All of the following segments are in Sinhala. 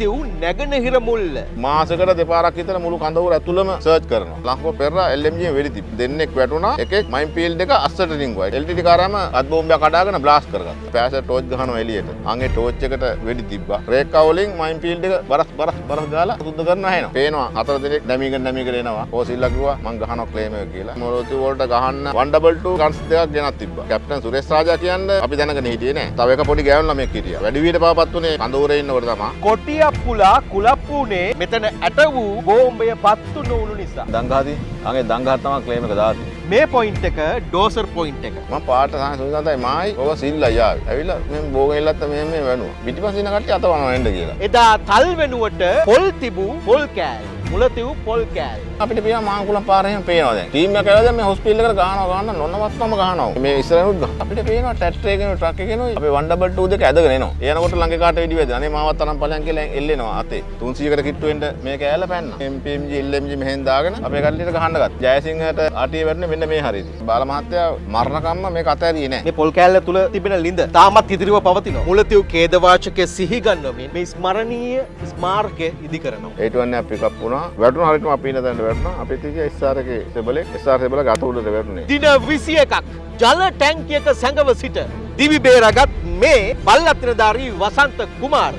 මුලතිව් නැගෙනහිර මුල්ල. මාසකට දෙපාරක් විතර මුළු කඳවුර ඇතුළම සර්ච් කරනවා. ලංකෝ පෙරලා LMG වෙඩි තිබ්බ. දෙන්නෙක් වැටුණා. එකෙක් මයින් ෆීල්ඩ් එක අස්සට රින්ගුවා. LTT කාරාම අත් බෝම්බයක් කඩාගෙන බ්ලාස්ට් කරගත්තා. පෑස ටෝච් ගහනවා එළියට. අංගේ ටෝච් එකට වෙඩි තිබ්බා. රේක්කා වලින් මයින් ෆීල්ඩ් එක බරස් බරස් බරස් ගාලා සුද්ධ කරන්න හැනවා. පේනවා හතර දෙනෙක් නැමීගෙන නැමීගෙන එනවා. ඕසිල්ලා කිව්වා මං ගහනවා ක්ලේම් එක කියලා. මොරොති වලට ගහන්න 122 ගන්ස් දෙකක් ගෙනත් තිබ්බා. කැප්ටන් සුරේෂ් රාජා කියන්නේ අපි දැනගෙන හිටියේ නෑ. තව එක පොඩි ගෑනු ළමෙක් හිටියා. වැඩි වියට පාපත් උනේ කඳවුරේ ඉන්නකොට තමයි. කොටියක් පුලා කුලප්පුනේ මෙතන ඇට වූ බෝම්බය පත්තු නොවුණු නිසා. දංගාදී අගේ දංගහත් තමයි ක්ලේම් එක දාන්නේ. මේ පොයින්ට් එක ඩෝසර් පොයින්ට් එක. මම පාට සහ සුනිදාතයි මායි ඔබ සිල්ලා යාවි. ඇවිල්ලා මම බෝගෙන් ඉල්ලත්ත මෙහෙම මෙහෙම වැනුවා. පිටිපස්සේ ඉන්න කට්ටිය අතවනවා එන්න කියලා. එදා තල් වෙනුවට පොල් තිබූ පොල් කෑල්. මුලතිව් පොල් කෑල්. අපිට පේනවා මාංකුලම් පාරේ එහෙම පේනවා දැන්. ටීම් එක ඇවිල්ලා මේ හොස්පිටල් එකට ගහනවා ගන්න නොනවත්වම ගහනවා. මේ ඉස්සරහුත් ගහ. අපිට පේනවා ට්‍රැක්ටර් එකේ ට්‍රක් එකේ අපි 122 දෙක ඇදගෙන එනවා. එනකොට ළඟ කාට වෙඩි වැදෙන. අනේ මාවත් අරන් ඵලයන් කියලා එල්ලෙනවා අතේ. 300කට කිට්ටු වෙන්න මේක ඇල්ල පැන්න. MPMG LMG මෙහෙන් දාගෙන අපේ කට්ටියට ගහන්න ගත්තා. ජයසිංහට අටිය වැටුනේ මෙන්න මේ හරියට. බාල මහත්තයා මරණකම්ම මේක අතෑරියේ නැහැ. මේ පොල් කෑල්ල තුළ තිබෙන ලිඳ තාමත් ඉදිරිව පවතිනවා. මුලතිව් ඛේදවාචකය සිහිගන්වමින් මේ ස්මරණීය ස්මාරකය ඉදි කරනවා. ඒටුවන්න පිකප් වුණා. වැටුණ හරියටම අපි ඉන්න තැනට වැටුණා. අපේ තිය SR එකේ සෙබලෙක් SR සෙබල ගත උඩට වැටුනේ. දින විසිය එකක් ජල ටැංකියක සැඟව සිට දිවි බේරගත් මේ බල්ලත්‍රධාරී වසන්ත කුමාර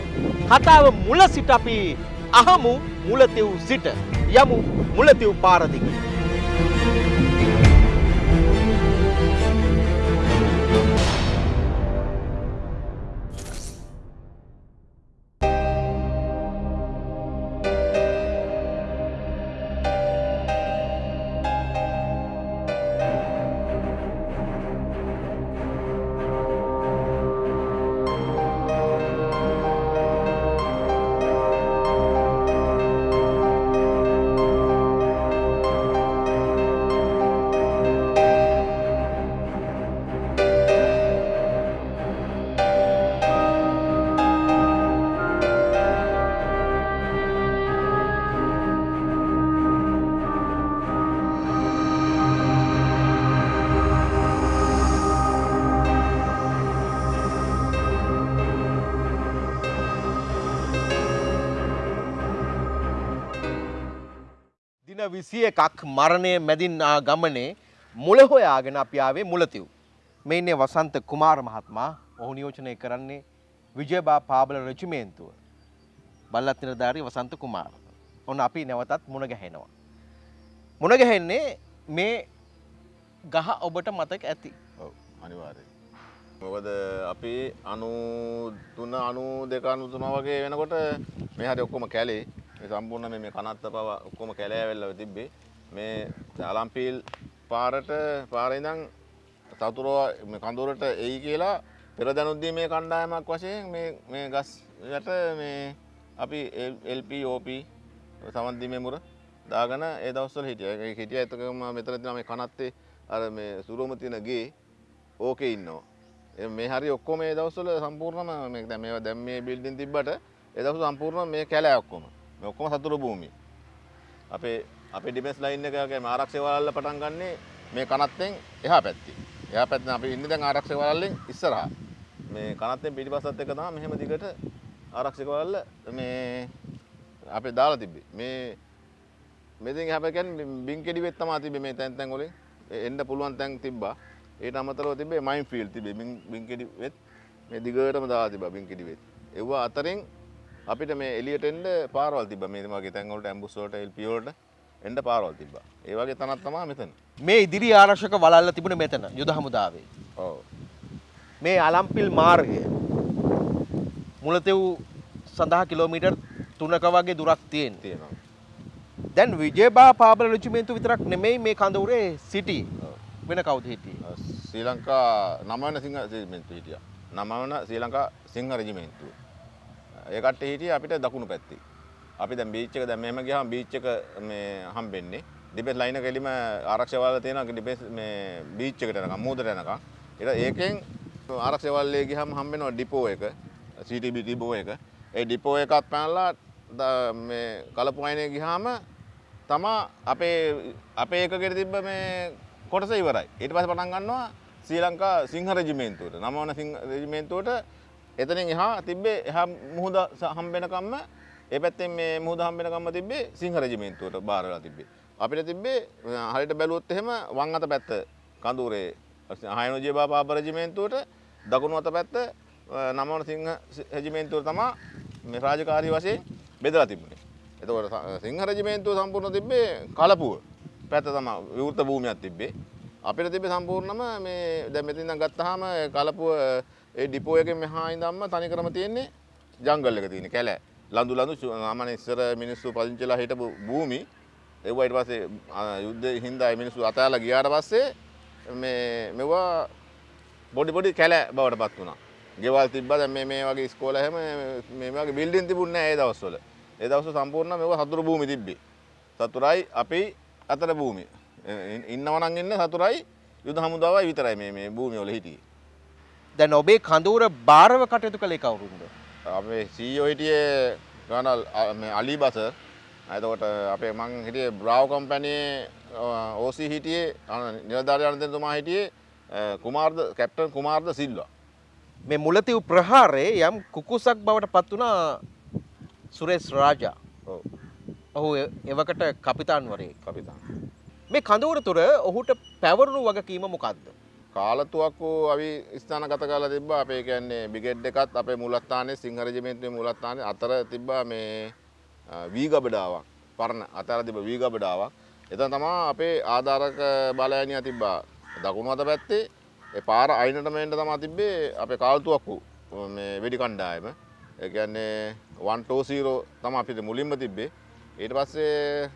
කතාව මුල සිට අපි අහමු මුලතිව් සිට යමු මුලතිව් පාරදිග. දින විසිය එකක් මරණය මැදින් ආ ගමනේ මුල හොයාගෙන අපි ආවේ මුලතිව්. මේ ඉන්නේ වසන්ත කුමාර මහත්මයා ඔහු නියෝජනය කරන්නේ විජයබා පාබල රජිමේන්තුව. බල්ලත් නිලධාරී වසන්ත කුමාර. ඔන්න අපි නැවතත් මුණ ගැහෙනවා. මුණ ගැහෙන්නේ මේ ගහ ඔබට මතක ඇති. ඔව් අනිවාර්යයෙන්. මොකද අපි 93 92 93 වගේ වෙනකොට මේ හරි ඔක්කොම කැලේ මේ සම්පූර්ණ මේ මේ කනත්ත පව ඔක්කොම කැලේ ඇවිල්ලා තිබ්බේ. මේ අලම්පීල් පාරට පාරේ ඉඳන් සතුරෝ මේ කඳුරට එයි කියලා පෙර දැනුද්දී මේ කණ්ඩායමක් වශයෙන් මේ මේ ගස් යට මේ අපි LP OP සමන්දි මෙමුර දාගෙන ඒ දවස්වල හිටියා. ඒක හිටියා එතකම මෙතන තියෙන මේ කනත්තේ අර මේ සුරෝම තියෙන ගේ ඕකේ ඉන්නවා. ඒ මේ හරි ඔක්කොම මේ දවස්වල සම්පූර්ණම මේ දැන් මේවා දැන් මේ බිල්ඩින් තිබ්බට ඒ දවස්වල සම්පූර්ණ මේ කැලෑ ඔක්කොම. මේ ඔක්කොම සතුරු භූමිය. අපේ අපේ ඩිෆෙන්ස් ලයින් එක වගේ ආරක්ෂක වලල්ල පටන් ගන්නේ මේ කනත්තෙන් එහා පැත්තේ. එහා පැත්තෙන් අපි ඉන්නේ දැන් ආරක්ෂක වලල්ලෙන් ඉස්සරහා. මේ කනත්තෙන් පිටිපස්සත් එක තමයි මෙහෙම දිගට ආරක්ෂක වලල්ල මේ අපේ දාලා තිබ්බේ. මේ මෙතෙන් එහා පැත්තෙන් බින්කෙඩි වෙත් තමයි තිබ්බේ මේ තැන් තැන් වලින්. එන්න පුළුවන් තැන් තිබ්බා. ඒට අමතරව තිබේ මයින් ෆිල් තිබේ බින්කෙඩි වෙත් මේ දිගටම දාලා තිබ්බා බින්කෙඩි වෙත්. ඒවා අතරින් අපිට මේ එළියට එන්න පාරවල් තිබ්බා. මේ වගේ තැන් වලට ඇම්බුස් වලට LP වලට එන්න පාරවල් තිබ්බා. ඒ වගේ තැනක් තමයි මෙතන. මේ ඉදිරි ආරක්ෂක වලල්ල තිබුණ මෙතන යුද හමුදාවේ. ඔව්. මේ අලම්පිල් මාර්ගය මුලතෙව් සඳහා කිලෝමීටර් තුනක වගේ දුරක් තියෙන. තියෙනවා. දැන් විජයබා පාබල රජිමේන්තු විතරක් නෙමෙයි මේ කඳවුරේ සිටි වෙන කවුද හිටියේ. ශ්‍රී ලංකා නමවන සිංහ රෙජිමෙන්තුව හිටියා. නමවන ශ්‍රී ලංකා සිංහ රෙජිමෙන්තුව. ඒ කට්ටිය හිටියේ අපිට දකුණු පැත්තේ. අපි දැන් බීච් එක දැන් මෙහෙම ගියාම බීච් එක මේ හම්බෙන්නේ. ඩිෆෙන්ස් ලයින් එක එලිම ආරක්ෂක වල තියෙනවා ඩිෆෙන්ස් මේ බීච් එකට යනකම් මූදට යනකම්. ඊට ඒකෙන් ආරක්ෂක වලේ ගියාම හම්බෙනවා ඩිපෝ එක. CTB ඩිපෝ එක. ඒ ඩිපෝ එකත් පැනලා මේ කලපු අයිනේ ගියාම තමා අපේ අපේ එකකට තිබ්බ මේ කොටස ඉවරයි. ඊට පස්සේ පටන් ගන්නවා ශ්‍රී ලංකා සිංහ රෙජිමේන්තුවට. නමවන සිංහ රෙජිමේන්තුවට එතනින් එහා තිබ්බේ එහා මුහුද ස- හම්බෙනකම්ම ඒ පැත්තෙන් මේ මුහුද හම්බෙනකම්ම තිබ්බේ සිංහ රෙජිමේන්තුවට බාර වෙලා තිබ්බේ. අපිට තිබ්බේ අ, හරියට බැලුවොත් එහෙම වම් අත පැත්ත කඳුරේ හයනෝජිය බාපාප රෙජිමේන්තුවට දකුණු අත පැත්ත අ, නමවන සිංහ රෙජිමේන්තුවට තමා මේ රාජකාරී වශයෙන් බෙදලා තිබුණේ. එතකොට ස- සිංහ රෙජිමේන්තුව සම්පූර්ණ තිබ්බේ කලපුව පැත්ත තමයි විවෘත භූමියක් තිබ්බේ. අපිට තිබ්බේ සම්පූර්ණම මේ දැන් මෙතන ඉඳන් ගත්තාම කලපුව ඒ ඩිපෝ එකෙන් මෙහා ඉඳන්ම තනිකරම තියෙන්නේ ජංගල් එක තියෙන්නේ කැලෑ. ලඳු ලඳු ආමනේ ඉස්සර මිනිස්සු පදිංචිලා හිටපු භූමි ඒවා ඊට පස්සේ අ, යුද්ධ හින්දා ඒ මිනිස්සු අතෑරලා ගියාට පස්සේ මේ මෙවුවා බොඩි බොඩි කැලෑ බවට පත් වුණා. ගෙවල් තිබ්බා දැන් මේ මේ වගේ ඉස්කෝල හැම මේ වගේ බිල්ඩින් තිබුණේ නැහැ ඒ දවස්වල. ඒ දවස්වල සම්පූර්ණ මෙවුවා සතුරු භූමි තිබ්බේ. සතුරයි අපි අතර භූමිය. ඉ- ඉන්නව නම් ඉන්න සතුරයි යුද හමුදාවයි විතරයි මේ මේ භූමිය වල හිටියේ. දැන් ඔබේ කඳවුර බාරව කටයුතු කළේ කවුරුන්ද? අපේ සීෝ හිටියේ ගනල් අලි බස ඇතකොට අපේ මං හිටිය බ්‍රාව් කම්පැනයේ ඕසි හිටියේ නිලධාරය අනතතුමා හිටියේ කුමාර්ද කැප්ටන් කුමාර්ද සිල්වා මේ මුලතිව් ප්‍රහාරයේ යම් කුකුසක් බවට පත් වුණා සුරේස් රාජා. ඔව් ඔහු එවකට කපිතාන්වරයෙක්. කපිතාන් මේ කඳවුර තුර ඔහුට පැවරුණු වගකීම මොකක්ද? කාලතුවක්කු අවි ස්ථාන ගත කාල තිබ අපේ කියන්නේ බිගෙඩ් එකත් අපේ මුලස්ථානය සිංහරජමේන්තුවේ මුලස්ථානය අතර තිබ්බා මේ වී ගබඩාවක්. පරණ අතර තිබ වී ගබඩාවක්. එත තමා අපේ ආධාරක බලයනිය තිබ්බා. දකුණු අත පැත්තේ ඒ පාර අයිනටමෙන්ට තමා තිබ්බේ අපේ කාල්තුවක්කු මේ වෙඩි කණ්ඩායම. එකන්නේ වන්ටෝසීරෝ තම අපිට මුලින්ම තිබ්බේ. ඊට පස්සේ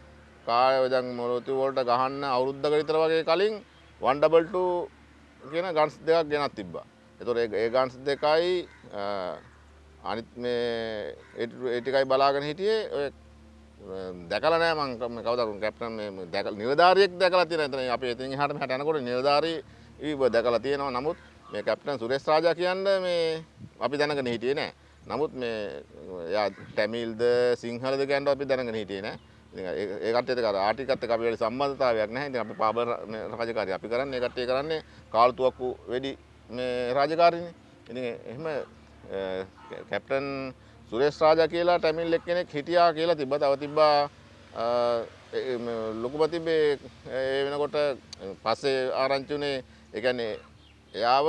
කායදන් මොලොති වෝල්ට ගහන්න අවුරුද්ධ විතර වගේ කලින් වන්ඩබල්ට කියන ගන්ස් දෙකක් ගෙනත් තිබ්බා. එතුර ඒ ගන්ස් දෙකයි අනිත් මේ ඒටිකයි බලාගෙන හිටියේ ඔය දැකල නෑ මංකම කවදරු කැප්ටන් දැක නිලධාරයෙක් දැකලා තියෙන එතන. අපේ ඉතින් එහාට මෙහාට යනකොට නිලධාරී ඊව දැකලා තියෙනවා. නමුත් මේ කැප්ටන් සුරේෂ් රාජා කියන්න මේ අපි දැනගෙන හිටියේ නෑ. නමුත් මේ එයා ටැමිල්ද සිංහලද කියන්න අපි දැනගෙන හිටියේ නෑ. ඉතින් ඒ- ඒ කට්ටියත් කර ආටිකත් එක්ක අපිට සම්බන්ධතාවයක් නැහැ. ඉතින් අපි පාබර් මේ රාජකාරිය අපි කරන්නේ ඒ කට්ටිය කරන්නේ කාල්තුවක්කු වෙඩි මේ රාජකාරියනේ ඉතින් එහෙම අ, කැප්ටන් සුරේෂ් රාජා කියලා ටැමිල් එක්කෙනෙක් හිටියා කියලා තිබ්බා. තව තිබ්බා අ, ඒ- මේ ලොකුම තිබ්බේ ඒ වෙනකොට පස්සේ ආරංචි උනේ ඒ කියන්නේ එයාව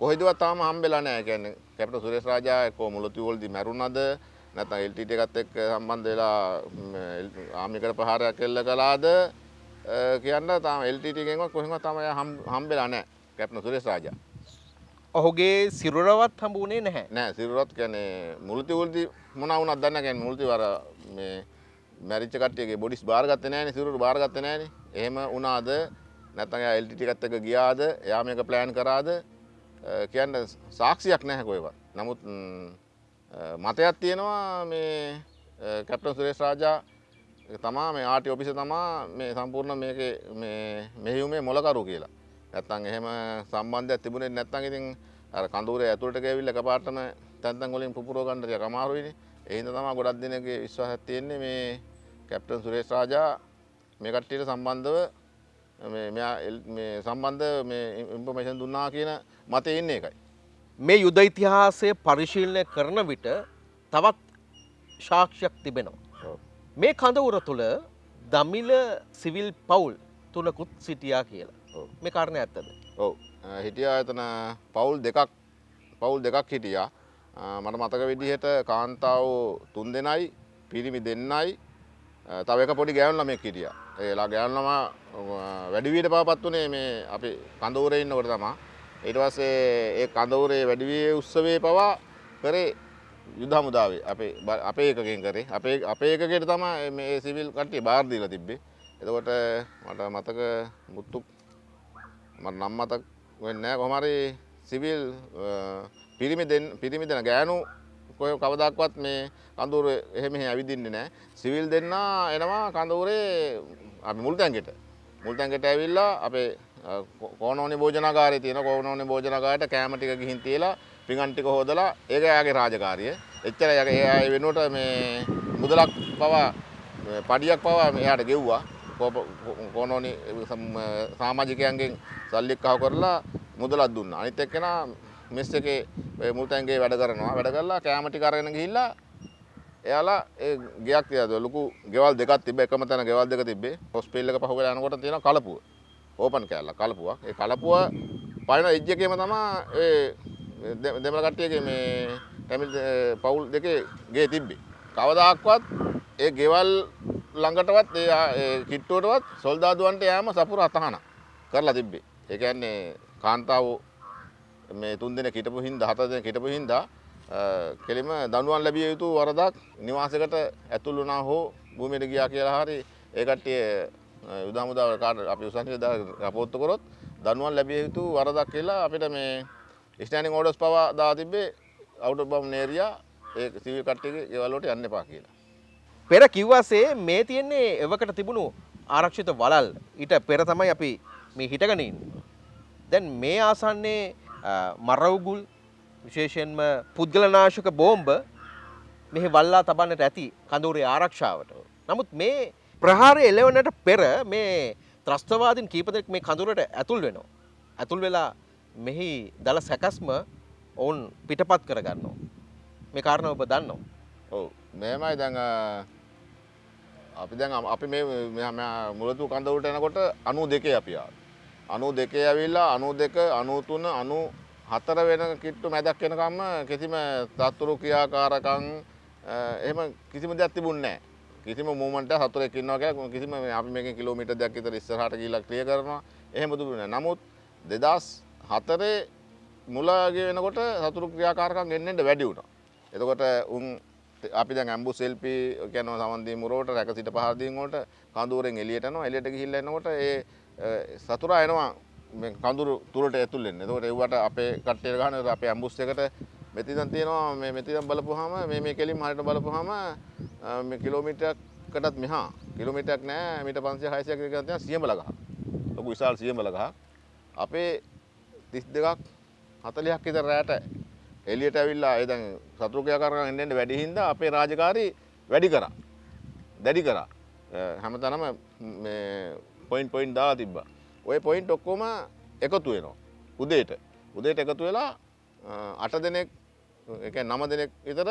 කොහෙදවත් තාම හම්බෙලා නැහැ. ඒ කියන්නේ කැප්ටන් සුරේෂ් රාජා එක්ක මුලතිව් වලදී මැරුණාද? නැත්නම් LTT එකත් එක්ක සම්බන්ධ වෙලා ආමිකර ප්‍රහාරයක් එල්ල කළාද කියන්න තාම LTT එකෙන්වත් කොහෙන්වත් තාම හම්බෙලා නැහැ. කැප්ටන් සුරේෂ් රාජා. ඔහුගේ සිරුරවත් හම්බුනේ නැහැ. නෑ සිරුරත් කියන්නේ මුලති උල්ති මොන වුණත් දන්න කියන්නේ මුලති වර මේ මැරිච්ච කට්ටියගේ බොඩිස් බාරගත්තේ නෑනේ සිරුර බාරගත්තේ නෑනේ. එහෙම වුණාද නැත්නම් එයා LTT එකත් එක්ක ගියාද එයා මේක ප්ලෑන් කරාද කියන්න සාක්ෂියක් නැහැ කොහෙවත්. නමුත් මතයක් තියෙනවා මේ අ, කැප්ටන් සුරේෂ් රාජා තමා මේ ආටි ඔපිස තමා මේ සම්පූර්ණ මේකේ මේ මෙහියුමේ මොලකරු කියලා. නැත්තම් එහෙම සම්බන්ධයක් තිබුණේ නැත්තම් ඉතින් අර කඳුරේ ඇතුළට ගෑවිල්ලා එකපාරටම තැන් තැන් වලින් පුපුරව ගන්න ටිකක් අමාරුයිනේ. ඒ හින්දා තමයි ගොඩක් දෙනෙක්ගේ විශ්වාසයක් තියෙන්නේ මේ කැප්ටන් සුරේෂ් රාජා මේ කට්ටියට සම්බන්ධව මේ මෙයා එල්- මේ සම්බන්ධ මේ ඉන්ෆර්මේෂන් දුන්නා කියන මතේ ඉන්නේ එකයි. මේ යුද ඉතිහාසය පරිශීලනය කරන විට තවත් ශාක්ෂයක් තිබෙනවා. මේ කඳවුර තුළ දමිල සිවිල් පවුල් තුනකුත් සිටියා කියලා. මේ කාරණය ඇත්තද. ඔව් හිටියා එතන පවුල් දෙකක් පවුල් දෙකක් හිටියා මට මතක විදිහට කාන්තාව තුන් දෙනයි පිරිමි දෙන්නයි තව එක පොඩි ගෑවුන් ළමෙක් හිටියා ඒලා ගෑවුන් ළමා වැඩිවියට පවපත් වුණේ මේ අපි කඳවුරේ ඉන්නකොට තමා ඊට පස්සේ ඒ කඳවුරේ වැඩිවිය උත්සවයේ පවා කරේ යුද හමුදාවේ. අපේ බ- අපේ එකකින් කරේ. අපේ අපේ එකකට තමයි මේ සිවිල් කට්ටිය බාර දීලා තිබ්බේ. එතකොට මට මතක මුත්තුක් මට නම් මතක් වෙන්නේ නැහැ. කොහොම හරි සිවිල් පිරිමි දෙන්න පිරිමි දෙන ගෑනු කොය කවදාක්වත් මේ කඳවුර එහෙම එහෙ ඇවිදින්නේ නැහැ. සිවිල් දෙන්න එනවා කඳවුරේ අපි මුල් තැන්ගෙට මුල් තැන්ගෙට ඇවිල්ලා අපේ අ, කෝ- කෝනෝනි භෝජනාගාරයේ තියෙන කෝනෝනි භෝජනාගාරයට කෑම ටික ගිහින් තියලා පිඟන් ටික හොදලා ඒක එයාගේ රාජකාරිය. එච්චර එයාගේ ඒ අය වෙනුවට මේ මුදලක් පවා මේ පඩියක් පවා එයාට ගෙව්වා. කෝප- කෝ- කෝනෝනි සම්- සමාජිකයන්ගෙන් සල්ලික් අහු කරලා මුදලක් දුන්නා. අනිත් එක්කෙනා මෙස් එකේ ඔය මුල්තැන්ගේ වැඩ කරනවා. වැඩ කරලා කෑම ටික අරගෙන ගිහිල්ලා එයාලා ඒ ගෙයක් තියද ලොකු ගෙවල් දෙකක් තිබ්බ. එකම තැන ගෙවල් දෙක තිබ්බේ. හොස්පිටල් එක පහුවෙලා යනකොට තියෙන කලපුව. ඕපන් කෑල්ල කලපුවක්. ඒ කලපුව පයින් එජ් එකේම තමයි ඒ දෙ- දෙමළ කට්ටියගේ මේ ටැමිල් අ, පවුල් දෙකේ ගේ තිබ්බේ. කවදාක්වත් ඒ ගෙවල් ළඟටවත් ඒ ආ- ඒ කිට්ටුවටවත් සොල්දාදුවන්ට යෑම සපුර අතහන කරලා තිබ්බේ. ඒ කියන්නේ කාන්තාව මේ තුන් දෙනෙක් හිටපු හින්දා හතර දෙනෙක් හිටපු හින්දා අ, කෙලිම දනුවන් ලැබිය යුතු වරදක් නිවාසයකට ඇතුල් වුණා හෝ භූමියට ගියා කියලා හරි ඒ කට්ටිය අ, යුද හමුදාව කාට අපි උසන්සිය දා රපෝට්ටු කරොත් දනුවන් ලැබිය යුතු වරදක් කියලා අපිට මේ ස්ටෑන්ඩින් ඕඩර්ස් පවා දා තිබ්බේ අවුට් බම් නේරියා ඒ සිවිල් කට්ටියගේ ගෙවල් වලට යන්න එපා කියලා. පෙර කිව්වාසේ මේ තියෙන්නේ එවකට තිබුණු ආරක්ෂිත වලල් ඊට පෙර තමයි අපි මේ හිටගෙන ඉන්නේ. දැන් මේ ආසන්නේ අ, මරවුගුල් විශේෂයෙන්ම පුද්ගලනාශක බෝම්බ මෙහි වල්ලා තබන්නට ඇති කඳවුරේ ආරක්ෂාවට. නමුත් මේ ප්‍රහාරය එලවනට පෙර මේ ත්‍රස්තවාදීන් කීප දෙනෙක් මේ කඳුරට ඇතුල් වෙනවා. ඇතුල් වෙලා මෙහි දල සැකස්ම ඔවුන් පිටපත් කරගන්නවා. මේ කාරණාව ඔබ දන්නවා. ඔව් මෙහෙමයි දැන් අ, අපි දැන් අම- අපි මේ මෙහා- මෙහා මුලතු කඳවුරට එනකොට 92 අපි ආවා. 92 ඇවිල්ලා 92 93 94 වෙන කිට්ටු මැදක් වෙනකම්ම කිසිම තත්තුරු ක්‍රියාකාරකම් අ, එහෙම කිසිම දෙයක් තිබුණේ නැහැ. කිසිම මූවමන්ට් එකක් සතුරෙක් ඉන්නවා කියලා කිසිම අපි මේකෙන් කිලෝමීටර් දෙකක් විතර ඉස්සරහට ගිහිල්ලා ක්ලියර් කරනවා. එහෙම තිබුණේ නැහැ. නමුත් 2004 මුලගේ වෙනකොට සතුරු ක්‍රියාකාරකම් එන්න එන්න වැඩි වුණා. එතකොට උන් අපි දැන් ඇම්බු සෙල්පි කියනවා සමන්දී මුරවට රැක සිට පහරදීන් වලට කඳුරෙන් එළියට යනවා එළියට ගිහිල්ලා එනකොට ඒ අ, සතුරා එනවා මේ කඳුරු තුරට ඇතුල් වෙන්න. එතකොට ඒවට අපේ කට්ටියට ගහන අපේ ඇම්බුස් එකට මෙතින් තියෙනවා මේ මෙතින් බලපුවාම මේ මේ කෙලින් හරියට බලපුවාම අ, මේ කිලෝමීටරයකටත් මෙහා කිලෝමීටරයක් නෑ මීටර් 500 600ක් විතර තියෙනවා සියඹල ගහ. ලොකු විශාල සියඹල ගහ. අපේ 32ක් 40ක් විතර රැට එලියට ඇවිල්ලා ඒ දැන් සතුරු ක්‍රියාකාරකම් එන්න එන්න වැඩි හින්දා අපේ රාජකාරී වැඩි කරා. දැඩි කරා. අ, හැමතැනම මේ පොයින්ට් පොයින්ට් දාලා තිබ්බා. ওই පොයින්ට් ඔක්කොම එකතු වෙනවා. උදේට. උදේට එකතු වෙලා අ, අට දෙනෙක් ඒ කියන්නේ නව දෙනෙක් විතර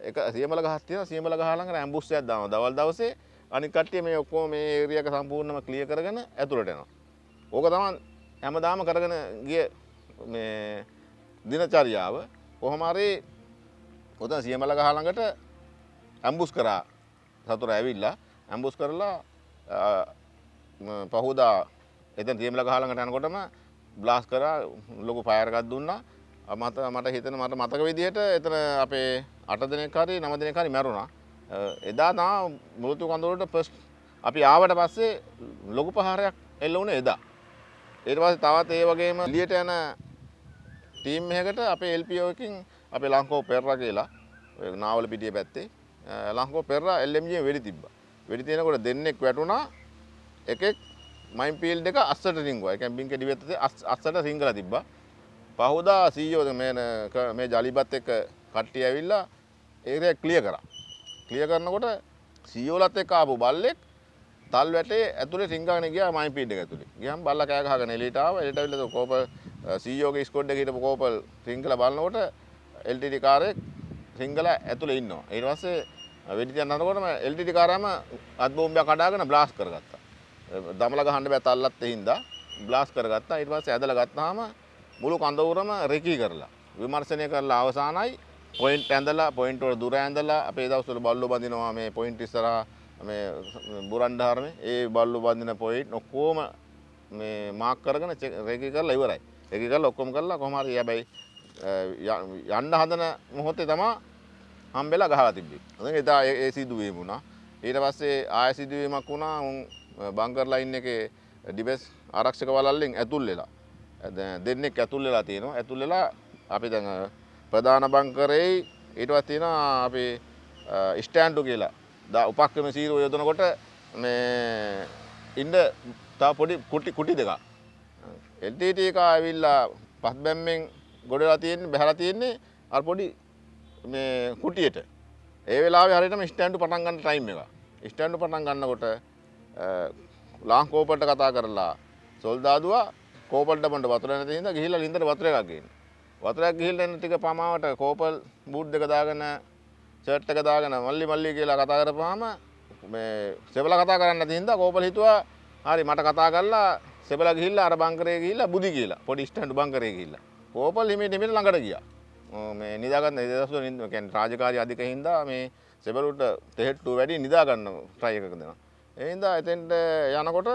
එක සියමල ගහක් තියෙනවා. සියමල ගහ ළඟ ඇම්බුස් එකක් දානවා. දවල් දවසේ අනිත් කට්ටිය මේ ඔක්කොම මේ ඒරියා එක සම්පූර්ණයෙන්ම ක්ලියර් කරගෙන ඇතුළට එනවා. ඕක තමයි හැමදාම කරගෙන ගිය මේ දිනචරියාව කොහොම හරි ඔතන සියමල ගහ ළඟට ඇම්බුස් කරා සතුර ඇවිල්ලා ඇම්බුස් කරලා අ, ම, පහුදා එතන සියමල ගහ ළඟට යනකොටම බ්ලාස් කරා ලොකු ෆයර් එකක් දුන්නා අ, මට මට හිතෙන මට මතක විදිහට එතන අපේ අට දෙනෙක් හරි නව දෙනෙක් හරි මැරුණා අ, එදා තමයි මුලතු කඳවුරට ෆස්ට් අපි ආවට පස්සේ ලොකු පහරයක් එල්ල වුණේ එදා ඊට පස්සේ තවත් ඒ වගේම එළියට යන ටීම් එකකට අපේ LPO එකකින් අපේ ලංකෝ පෙරරා කියලා ඔය නාවල පිටිය පැත්තේ අ, ලංකෝ පෙරරා LMG වෙඩි තිබ්බා. වෙඩි තියෙනකොට දෙන්නෙක් වැටුණා එකෙක් මයින් ෆීල්ඩ් එක අස්සට රිංගුවා. ඒ කියන්නේ බින් කෙඩි වෙත්තේ අස්- අස්සට රිංගලා තිබ්බා. පහුදා CEO මේ න- මේ ජලිබත් එක්ක කට්ටිය ඇවිල්ලා ඒරියා ක්ලියර් කරා. ක්ලියර් කරනකොට සීෝලත් එක්ක ආපු බල්ලෙක් තල් වැටේ ඇතුලේ රිංගාගෙන ගියා මයින් ෆීල්ඩ් එක ඇතුලේ. ගියාම බල්ලා කෑ ගහගෙන එළියට ආවා. එළියට ඇවිල්ලා කෝපල් CEO ගේ ස්කෝඩ් එකේ හිටපු කෝපල් රිංගලා බලනකොට LTD කාරේ රිංගලා ඇතුලේ ඉන්නවා. ඊට පස්සේ වෙඩි තියන්න හදනකොටම LTD කාරාම අත් බෝම්බයක් කඩාගෙන බ්ලාස්ට් කරගත්තා. දමල ගහන්න බෑ තල්ලත් හින්දා බ්ලාස්ට් කරගත්තා. ඊට පස්සේ ඇදලා ගත්තාම මුළු කඳවුරම රෙකී කරලා විමර්ශනය කරලා අවසానයි පොයින්ට් ඇඳලා පොයින්ට් වල දුර ඇඳලා අපේ දවස්වල බල්ලෝ බඳිනවා මේ පොයින්ට් ඉස්සරහා මේ බුරන්ඩාරමේ ඒ බල්ලෝ බඳින පොයින්ට් ඔක්කොම මේ මාක් කරගෙන චෙක්- රෙකී කරලා ඉවරයි. රෙකී කරලා ඔක්කොම කරලා කොහොම හරි හැබැයි අ, ය- යන්න හදන මොහොතේ තමයි හම්බෙලා ගහලා තිබ්බේ. ඉතින් එදා ඒ ඒ සිදුවීම වුණා. ඊට පස්සේ ආය සිදුවීමක් වුණා උන් බංකර් ලයින් එකේ ඩිබෙස් ආරක්ෂක වලල්ලෙන් ඇතුල් වෙලා. දැන් දෙන්නෙක් ඇතුල් වෙලා තියෙනවා. ඇතුල් වෙලා අපි දැන් අ, ප්‍රධාන බංකරේ ඊට පස්සේ තියෙනවා අපි ස්ටෑන්ඩු කියලා. දා උපක්‍රම සීරුව යොදනකොට මේ ඉන්න තව පොඩි කුටි කුටි දෙකක්. LTT එක ඇවිල්ලා පස් බැම්මෙන් ගොඩලා තියෙන්නේ බහැලා තියෙන්නේ අර පොඩි මේ කුටියට. ඒ වෙලාවේ හරියටම ස්ටෑන්ඩු පටන් ගන්න ටයිම් එක. ස්ටෑන්ඩු පටන් ගන්නකොට ලාංකෝපල්ට කතා කරලා සොල්දාදුවා කෝපල්ට බන්ට වතුර නැති හින්දා ගිහිල්ලා ලින්දට වතුර එකක් ගේන්න. වතුරක් ගිහිල්ලා එන ටික පමාවට කෝපල් බූට් දෙක දාගෙන ෂර්ට් එක දාගෙන මල්ලි මල්ලි කියලා කතා කරපුවාම මේ සෙබලා කතා කරන්න නැති හින්දා කෝපල් හිතුවා හරි මට කතා කරලා සෙබලා ගිහිල්ලා අර බංකරේ ගිහිල්ලා බුදි කියලා පොඩි ස්ටෑන්ඩ් බංකරේ ගිහිල්ලා. කෝපල් හිමීට හිමීට ළඟට ගියා. ඔව් මේ නිදාගන්න ඉදසු කියන්නේ රාජකාරී අධික හින්දා මේ සෙබලුට තෙහෙට්ටු වැඩි නිදා ගන්න try එකක දෙනවා. ඒ හින්දා එතෙන්ට යනකොට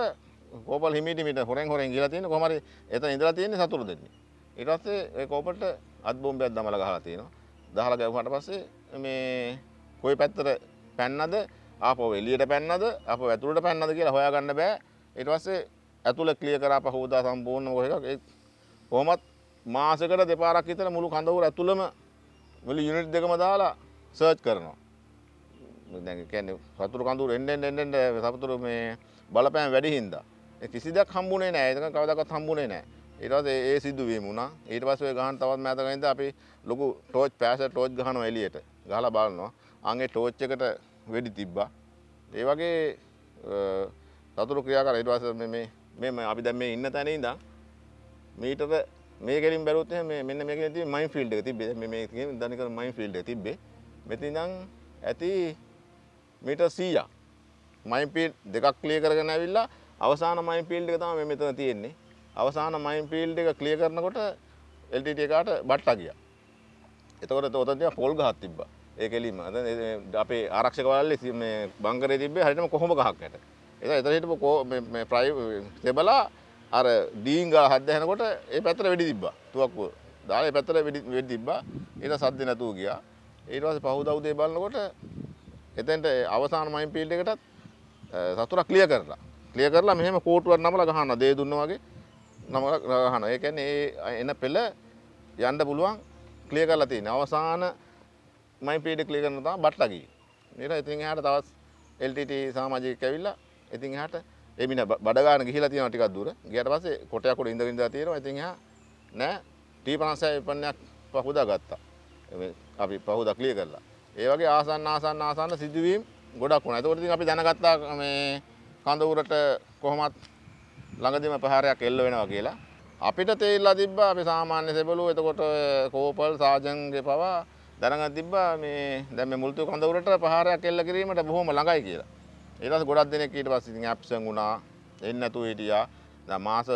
කෝපල් හිමීට හිමීට හොරෙන් හොරෙන් ගිහලා තියෙන කොහම හරි එතන ඉඳලා තියෙන්නේ සතුරු දෙන්නේ. ඊට පස්සේ ඒ කෝපල්ට අත් බෝම්බයක් දමලා ගහලා තියෙනවා. දහලා ගැවුවාට පස්සේ මේ කොයි පැත්තට පැන්නද? ආපහු එළියට පැන්නද? ආපහු ඇතුළට පැන්නද කියලා හොයාගන්න බෑ. ඊට පස්සේ ඇතුළ ක්ලියර් කරා පහවදා සම්පූර්ණ කොහෙක ඒ කොහොමත් මාසෙකට දෙපාරක් විතර මුළු කඳවුර ඇතුළම මුළු යුනිට් දෙකම දාලා සර්ච් කරනවා. දැන් කියන්නේ සතුරු කඳුර එන්න එන්න එන්න එන්න සතුරු මේ බලපෑම් වැඩි හින්දා. ඒ කිසි දෙයක් හම්බුනේ නැහැ ඒක කවදාකවත් හම්බුනේ නැහැ ඊට පස්සේ ඒ සිදුවීම වුණා. ඊට පස්සේ ඔය ගහන තවත් මෑතක ඉඳලා අපි ලොකු ටෝච් පෑසර් ටෝච් ගහනවා එළියට. ගහලා බලනවා. අංගේ ටෝච් එකට වෙඩි තිබ්බා. ඒ වගේ අ, සතුරු ක්‍රියා කරා ඊට පස්සේ මේ මේ මේ අපි දැන් මේ ඉන්න තැන ඉඳන් මීටර මේ කෙලින් බැලුවොත් එහෙනම් මේ මෙන්න මේකේ තියෙන මයින් ෆීල්ඩ් එක තිබ්බේ. මේ මේ කියන්නේ දනිකර මයින් ෆීල්ඩ් එක තිබ්බේ. මෙතන ඉඳන් ඇති මීටර් 100ක්. මයින් ෆීල්ඩ් දෙකක් ක්ලියර් කරගෙන ඇවිල්ලා අවසාන මයින් ෆීල්ඩ් එක තමයි මේ මෙතන තියෙන්නේ. අවසාන මයින් ෆීල්ඩ් එක ක්ලියර් කරනකොට LTT එකට බට්ටා ගියා. එතකොට ඔතන තියා පොල් ගහක් තිබ්බා. ඒ කෙලින්ම අද අපේ ආරක්ෂක වලල්ලේ මේ බංකරේ තිබ්බේ හරියටම කොහොම ගහක් යට. එතන එතන හිටපු කෝ- මේ මේ ප්‍රයි තෙබලා අර ඩීන් ගාලා හද්ද හැනකොට ඒ පැත්තට වෙඩි තිබ්බා. තුවක්කුව. දාලා ඒ පැත්තට වෙඩි වෙඩි තිබ්බා. ඊට සද්ද නැතුව ගියා. ඊට පස්සේ පහුදා උදේ බලනකොට එතෙන්ට අවසාන මයින් ෆීල්ඩ් එකටත් සතුරා ක්ලියර් කරලා. ක්ලියර් කරලා මෙහෙම කෝටුවක් නමලා ගහනවා. දේ දුන්න වගේ නමලා ගහනවා. ඒ කියන්නේ ඒ එන පෙළ යන්න පුළුවන් ක්ලියර් කරලා තියෙන. අවසාන මයින් ෆීල්ඩ් ක්ලියර් කරන තමයි බට්ලා ගියේ. ඊට ඉතින් එහාට තවත් LTT සමාජිකයෙක් ඇවිල්ලා ඉතින් එහාට ඒ මින බඩ ගන්න ගිහිලා තියෙනවා ටිකක් දුර. ගියාට පස්සේ කොටයක් උඩ ඉඳගෙන ඉඳලා තියෙනවා. ඉතින් එහා නෑ T56 විපන්නයක් පහුදා ගත්තා. මේ අපි පහුදා ක්ලියර් කරලා. ඒ වගේ ආසන්න ආසන්න ආසන්න සිදුවීම් ගොඩක් වුණා. ඒකෝට ඉතින් අපි දැනගත්තා මේ කඳවුරට කොහොමත් ළඟදිම ප්‍රහාරයක් එල්ල වෙනවා කියලා. අපිට තේරිලා තිබ්බා අපි සාමාන්‍ය සෙබළු එතකොට ඔය කෝපල් සාජන්ගේ පවා දැනගත් තිබ්බා මේ දැන් මේ මුල්තු කඳවුරට ප්‍රහාරයක් එල්ල කිරීමට බොහොම ළඟයි කියලා. ඊට පස්සේ ගොඩක් දෙනෙක් ඊට පස්සේ ඉතින් ඇබ්සන් වුණා. එන්නේ නැතුව හිටියා. දැන් මාස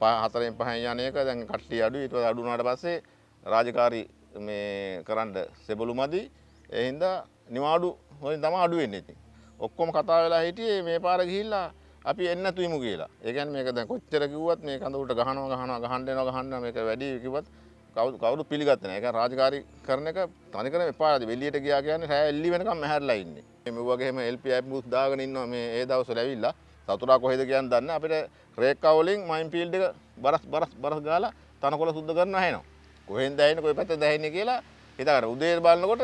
4න් 5න් යන එක දැන් කට්ටිය අඩුයි. ඊට පස්සේ අඩු වුණාට පස්සේ රාජකාරී මේ කරන්න සෙබළු මදි. ඒ හින්දා නිවාඩු වලින් තමයි අඩු වෙන්නේ ඉතින්. ඔක්කොම කතා වෙලා හිටියේ මේ පාර ගිහිල්ලා අපි එන්න තුයිමු කියලා. ඒ කියන්නේ මේක දැන් කොච්චර කිව්වත් මේ කඳුරට ගහනවා ගහනවා ගහන්න එනවා ගහන්න මේක වැඩි කිව්වත් කවුරු කවුරුත් පිළිගත්තේ නැහැ. ඒක රාජකාරී කරන එක තනිකරම එපාරද. එළියට ගියා කියන්නේ රෑ එල්ලි වෙනකම් මැහැරලා ඉන්නේ. මේ වගේම LPI බූත් දාගෙන ඉන්නවා මේ ඒ දවස්වල ඇවිල්ලා. සතුරා කොහෙද කියන්නේ දන්නේ නැහැ. අපිට රේක්කා වලින් මයින් ෆීල්ඩ් එක බරස් බරස් බරස් ගාලා තනකොළ සුද්ධ කරනවා ඇහෙනවා. කොහෙන්ද ඇහෙන්නේ කොයි පැත්තද ඇහෙන්නේ කියලා හිතාගන්න. උදේ බලනකොට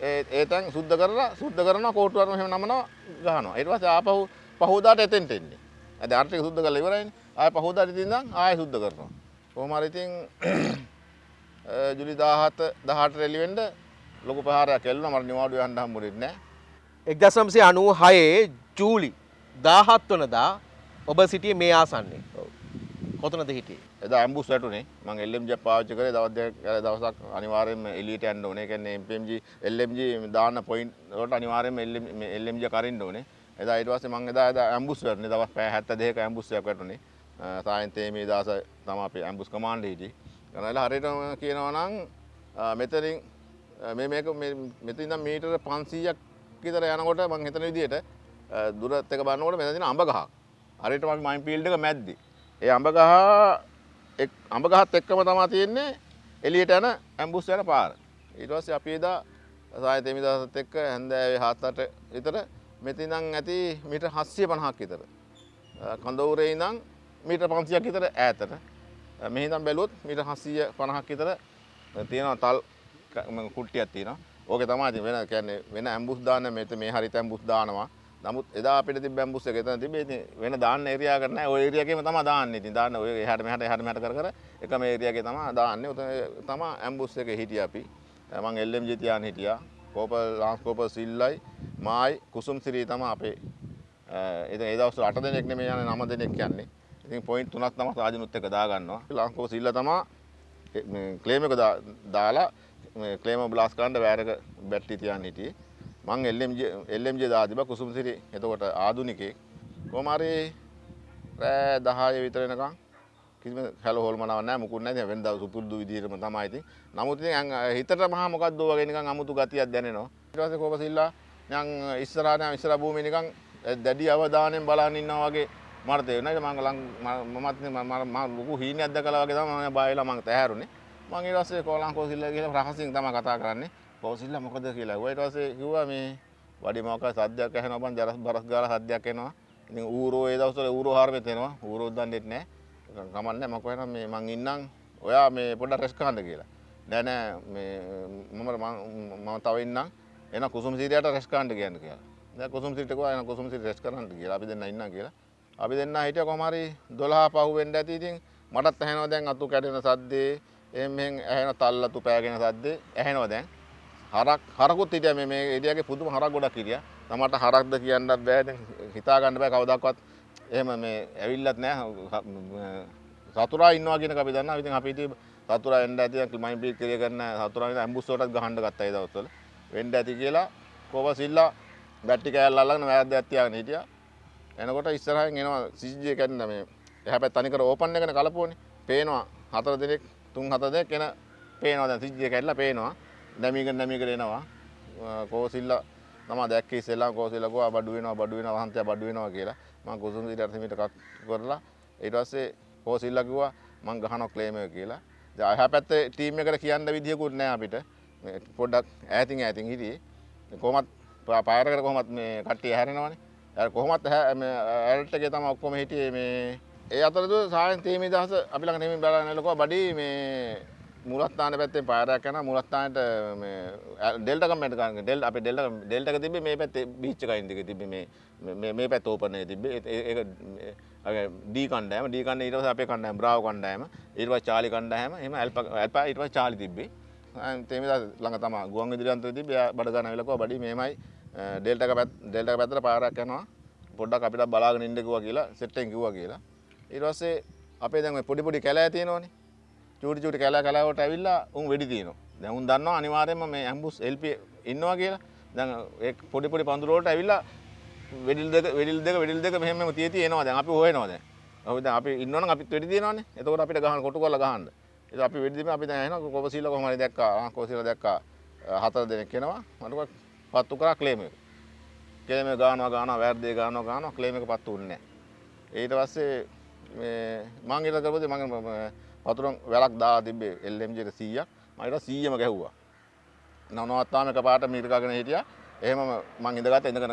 ඒ තැන් සුද්ධ කරලා සුද්ධ කරනවා කෝටුවරම එහෙම නමනවා ගහනවා. ඊට පස්සේ ආපහු පහෝදාට එතෙන්ට එන්නේ. අද ආර්ථික සුද්ධ කරලා ඉවරයිනේ. ආයෙ පහෝදාට ඉතින් ඉඳන් ආයෙ සුද්ධ කරනවා. කොහොම හරි ඉතින් ජුලි 17 18 රෙලි වෙන්න ලොකු ප්‍රහාරයක් එල්ලුණා. මට නිවාඩු යන්න හම්බුනේ නැහැ. එක්දසම්සේ අනුව හයේ ජූලි දාහත් වනදා ඔබ සිටිය මේ ආසන්නේ කොතනද හිටියේ එදා ඇම්බුස් වැටුනේ මම LMG පාවිච්චි කරේ දවස් දෙකක් අර දවසක් අනිවාර්යෙන්ම එළියට යන්න ඕනේ. ඒ කියන්නේ MPMG LMG දාන්න පොයින්ට් වලට අනිවාර්යෙන්ම LMG කරින්න ඕනේ. එදා ඊට පස්සේ මම එදා එදා ඇම්බුස් වැටුනේ. දවස් පැය 72ක ඇම්බුස් එකක් වැටුනේ. සායන්තේ මේ දාස තමයි අපේ ඇම්බුස් කමාන්ඩ් හිටියේ. ගණනලා හරියටම කියනවා නම් අ, මෙතනින් අ, මේ මේක මේ- මෙතන ඉඳන් මීටර 500ක් විතර යනකොට මම හිතන විදිහට අ, දුරත් එක බලනකොට මෙතන තියෙන අඹ ගහක්. හරියටම අපි මයින් ෆීල්ඩ් එක මැද්දේ. ඒ අඹ ගහ එක් අඹ ගහත් එක්කම තමයි තියෙන්නේ එළියට යන ඇම්බුස් යන පාර. ඊට පස්සේ අපි එදා සාය තෙමිදාසත් එක්ක හැන්දෑවේ 7-8 විතර මෙතන ඉඳන් ඇති මීටර් 750ක් විතර. අ, කඳවුරේ ඉඳන් මීටර් 500ක් විතර ඈතට. අ, මෙහි ඉඳන් බැලුවොත් මීටර් 750ක් විතර තියෙනවා තල් ක- ම- කුට්ටියක් තියෙනවා. ඕකේ තමයි ඉතින් වෙන කියන්නේ වෙන ඇම්බුස් දාන්න මෙතන මේ හරිත ඇම්බුස් දානවා. නමුත් එදා අපිට තිබ්බ ඇම්බුස් එක එතන තිබ්බේ ඉතින් වෙන දාන්න ඒරියා එක නැහැ. ওই ඒරියා එකේම තමයි දාන්නේ. ඉතින් දාන්න ඔය එහාට මෙහාට එහාට මෙහාට කර කර එකම ඒරියා එකේ තමයි දාන්නේ. උතන තමයි ඇම්බුස් එකේ හිටියා අපි. මම LMG තියාන හිටියා. කෝපල් ලාන්ස් කෝපල් සිල්ලයි මායි කුසුම් සිරී තමයි අපේ ඉතින් ඒ දවස්වල 8 දෙනෙක් නෙමෙයි යන්නේ 9 දෙනෙක් යන්නේ. ඉතින් පොයින්ට් තුනක් තමයි සාජනුත් එක දාගන්නවා. ලාන්ස් කෝපල් සිල්ලා තමයි ක්ලේම එක දා- දාලා ක්ලේම බ්ලාස් කාන්ඩ වැෑරක බැට්ටි තියන් හිටිය මං එල්ලම්ජ දාතිබ කුසුම්සිරි එතකොට ආදුනිකේ කොමාරි රෑ දහය විතරෙනකම් කිසිම හැල හොල්මනවන්න මුකුන්න වෙද සුපුරදු විදිරම තමයිති නමුති හිතට මහ මොකක්දෝවගෙනක අමුතු ගතියක් දැනවා ටස කොපසිල්ලා යං ඉස්සරාන විස්සර භූමිනිකං දැඩි අවධානයෙන් බලානින්න වගේ මර්තය නට මංගලං මත් ලොකු හීන අද කලාවගේ තම බයිලා මං තැහැරුණේ මගේ රස්සේ කොලන් කෝසිල්ල කියල රහසින් තම කතා කරන්නේ. කෝසිල්ල මොකද කියලා. වයිටසේ කිව මේ වඩි මොක සද්‍යයක් හැන බන් ජරස් බරස් ගල සද්‍යයක් එනවා. ඉතින් ඌරෝ ඒ දවස්වල ඌරෝ හාරමෙතෙනවා ඌරෝ දන්නෙත් නෑ. කමන්න මොකන මේ මං ඉන්නම්. ඔයා මේ පොඩ රෙස්කාන්ඩ කියලා. දැන මම මම තව ඉන්නම්. එන කුසුම් සිරියට රෙස්කාන්ඩ කියන්න කියලා. කුසුම් සිටක යන කුසුම් සිරි රෙස් කරන්න කියලා. අපි දෙන්න ඉන්න කියලා. අපි දෙන්න හිටිය කොමරි දොලා පහුවෙන්ඩ ඇති. ඉතින් මටත් ඇහෙනව දැන් අතු කැටෙන සද්දේ. එමෙන් ඇහෙන තල්ලතු පෑගෙන සද්දේ. ඇහෙනව දැන්. හරක් හරකුත් හිටිය මේ එඩියගේ පුදුම හරක් ගොඩක් කිරිය තමට හරක්ද කියන්න බෑ. හිතාගන්න බෑ කවදක්වත්. එහෙම මේ ඇවිල්ලත් නෑ. සතුරා ඉන්නවා කියන අපි දන්න ඉතින් අපිට සතුරා එන්න ඇති මයින් පිට කිරිය කරන සතුරා ඇම්බුස්සෝටත් ගහන්න ගත්තයි දවස්වල. වෙන්න ඇති කියලා කොබ සිල්ලා බැට්ටි කෑල්ල අල්ලගෙන වැද්ද ඇත්තියාගෙන හිටියා. එනකොට ඉස්සරහෙන් එනවා සිජ්ජය කැන්න මේ එහැපැත් තනිකර ඕපන් එකන කලපුවනි. පේනවා හතර දෙනෙක් තුන් හත දෙනෙක් එන පේනවා දැන් සිජ්ජය කැල්ලා පේනවා. නැමිකන් නැමිකට එනවා. කෝසිල්ල තම දැක්ක ඉස්සෙල්ලා කෝසිල්ලකෝ බඩු වෙනවා බඩු වෙනවා වහන්තය බඩු වෙනවා කියලා. මම කුසුම් සිට අර්ථමිට කත් කරලා ඊට පස්සේ කෝසිල්ල කිව්වා මං ගහනවා ක්ලේම් එක කියලා. දැන් අහා පැත්තේ ටීම් එකට කියන්න විදියකුත් නැහැ අපිට. මේ පොඩ්ඩක් ඈතින් ඈතින් හිටියේ. කොහොමත් පායරකට කොහොමත් මේ කට්ටිය හැරෙනවනේ. කොහොමත් ඇල්ටගේ තම ඔක්කොම හිටියේ මේ ඒ අතරතු සායන් තේමි දහස අපි ළඟ නෙමින් බලන්නලකෝ බඩි මේ මුලස්ථාන පැත්තේ පාරයක් යන මුලස්ථානට ඩෙල්ටකමට ගන්න ඩෙල් අප ඩෙල්ට ඩෙල්ටක තිබ මේ පැත්තේ බිච්චකයින්දික තිබ මේ මේ පැත් ඕපනය තිබ දී කණ්ඩෑම දී කන්න ඉට අපේ කණ්ඩෑම බ්‍රාව කණ්ඩෑම ඒවා චාලි කණ්ඩෑම එම ඇල්ප ඇල්ප ඉටව චාලි තිබේ තේම ළඟ තම ගුවන් ඉදිරියන්ත තිබ බඩගන වෙලකෝ බඩි මේමයි ඩෙල්ටක පැත් ඩෙල්ට පැතර පාරක් යනවා. පොඩ්ඩක් අපිට බලාගෙන ඉඩකුව කියලා සෙට්ටෙන් කිව කියලා. ඉරස්සේ අපේ දැම පොඩිපොඩි කැලා තියනවනේ. චූටි චුටි කැලා කලාවට ඇවිල්ලා උන් වැඩි තියනවා. දැවුන් දන්න අනිවාරයම මේ ඇම්බුස් එල්ප ඉන්නවා කියලා. දැන් පොඩිපොඩි පඳුරෝට ඇවිල්ලා වෙඩිල් දෙක වෙඩිල් දෙක වෙඩිල් දෙක මෙහෙම තිය තියෙනවා දැන් අපි හොයනවා දැන්. අපි දැන් අපි ඉන්නවනම් අපිත් වෙඩි තියනවානේ. එතකොට අපිට ගහන කොටු කරලා ගහන්න. ඒක අපි වෙඩි දීම අපි දැන් එනවා කොපසීල කොහම හරි දැක්කා. ආ කොපසීල දැක්කා. හතර දෙනෙක් එනවා. මට පත්තු කරා ක්ලේම් එක. ක්ලේම් එක ගානවා ගානවා වැරදි ගානවා ගානවා. ක්ලේම් එක පත්තු වුන්නේ නැහැ. ඊට පස්සේ මේ මං ඊට කරපොතේ මම වතුරන් වැලක් දා තිබ්බේ LMG 100ක් මම ඊට 100ම ගැහුවා. නවනවත්තාම එකපාරට මීටරකගෙන හිටියා. එහෙම මං ඉඳගත්ත ඉඳගෙන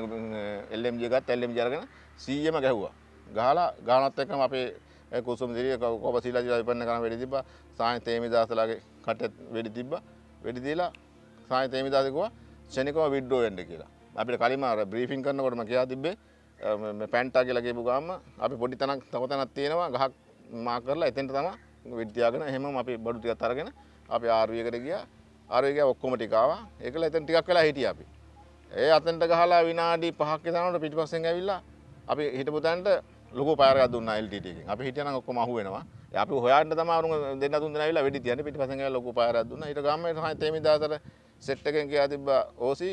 LMG ගත්ත LMG අරගෙන 100ම ගැහුවා. ගහලා ගානත් එක්කම අපේ කුසුම් දිරිය කොප සීලා විපන්න කරන වෙඩි තිබ්බා. සායන් තේමිදාසලාගේ කට්ටෙත් වෙඩි තිබ්බා. වෙඩි දීලා සායන් තේමිදාස කිව්වා ක්ෂණිකව විඩ්‍රෝ වෙන්න කියලා. අපිට කලින්ම අර බ්‍රීෆින් කරනකොටම කියා තිබ්බේ මේ පැන්ටා කියලා කියපු ගාම අපි පොඩි තැනක් තව තැනක් තියෙනවා ගහක් මා කරලා එතෙන්ට තමයි විද්‍යාගෙන එහෙම අපි බඩු ටිකක් අරගෙන අපි RV එකට ගියා. RV ගියා ඔක්කොම ටික ආවා. ඒකල එතෙන් ටිකක් වෙලා හිටියා අපි. ඒ අතෙන්ට ගහලා විනාඩි 5ක් විතරනකොට පිටිපස්සෙන් ඇවිල්ලා අපි හිටපු තැනට ලොකු පාරයක් දුන්නා LTT එකෙන්. අපි හිටියනම් ඔක්කොම අහු වෙනවා. අපි හොයන්න තමයි අරුන් දෙන්න තුන් දෙනා ඇවිල්ලා වෙඩි තියන්නේ. පිටිපස්සෙන් ඇවිල්ලා ලොකු පාරයක් දුන්නා. ඊට ගාමේ තමයි තේමි දාසර සෙට් එකෙන් කියා තිබ්බා ඕසි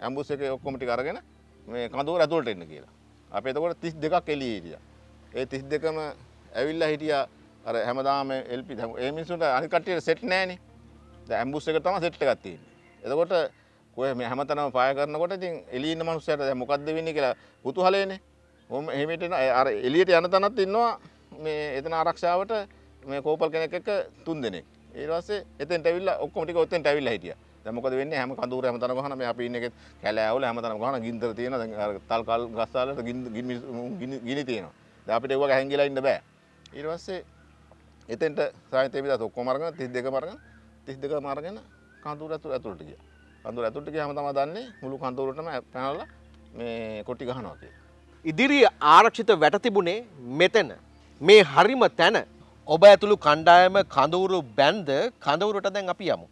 ඇම්බුස් එකේ ඔක්කොම ටික අරගෙන මේ කඳවුර ඇතුළට එන්න කියලා. අපි එතකොට 32ක් එළියේ හිටියා. ඒ 32ම ඇවිල්ලා හිටියා අර හැමදාම එල්පි ඒ මිනිස්සුන්ට අනිත් කට්ටියට සෙට් නැහනේ දැන් ඇම්බුස් එක තමයි සෙට් එකක් තියෙන්නේ. එතකොට කොහේ මේ හැමතැනම පාය කරනකොට ඉතින් එළියේ ඉන්න මිනිස්සුන්ට දැන් මොකද්ද වෙන්නේ කියලා කුතුහලයනේ ඔහොම එහෙමට එන අර එළියට යන තැනත් ඉන්නවා මේ එතන ආරක්ෂාවට මේ කෝපල් කෙනෙක් එක්ක තුන් දෙනෙක්. ඊට පස්සේ එතෙන්ට ඇවිල්ලා ඔක්කොම ටික ඔතෙන්ට ඇවිල්ලා හිටියා. දැන් මොකද වෙන්නේ? හැම කඳුර හැමතැනම ගහන මේ අපි ඉන්න එකෙත් කැලෑවල හැමතැනම ගහන ගින්දර තියෙනවා. දැන් අර තල් කල් ගස් වලට ගිනි ගිනි තියෙනවා. දැන් අපිට ඒව ගහන් ගිලා ඉන්න බෑ. ඊට පස්සේ එතෙන්ට සාහිත්‍ය විදත් ඔක්කොම අරගෙන 32ම අරගෙන 32ම අරගෙන කඳුර ඇතුළ ඇතුළට ගියා. කඳුර ඇතුළට ගියාම තමයි දන්නේ මුළු කඳුරටම පැනලා මේ කොටි ගහනවා කියලා. ඉදිරි ආරක්ෂිත වැට තිබුණේ මෙතන. මේ හරිම තැන. ඔබ ඇතුළු කණ්ඩායම කඳවුරු බැන්ද කඳවුරට දැන් අපි යමු.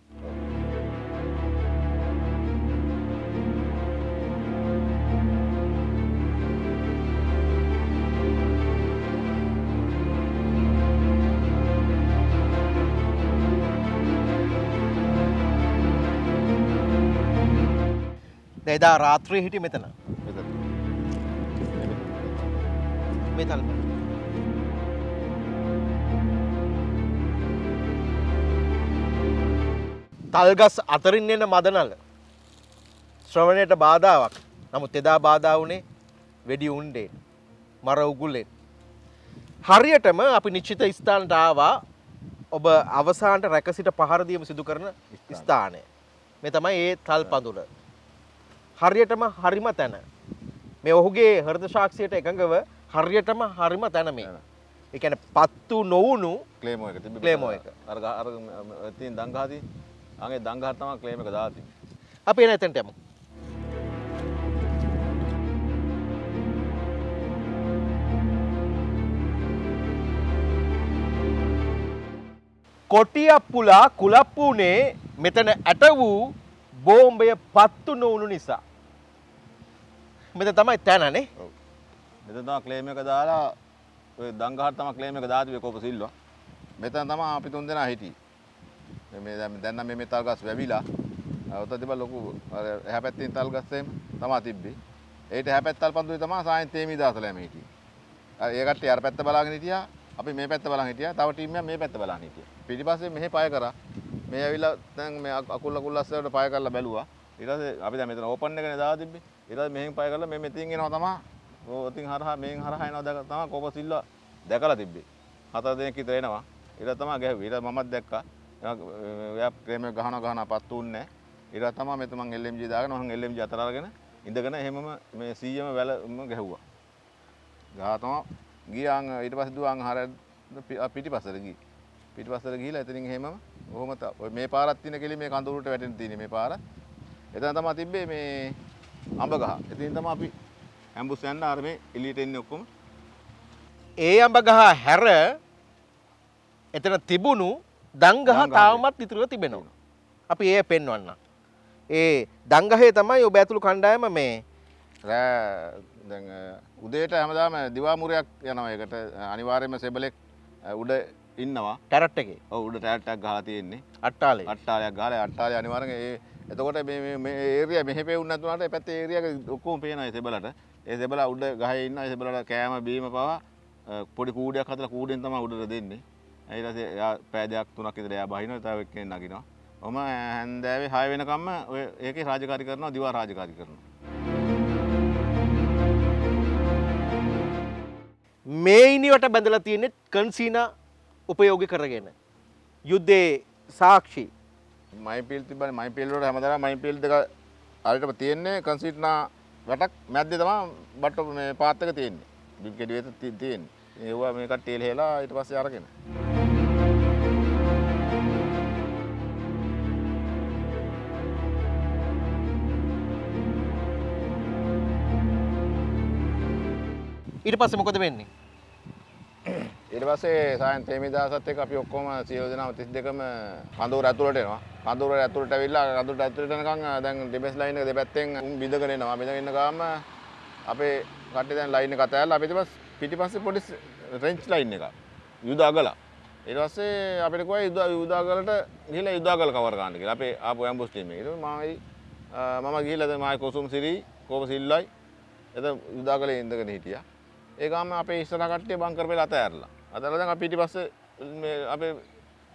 එදා රාත්‍රියේ හිටියේ මෙතන. මේ තල්ප. තල්ගස් අතරින් එන මදනල ශ්‍රවණයට බාධාවක්. නමුත් එදා බාධා වුණේ වෙඩි උණ්ඩේ මර උගුලෙන්. හරියටම අපි නිශ්චිත ස්ථානට ආවා ඔබ අවසානට රැකසිට පහරදීම සිදු කරන ස්ථානය. මේ තමයි ඒ තල් පඳුර. හරියටම හරිම තැන. මේ ඔහුගේ හෘද සාක්ෂියට එකඟව හරියටම හරිම තැන මේ. ඒ කියන්නේ පත්තු නොවුණු ක්ලේමෝ එක තිබ්බේ. ක්ලේමෝ එක. අර අර තියෙන දංගහදී අගේ දංගහට තමයි ක්ලේම් එක දාලා තිබ්බේ. අපි එන එතනට යමු. කොටියප්පුලා කුලප්පුනේ මෙතන ඇට වූ බෝම්බය පත්තු නොවුණු නිසා. මෙත තමයි තැනනේ. ඔව්. මෙතන තමයි ක්ලේම් එක දාලා ඔය දංගහට තමයි ක්ලේම් එක දාලා තිබ්බේ කෝප සිල්වා. මෙතන තමයි අපි තුන් දෙනා හිටියේ. මේ- මේ දැන් දැන් නම් මේ මෙතල් ගස් වැවිලා. ඔත තිබ්බ ලොකු අර එහා පැත්තේ තල් ගස් එහෙම තමයි තිබ්බේ. ඒට එහා පැත්තල් පන්දුවේ තමයි සායන් තේමි දාසලා යම හිටියේ. අර ඒ කට්ටිය අර පැත්ත බලාගෙන හිටියා. අපි මේ පැත්ත බලන් හිටියා. තව ටීම් එකක් මේ පැත්ත බලන් හිටියා. පිටිපස්සේ මෙහෙ පය කරා. මේ ඇවිල්ලා දැන් මේ අක- අකුල් අකුල් අස්සට පය කරලා බැලුවා. ඊට පස්සේ අපි දැන් මෙතන ඕපන් එකනේ දාලා තිබ්බේ. ඊට පස්සේ මෙහෙන් පය කරලා මේ මෙතින් එනවා තමයි. ඔතින් හරහා මෙහෙන් හරහා එනවා දැක තමයි කෝප සිල්වා දැකලා තිබ්බේ. හතර දෙනෙක් විතර එනවා. ඊට තමයි ගැහුවේ. ඊට මමත් දැක්කා. එයා ප්‍රේම ගහන ගහන පත්තු උන්නේ. ඊට තමයි මෙතන මං LMG දාගෙන මං LMG අතර අරගෙන ඉඳගෙන එහෙමම මේ 100ම වැලම ගැහුවා. ගහ තමයි ගියාන් ඊට පස්සේ දුවන් හර පිටිපස්සට ගියේ. පිටිපස්සට ගිහිලා එතනින් එහෙමම ඔහොම ත- ඔය මේ පාරක් තියෙන කෙලි මේ කඳුරුට වැටෙන්න තියෙන්නේ මේ පාර. එතන තමයි තිබ්බේ මේ අඹ ගහ. එතනින් තමයි අපි ඇම්බුස් යන්න අර මේ එළියට එන්නේ ඔක්කොම. ඒ අඹ ගහ හැර එතන තිබුණු දංගහ. තාමත් ඉතුරුව තිබෙනවා. අපි ඒ පෙන්වන්න. ඒ දංගහේ තමයි ඔබ ඇතුළු කණ්ඩායම මේ දැන් උදේට හැමදාම දිවාමුරයක් යනවා ඒකට අනිවාර්යයෙන්ම සෙබලෙක් උඩ ඉන්නවා. ටැරට් එකේ ඔව් උඩ ටෑට්ටක් ගහලා තියෙන්නේ. අට්ටාලේ. අට්ටාලයක් ගහලා අට්ටාලේ අනිවාර්යෙන් ඒ එතකොට මේ මේ මේ ඒරියා මෙහෙ පෙවුන්නේ නැතුණාට ඒ පැත්තේ ඒරියා එක ඔක්කොම පේනවා ඒ සෙබලට. ඒ සෙබලා උඩ ගහේ ඉන්නවා. ඒ සෙබලට කෑම බීම පවා අ, පොඩි කූඩයක් හදලා කූඩෙන් තමයි උඩට දෙන්නේ. ඊට පස්සේ එයා පෑ දෙකක් තුනක් විතර එයා බහිනවා. තව එක්කෙනෙක් නගිනවා. ඔහම හැන්දෑවේ 6 වෙනකම්ම ඔය ඒකේ රාජකාරී කරනවා දිවා රාජකාරී කරනවා. මේ ඉනිවට බැඳලා තියෙන්නේ කන්සීනා උපයෝගි කරගෙන. යුද්ධේ සාක්ෂි මයිපිල් තිබන මයිපිල්ලට හැමදර මයිපිල් දෙක අරිටම තියෙන්නේ. කන්සිට්නා වැටක් මැද්ද තමා බට්ට මේ පාත්තක තියෙන්නේ. බිගෙඩිවෙත තියෙන් ඒවා මේකට ටේල් හෙලා ඊට පස්ස අරගෙන. ඊට පස්සේ මොකද වෙන්නේ? ඊට පස්සේ සයන් තේමිදාසත් එක්ක අපි ඔක්කොම සියලු දෙනාම 32ම කඳවුර ඇතුළට එනවා. කඳවුර ඇතුළට ඇවිල්ලා කඳවුරට ඇතුළට එනකන් දැන් ඩිෆෙන්ස් ලයින් එක දෙපැත්තෙන් උන් බිඳගෙන එනවා. බිඳගෙන ඉන්න ගාම අපේ කට්ටිය දැන් ලයින් එක අතහැරලා අපි ඊට පස්සේ පිටිපස්සේ පොඩි රෙන්ච් ලයින් එකක්. යුද අගලා. ඊට පස්සේ අපිට කිව්වා යුද යුද අගලට ගිහලා යුද අගල කවර් ගන්න කියලා. අපේ ආපු ඇම්බුස් ටීම් එක. ඊට පස්සේ මායි මම ගිහිල්ලා දැන් මායි කොසුම් සිරි කෝප සිල්ලයි එතන යුද අගලේ ඉඳගෙන හිටියා. ඒ ගාම අපේ ඉස්සර කට්ටිය බංකර් පෙළ අතෑරලා. අතෑරලා දැන් අපි පිටිපස්සේ මේ අපේ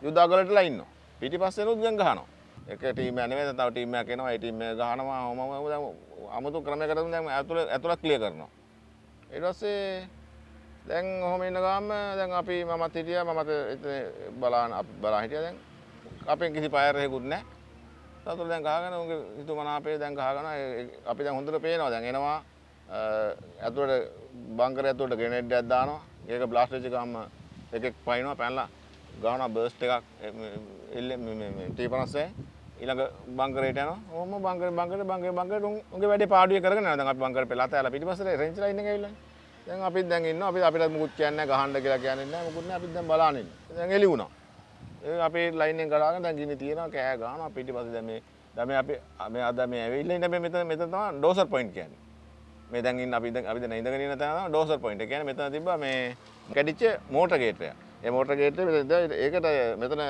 යුදාගලටලා ඉන්නවා. පිටිපස්සේ නුත් දැන් ගහනවා. එක ටීම් එකක් නෙවෙයි තව ටීම් එකක් එනවා. ඒ ටීම් එක ගහනවා. ඔහම ඔහම දැන් අමුතු ක්‍රමයකට දැන් ඇතුළ ඇතුළත් ක්ලියර් කරනවා. ඊට පස්සේ දැන් ඔහම ඉන්න ගාම දැන් අපි මමත් හිටියා මමත් එතන බලාන අපි බලා හිටියා දැන් අපෙන් කිසි පයර් එකකුත් නැහැ. සතුට දැන් ගහගෙන උන්ගේ හිතුමනාපේ දැන් ගහගෙන ඒ- ඒ- අපි දැන් හොඳට පේනවා දැන් එනවා අ, ඇතුළට බංකර ඇතුළට ගෙනෙඩ් එකක් දානවා ඒක බ්ලාස්ට් වෙච්ච ගාම එකෙක් පයින්නවා පැනලා ගානවා බර්ස්ට් එකක් එල්ල මේ මේ මේ T50 ඊළඟ බංකරේට යනවා ඕම බංකර බංකර බංකර බංකර උන්ගේ වැඩේ පාඩුවේ කරගෙන යනවා දැන් අපි බංකර පෙළත ඇලා පිටිපස්සේ රෙන්ච් ලයින් එක ඇවිල්ලා දැන් අපිත් දැන් ඉන්නවා අපි අපිට මුකුත් කියන්නේ නැහැ ගහන්න කියලා කියන්නේ නැහැ මුකුත් නැහැ අපිත් දැන් බලාගෙන ඉන්නවා දැන් එළි වුණා ඒ අපේ ලයින් එක ගලාගෙන දැන් ගිනි තියෙනවා කෑ ගහනවා පිටිපස්සේ දැන් මේ දැන් මේ අපි මේ අද මේ ඇවිල්ලා ඉන්න මේ මෙතන මෙතන තමයි ඩෝසර් පොයින්ට් කියන්නේ මේ දැන් ඉන්න අපි දැන් අපි දැන් ඉඳගෙන ඉන්න තැන තමයි ඩෝසර් පොයින්ට්. ඒ කියන්නේ මෙතන තිබ්බා මේ කැඩිච්ච මෝටර් ගේට් එක. ඒ මෝටර් ගේට් එක මෙතන ඒකට මෙතන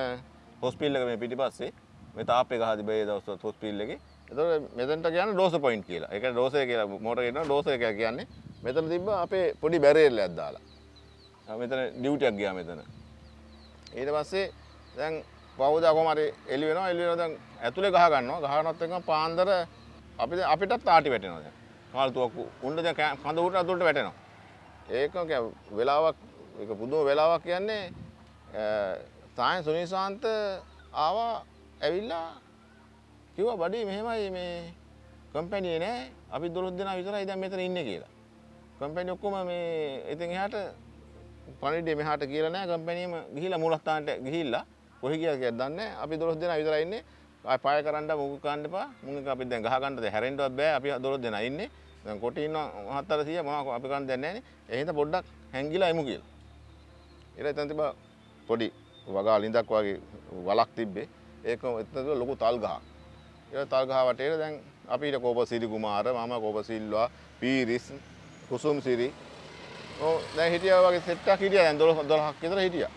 හොස්පිටල් එක මේ පිටිපස්සේ මේ තාප් එක හදි බේ දවස්වල හොස්පිටල් එකේ එතකොට මෙතනට කියන්නේ ඩෝස පොයින්ට් කියලා. ඒක ඩෝස එක කියලා මෝටර් එකේ ඩෝස එක කියන්නේ මෙතන තිබ්බ අපේ පොඩි බැරියර් එකක් දාලා. ආ මෙතන ඩියුටියක් ගියා මෙතන. ඊට පස්සේ දැන් පවුද කොහම හරි එළි වෙනවා එළි වෙනවා දැන් ඇතුලේ ගහ ගන්නවා ගහනත් එක්කම පාන්දර අපි දැන් අපිටත් ආටි වැටෙනවා දැන්. කාල්තුවක් උණ්ඩ දැන් කෑ- කඳ උඩට අතුලට වැටෙනවා. ඒක කිය- වෙලාවක් ඒක පුදුම වෙලාවක් කියන්නේ තායන් සුනිසාන්ත ආවා ඇවිල්ලා කිව්වා බඩේ මෙහෙමයි මේ කම්පැනියේ නෑ අපි දොළොස් දෙනා විතරයි දැන් මෙතන ඉන්නේ කියලා. කම්පැනි ඔක්කොම මේ ඉතින් එහාට පණිඩේ මෙහාට කියලා නෑ කම්පැනියම ගිහිල්ලා මූලස්ථානට ගිහිල්ලා කොහේ ගියා කියලා දන්නේ නෑ. අපි දොළොස් දෙනා විතරයි ඉන්නේ. ආය පාය කරන්න මුග කන්න එපා. මුග එක අපි දැන් ගහ ගන්නද හැරෙන්නවත් බෑ. අපි දොළොස් දෙනා ඉන්නේ. දැන් කොටි ඉන්නවා 700 මොනවා අපි කරන්න දෙන්නේ නෑනේ. ඒ හින්දා පොඩ්ඩක් හැංගිලා එමු කියලා. ඊට එතන තිබ්බා පොඩි වගා ලිඳක් වගේ වලක් තිබ්බේ. ඒක එතන තිබ්බා ලොකු තල් ගහක්. ඒ තල් ගහ වටේට දැන් අපිට කෝප සිරි කුමාර මම කෝප සිල්වා පීරිස් කුසුම් සිරි ඔව් දැන් හිටියා වගේ සෙට් එකක් හිටියා දැන් 12 12ක් විතර හිටියා.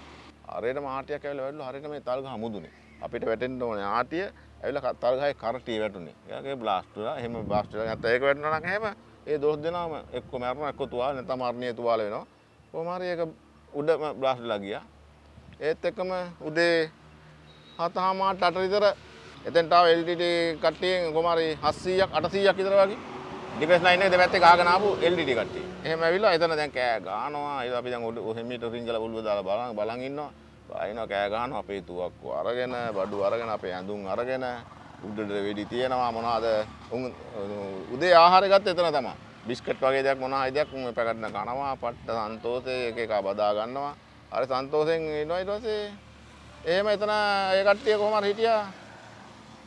හරියටම ආටියක් ඇවිල්ලා වැටුණා හරියට මේ තල් ගහ මුදුනේ. අපිට වැටෙන්න ඕනේ ආටිය ඇවිල්ලා ක- තල් ගහේ කරටිය වැටුනේ. ඒකේ බ්ලාස්ට් වෙලා එහෙම බ්ලාස්ට් වෙලා නැත්නම් ඒක වැටුණා නම් එහෙම ඒ 12 දෙනාම එක්ක මරනවා එක්ක තුවාල නැත්නම් මරණීය තුවාල වෙනවා. කොහොම හරි ඒක උඩම බ්ලාස්ට් වෙලා ගියා. ඒත් එක්කම උදේ හතහාමාට අට විතර එතෙන්ට ආව LTT කට්ටියෙන් කොහොම හරි 700ක් 800ක් විතර වගේ ඩිෆෙන්ස් ලයින් එක දෙපැත්තේ ගහගෙන ආපු LTT කට්ටිය. එහෙම ඇවිල්ලා එතන දැන් කෑ ගහනවා. ඒක අපි දැන් උඩ හෙමීටර් රින්ගල උළුව දාලා බලන් බලන් ඉන්නවා. බයිනවා කෑ ගහනවා අපේ තුවක්කු අරගෙන බඩු අරගෙන අපේ ඇඳුම් අරගෙන උඩට වෙඩි තියෙනවා මොනවාද? උන් උදේ ආහාරය ගත්ත එතන තමයි. බිස්කට් වගේ දෙයක් මොනවා හරි දෙයක් උන් පැකට් එක කනවා පට්ට සන්තෝෂේ එක එක බදා ගන්නවා. අර සන්තෝෂෙන් ඉන්නවා ඊට පස්සේ එහෙම එතන ඒ කට්ටිය කොහොම හරි හිටියා.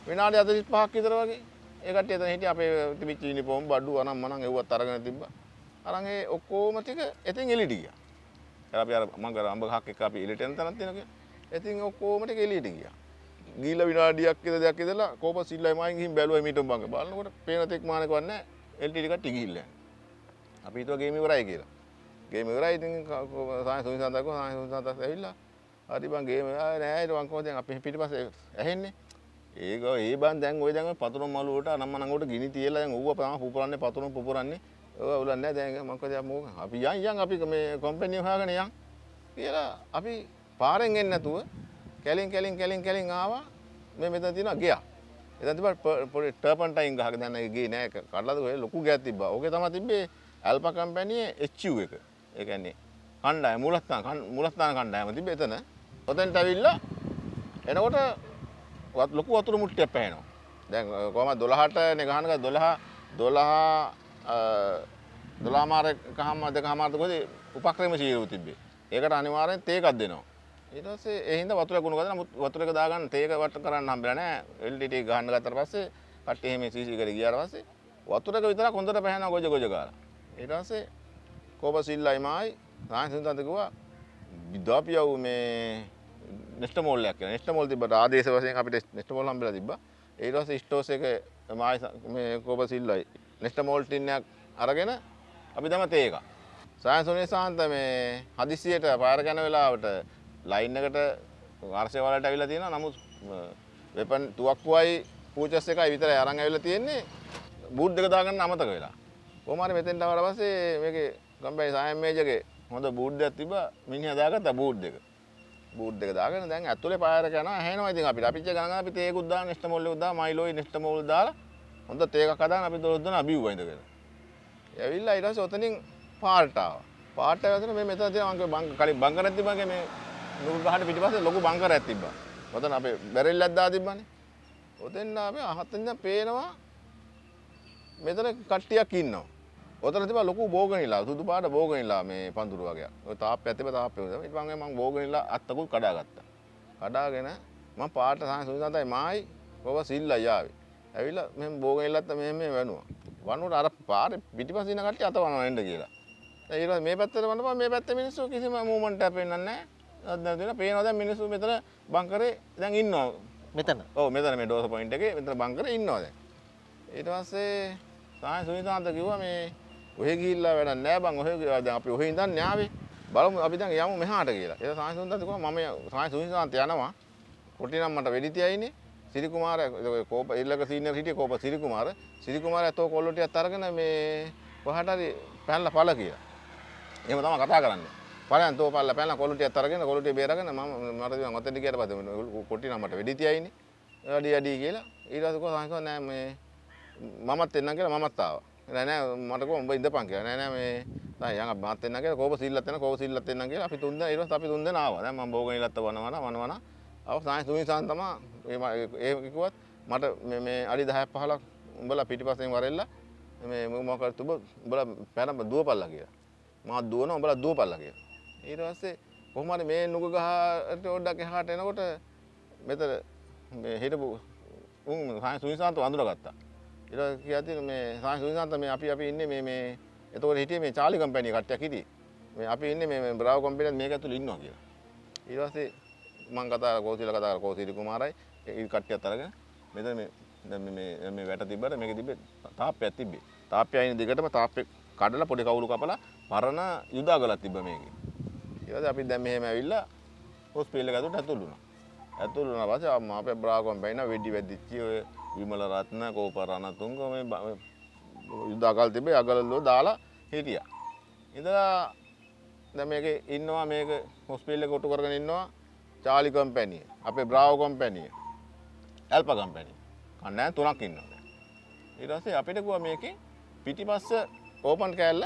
විනාඩි 45ක් විතර වගේ. ඒ කට්ටිය එතන හිටියා අපේ තිබිච්ච යුනිෆෝම් බඩු අනම් මනම් එව්වත් අරගෙන තිබ්බා. අරන් ඒ ඔක්කොම ටික එතින් එළියට ගියා. එයා අපි අර මං කර අඹ ගහක් එක්ක අපි එළියට යන තැනක් තියෙනවා කියලා. එතින් ඔක්කොම ටික එළියට ගියා? ගිහිල්ලා විනාඩියක් විතර දෙයක් ඉඳලා කෝප සිල්ලයි මයින් ගිහින් බැලුවා මීටම් බංග බලනකොට පේන තෙක් මානක වන්නේ එල්ටීඩි කට්ටිය ගිහිල්ලා යනවා. අපි හිතුවා ගේම ඉවරයි කියලා. ගේම ඉවරයි. ඉතින් සාය සුනිසන්තකෝ සාය සුනිසන්තත් ඇවිල්ලා හරි බං ගේම ආ නෑ ඊට මං කොහොමද දැන් අපි පිටිපස්සේ ඇහෙන්නේ. ඒක ඒ බං දැන් ওই දැන් ඔය පතුරුම් මළු වලට අනම්ම නංගොට ගිනි තියලා දැන් ඌව තමයි පුපුරන්නේ පතුරුම් පුපුරන්නේ. ඔය උලන්නේ දැන් මං කොහොමද මොක අපි යන් යන් අපි මේ කම්පැනි හොයාගෙන යන්. කියලා අපි පාරෙන් එන්නේ නැතුව කැලින් කැලින් කැලින් කැලින් ආවා. මේ මෙතන තියෙනවා ගියා එතන තිබ්බා ප- පොඩි ටර්පන්ටයින් ගහක. දැන් ඒ ගේ නෑ. කඩලාද ඔය ලොකු ගෑක් තිබ්බා. ඕකේ තමයි තිබ්බේ ඇල්පා කම්පැනියේ HU එක. ඒ කියන්නේ කණ්ඩායම මූලස්ථාන කණ්- මූලස්ථාන කණ්ඩායම තිබ්බේ එතන. ඔතෙන්ට ඇවිල්ලා එනකොට වත්- ලොකු වතුර මුට්ටියක් පැහැෙනවා. දැන් ඔය කොහමද? 12ට නේ ගහන එක 12 12 12 මාර එකහම දෙකහමාරද කොහෙද උපක්‍රම ශීරුව තිබ්බේ. ඒකට අනිවාර්යෙන් තේකක් දෙනවා. ඊට පස්සේ ඒ හින්දා වතුර කුණු ගත්තා නමුත් වතුර එක දාගන්න තේක වට කරන්න හම්බෙලා නැහැ. LDT ගහන්න ගත්තට පස්සේ කට්ටිය එහෙම CC කරේ ගියාට පස්සේ වතුර එක විතරක් හොඳට පැහැෙනවා ගොජ ගොජ ගාලා ඊට පස්සේ කෝප සිල්ලයි මායි සායන්සන්තන්ත කිව්වා විදාපියව මේ නෙස්ට මෝල්ලයක් කියලා. නෙස්ට මෝල් තිබ්බට ආදේශ වශයෙන් අපිට නෙස්ට මෝල් හම්බෙලා තිබ්බා. ඊට පස්සේ ස්ටෝස් එක මායි ස- මේ කෝප සිල්ලයි නෙස්ට මෝල් ටින් එකක් අරගෙන අපි දැම්ම තේක සායන්සුනේ සාන්ත මේ හදිස්සියට පාර යන වෙලාවට ලයින් එකට වර්ෂය වලට ඇවිල්ලා තියෙනවා. නමුත් වෙපන් තුවක්කුවයි පූචස් එකයි විතරයි අරන් ඇවිල්ලා තියෙන්නේ. බූට් දෙක දාගන්න අමතක වෙලා. කොහොම හරි මෙතෙන්ට ආවට පස්සේ මේකේ ගම්බැයි සායම් මේජගේ හොඳ බූට් දෙකක් තිබ්බා. මිනිහා දාගත්තා බූට් දෙක බූට් දෙක දාගෙන දැන් ඇතුලේ පාරක යනවා ඇහෙනවා ඉතින් අපිට. අපිච්ච ගණන් අපි තේකුත් දාන නෙස්ට මොල් එකක් දාලා මයිලෝයි නෙස්ට මොල් දාලා හොඳ තේකක් හදාන අපි දොස් දෙනා බිව්වා ඉඳගෙන ඇවිල්ලා ඊට පස්සේ ඔතනින් පාරට ආවා පාරට ඇවිල්ලා මේ මෙතන තියෙන මං බං කලින් බංකරක් තිබ්බගේ මේ නුග ගහට පිටිපස්සේ ලොකු බංකරයක් තිබ්බා ඔතන අපේ බැරෙල්ලක් දාලා තිබ්බනේ ඔතෙන් ආවේ අහතෙන් දැන් පේනවා මෙතන කට්ටියක් ඉන්නවා. ඔතන තිබා ලොකු බෝගනිලා සුදු පාට බෝගනිලා මේ පඳුරු වගේ. ඔය තාප්පයක් තිබා තාප්පේ උදේ. ඊට පස්සේ මම බෝගනිලා අත්තකුත් කඩාගත්තා. කඩාගෙන මම පාට සාහන සුදුසන්තයි මායි කොව සිල්ලා යාවේ. ඇවිල්ලා මෙහෙම බෝගනිලත් මෙහෙම මෙහෙම වැනුවා. වනුවට අර පාරේ පිටිපස්සේ ඉන්න කට්ටිය අත වනවා එන්න කියලා. දැන් පස්සේ මේ පැත්තට වන්නපන් මේ පැත්තේ මිනිස්සු කිසිම මූවමන්ට් එකක් පෙන්වන්නේ නැහැ. දැන් දෙන පේනවා දැන් මිනිස්සු මෙතන බංකරේ දැන් ඉන්නවා. මෙතන ඔව් මෙතන මේ ඩෝස පොයින්ට් එකේ මෙතන බංකරේ ඉන්නවා දැන්. ඊට පස්සේ සාය සුනිතාන්ත කිව්වා මේ ඔහෙ ගිහිල්ලා වැඩක් නෑ බං ඔහෙ දැන් අපි ඔහෙ ඉඳන් න්යාවේ බලමු අපි දැන් යමු මෙහාට කියලා. ඒක සාය සුනිතාන්ත කිව්වා මම සාය සුනිතාන්ත යනවා. කොටි නම් මට වෙඩි තියයිනේ. සිරිකුමාර කෝප ඉල්ලක සීනියර් හිටිය කෝප සිරිකුමාර සිරිකුමාර ඇතෝ කොල්ලෝ ටිකක් අරගෙන මේ කොහට හරි පැනලා පළ කියලා. එහෙම තමයි කතා කරන්නේ. පළයන් තෝ පල්ලා පැනලා කොල්ලෝ ටිකක් අරගෙන කොල්ලෝ ටික බේරගෙන මම මට දිවන් ඔතෙන්ට ගියට පස්සේ කොටි නම් මට වෙඩි තියයිනේ. වැඩි වැඩි කියලා ඊට පස්සේ කොහොමද සංකෝ නෑ මේ මමත් එන්නම් කියලා මමත් ආවා. නෑ නෑ මට කොහොම උඹ ඉඳපන් කියලා. නෑ නෑ මේ දැන් යන් මමත් එන්නම් කියලා කෝප සිල්ලත් එන්න කෝප සිල්ලත් එන්නම් කියලා අපි තුන් දෙනා ඊට පස්සේ අපි තුන් දෙනා ආවා. දැන් මම බෝගෙන ඉලත්ත වනවන වනවන ආව සායන් සුවිසාන් තමයි ඒ කිව්වත් මට මේ මේ අඩි 10ක් 15ක් උඹලා පිටිපස්සෙන් වරෙල්ලා මේ මොකක්ද තුඹ උඹලා පැන දුවපල්ලා කියලා. මා දුවනවා උඹලා දුවපල්ලා කියලා. ඊට පස්සේ කොහොම හරි මේ නුග ගහට පොඩ්ඩක් එහාට එනකොට මෙතන මේ හිටපු උන් සායන් සුවිසාන්ත වඳුරගත්තා. ඊට පස්සේ කියතින මේ සායන් සුවිසාන්ත මේ අපි අපි ඉන්නේ මේ මේ එතකොට හිටියේ මේ චාලි කම්පැනි කට්ටියක් හිටියේ. මේ අපි ඉන්නේ මේ මේ බ්‍රාවෝ කම්පැනිත් මේක ඇතුළේ ඉන්නවා කියලා. ඊට පස්සේ මං කතා කරලා කෝසිල කතා කරලා කෝසිරි කුමාරයි ඒ කට්ටියත් අරගෙන මෙතන මේ දැන් මේ මේ මේ වැට තිබ්බට මේක තිබ්බේ තාප්පයක් තිබ්බේ. තාප්පය අයින දිගටම තාප්පේ කඩලා පොඩි කවුළු කපලා පරණ යුදාගලක් තිබ්බ මේකේ. ඊට පස්සේ අපි දැන් මෙහෙම ඇවිල්ලා හොස්පිටල් එක ඇතුළට ඇතුළු වුණා. ඇතුළු වුණා පස්සේ ආ අපේ බ්‍රාකෝම් බයින වෙඩි වැදිච්චි ඔය විමල රත්න කෝප රණතුංග මේ බ- මේ යුදාගල් තිබ්බේ අගලල්ලෝ දාලා හිටියා. ඉඳලා දැන් මේකේ ඉන්නවා මේක හොස්පිටල් එක ඔට්ටු කරගෙන ඉන්නවා චාලි කම්පැනිය අපේ බ්‍රාවෝ කම්පැනිය ඇල්ප කම්පැනි කන්නෑ තුනක් ඉන්නවා දැන්. ඊට පස්සේ අපිට කිව්වා මේකේ පිටිපස්ස ඕපන් කෑල්ල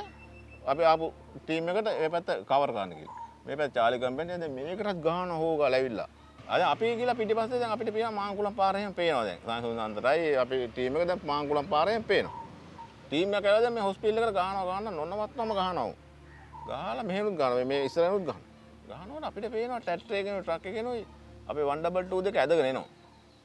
අපි ආපු ටීම් එකට ඒ පැත්ත කවර් කරන්න කියලා. මේ පැත්ත චාලි කම්පැනිය දැන් මේකටත් ගහන හොගා läවිලා. අද අපි කියලා පිටිපස්සේ දැන් අපිට පේනවා මාංකුලම් පාර එහෙම පේනවා දැන්. සංසුන්දන්තරයි අපි ටීම් එක දැන් මාංකුලම් පාර එහෙම පේනවා. ටීම් එක ඇවිල්ලා දැන් මේ හොස්පිටල් එකට ගහනවා ගහන්න නොනවත්වම ගහනවා. ගහලා මෙහෙනුත් ගහනවා මේ ඉස්සරහනුත් ගහනවා. ගහනකොට අපිට පේනවා ට්‍රැක්ටර් එකේනෝ ට්‍රක් එකේනෝ අපේ 122 දෙක ඇදගෙන එනවා.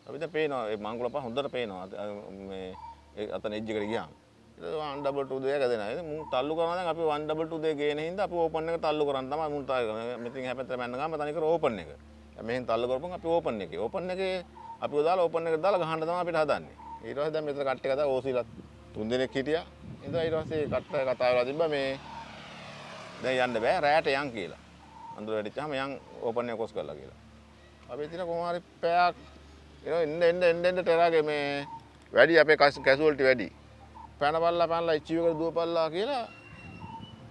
අපිට පේනවා ඒ මංගුල පහ හොඳට පේනවා අත- අ- මේ ඒ අතන එජ් එකට ගියාම. ඊට 122 දෙක ඇදෙනවා. ඉතින් මුන් තල්ලු කරනවා දැන් අපි 122 දෙක ගේන හින්දා අපි ඕපන් එක තල්ලු කරන් තමයි මුන් තාය මෙතින් හැපැත්තට මැන්න ගාම තනිකර ඕපන් එක. දැන් මෙහෙන් තල්ලු කරපුවම අපි ඕපන් එකේ. ඕපන් එකේ අපි දාලා ඕපන් එකට දාලා ගහන්න තමයි අපිට හදන්නේ. ඊට පස්සේ දැන් මෙතන කට්ටිය කතා ඕසිලත් තුන් දෙනෙක් හිටියා. ඉතින් ඊට පස්සේ කට්ටිය කතා වෙලා තිබ්බා මේ දැන් යන්න බෑ රැයට යන් කියලා. අඳුර වැඩිච්චාම යන් ඕපන් එක කොස් කරලා කියලා. අපි ඉතින් කොහොම හරි පැයක් එනවා එන්න එන්න එන්න එන්න ටෙරාගේ මේ වැඩි අපේ කැසුවල්ටි වැඩි. පැනපල්ලා පැනලා ඉච්චි එකට දුවපල්ලා කියලා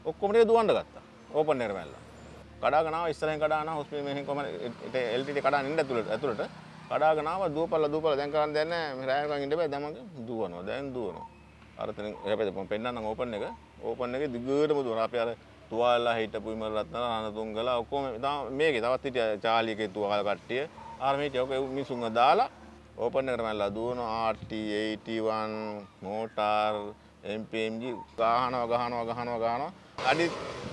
ඔක්කොම ටික දුවන්න ගත්තා. ඕපන් එකට පැනලා. කඩාගෙන ආවා ඉස්සරහින් කඩාගෙන ආවා හොස්පිටල් මෙහෙන් කොහම LTT කඩාගෙන ඉන්න ඇතුළට ඇතුළට කඩාගෙන ආවා දුවපල්ලා දුවපල්ලා දැන් කරන්න දෙයක් නැහැ. මේ රෑයකන් ඉන්න බෑ දැන් මම දුවනවා. දැන් දුවනවා. අර තන හැබැයි මම පෙන්නන්නම් ඕපන් එක. ඕපන් එකේ දිගටම දුවනවා. අපි අර තුවාලලා හිටපු ඉමර රත්න රණතුංගලා ඔක්කොම තව මේකේ තවත් හිටියා චාලි එකේ තුවාල කට්ටිය. ආර මේ ටික ඔක මිනිසුන්ව දාලා ඕපන් එකට මැල්ලා දුවනවා. RT 81 මෝටාර් MPMG ගහනවා ගහනවා ගහනවා ගහනවා. අඩි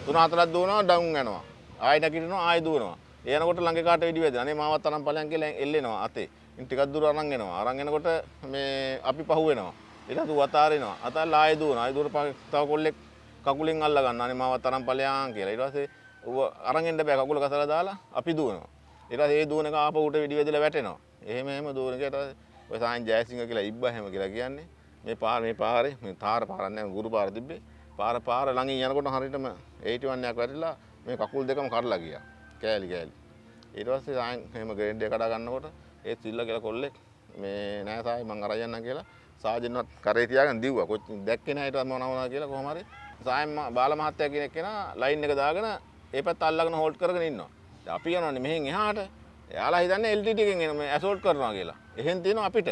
3 4ක් දුවනවා ඩවුන් යනවා. ආයෙ නැගිටිනවා ආයෙ දුවනවා. එනකොට ළඟ කාට වෙඩි වැදෙනවා අනේ මාවත් අරන් ඵලයන් කියලා එල්ලෙනවා අතේ. ඉතින් ටිකක් දුර අරන් එනවා. අරන් එනකොට මේ අපි පහු වෙනවා ඊට පස්සේ වතාරිනවා අතල්ලා ආයෙ දුවනවා. ආයෙ දුවර තව කොල්ලෙක් කකුලෙන් අල්ල ගන්න අනේ මාවත් අරන් ඵලයන් කියලා. ඊට පස්සේ ඌ අරන් එන්න බෑ. කකුල කසලා දාලා අපි දුවනවා. ඊට පස්සේ ඒ දුවන එක ආපහු උට වෙඩි වැදලා වැටෙනවා. එහෙම එහෙම දුවන එකට ඔය සායන් ජයසිංහ කියලා ඉබ්බා හැම කියලා කියන්නේ මේ පාර මේ පාරේ මේ තාර පාරක් නෑ ගුරු පාර තිබ්බේ. පාර පාර ළඟින් යනකොට හරියටම 81 එකක් වැටිලා මේ කකුල් දෙකම කඩලා ගියා. කෑලි කෑලි. ඊට පස්සේ සායන් එහෙම ග්‍රේඩ් එක කඩා ගන්නකොට ඒ සිල්ල කියලා කොල්ලෙක් මේ නෑ සායි මං අරන් යන්නම් කියලා සාජන්වත් කරේ තියාගෙන දිව්වා. කොච්චර දැක්කේ නෑ ඊට පස්සේ මොනවා මොනවා කියලා කොහොම හරි සායන් බාල මහත්තයා කියන කෙනා ලයින් එක දාගෙන ඒ පැත්ත අල්ලගෙන හෝල්ඩ් කරගෙන ඉන්නවා. දැන් අපි යනවානේ මෙහෙන් එහාට එයාලා හිතන්නේ LTT එකෙන් එන මේ ඇසෝල්ට් කරනවා කියලා. එහෙන් තියෙනවා අපිට.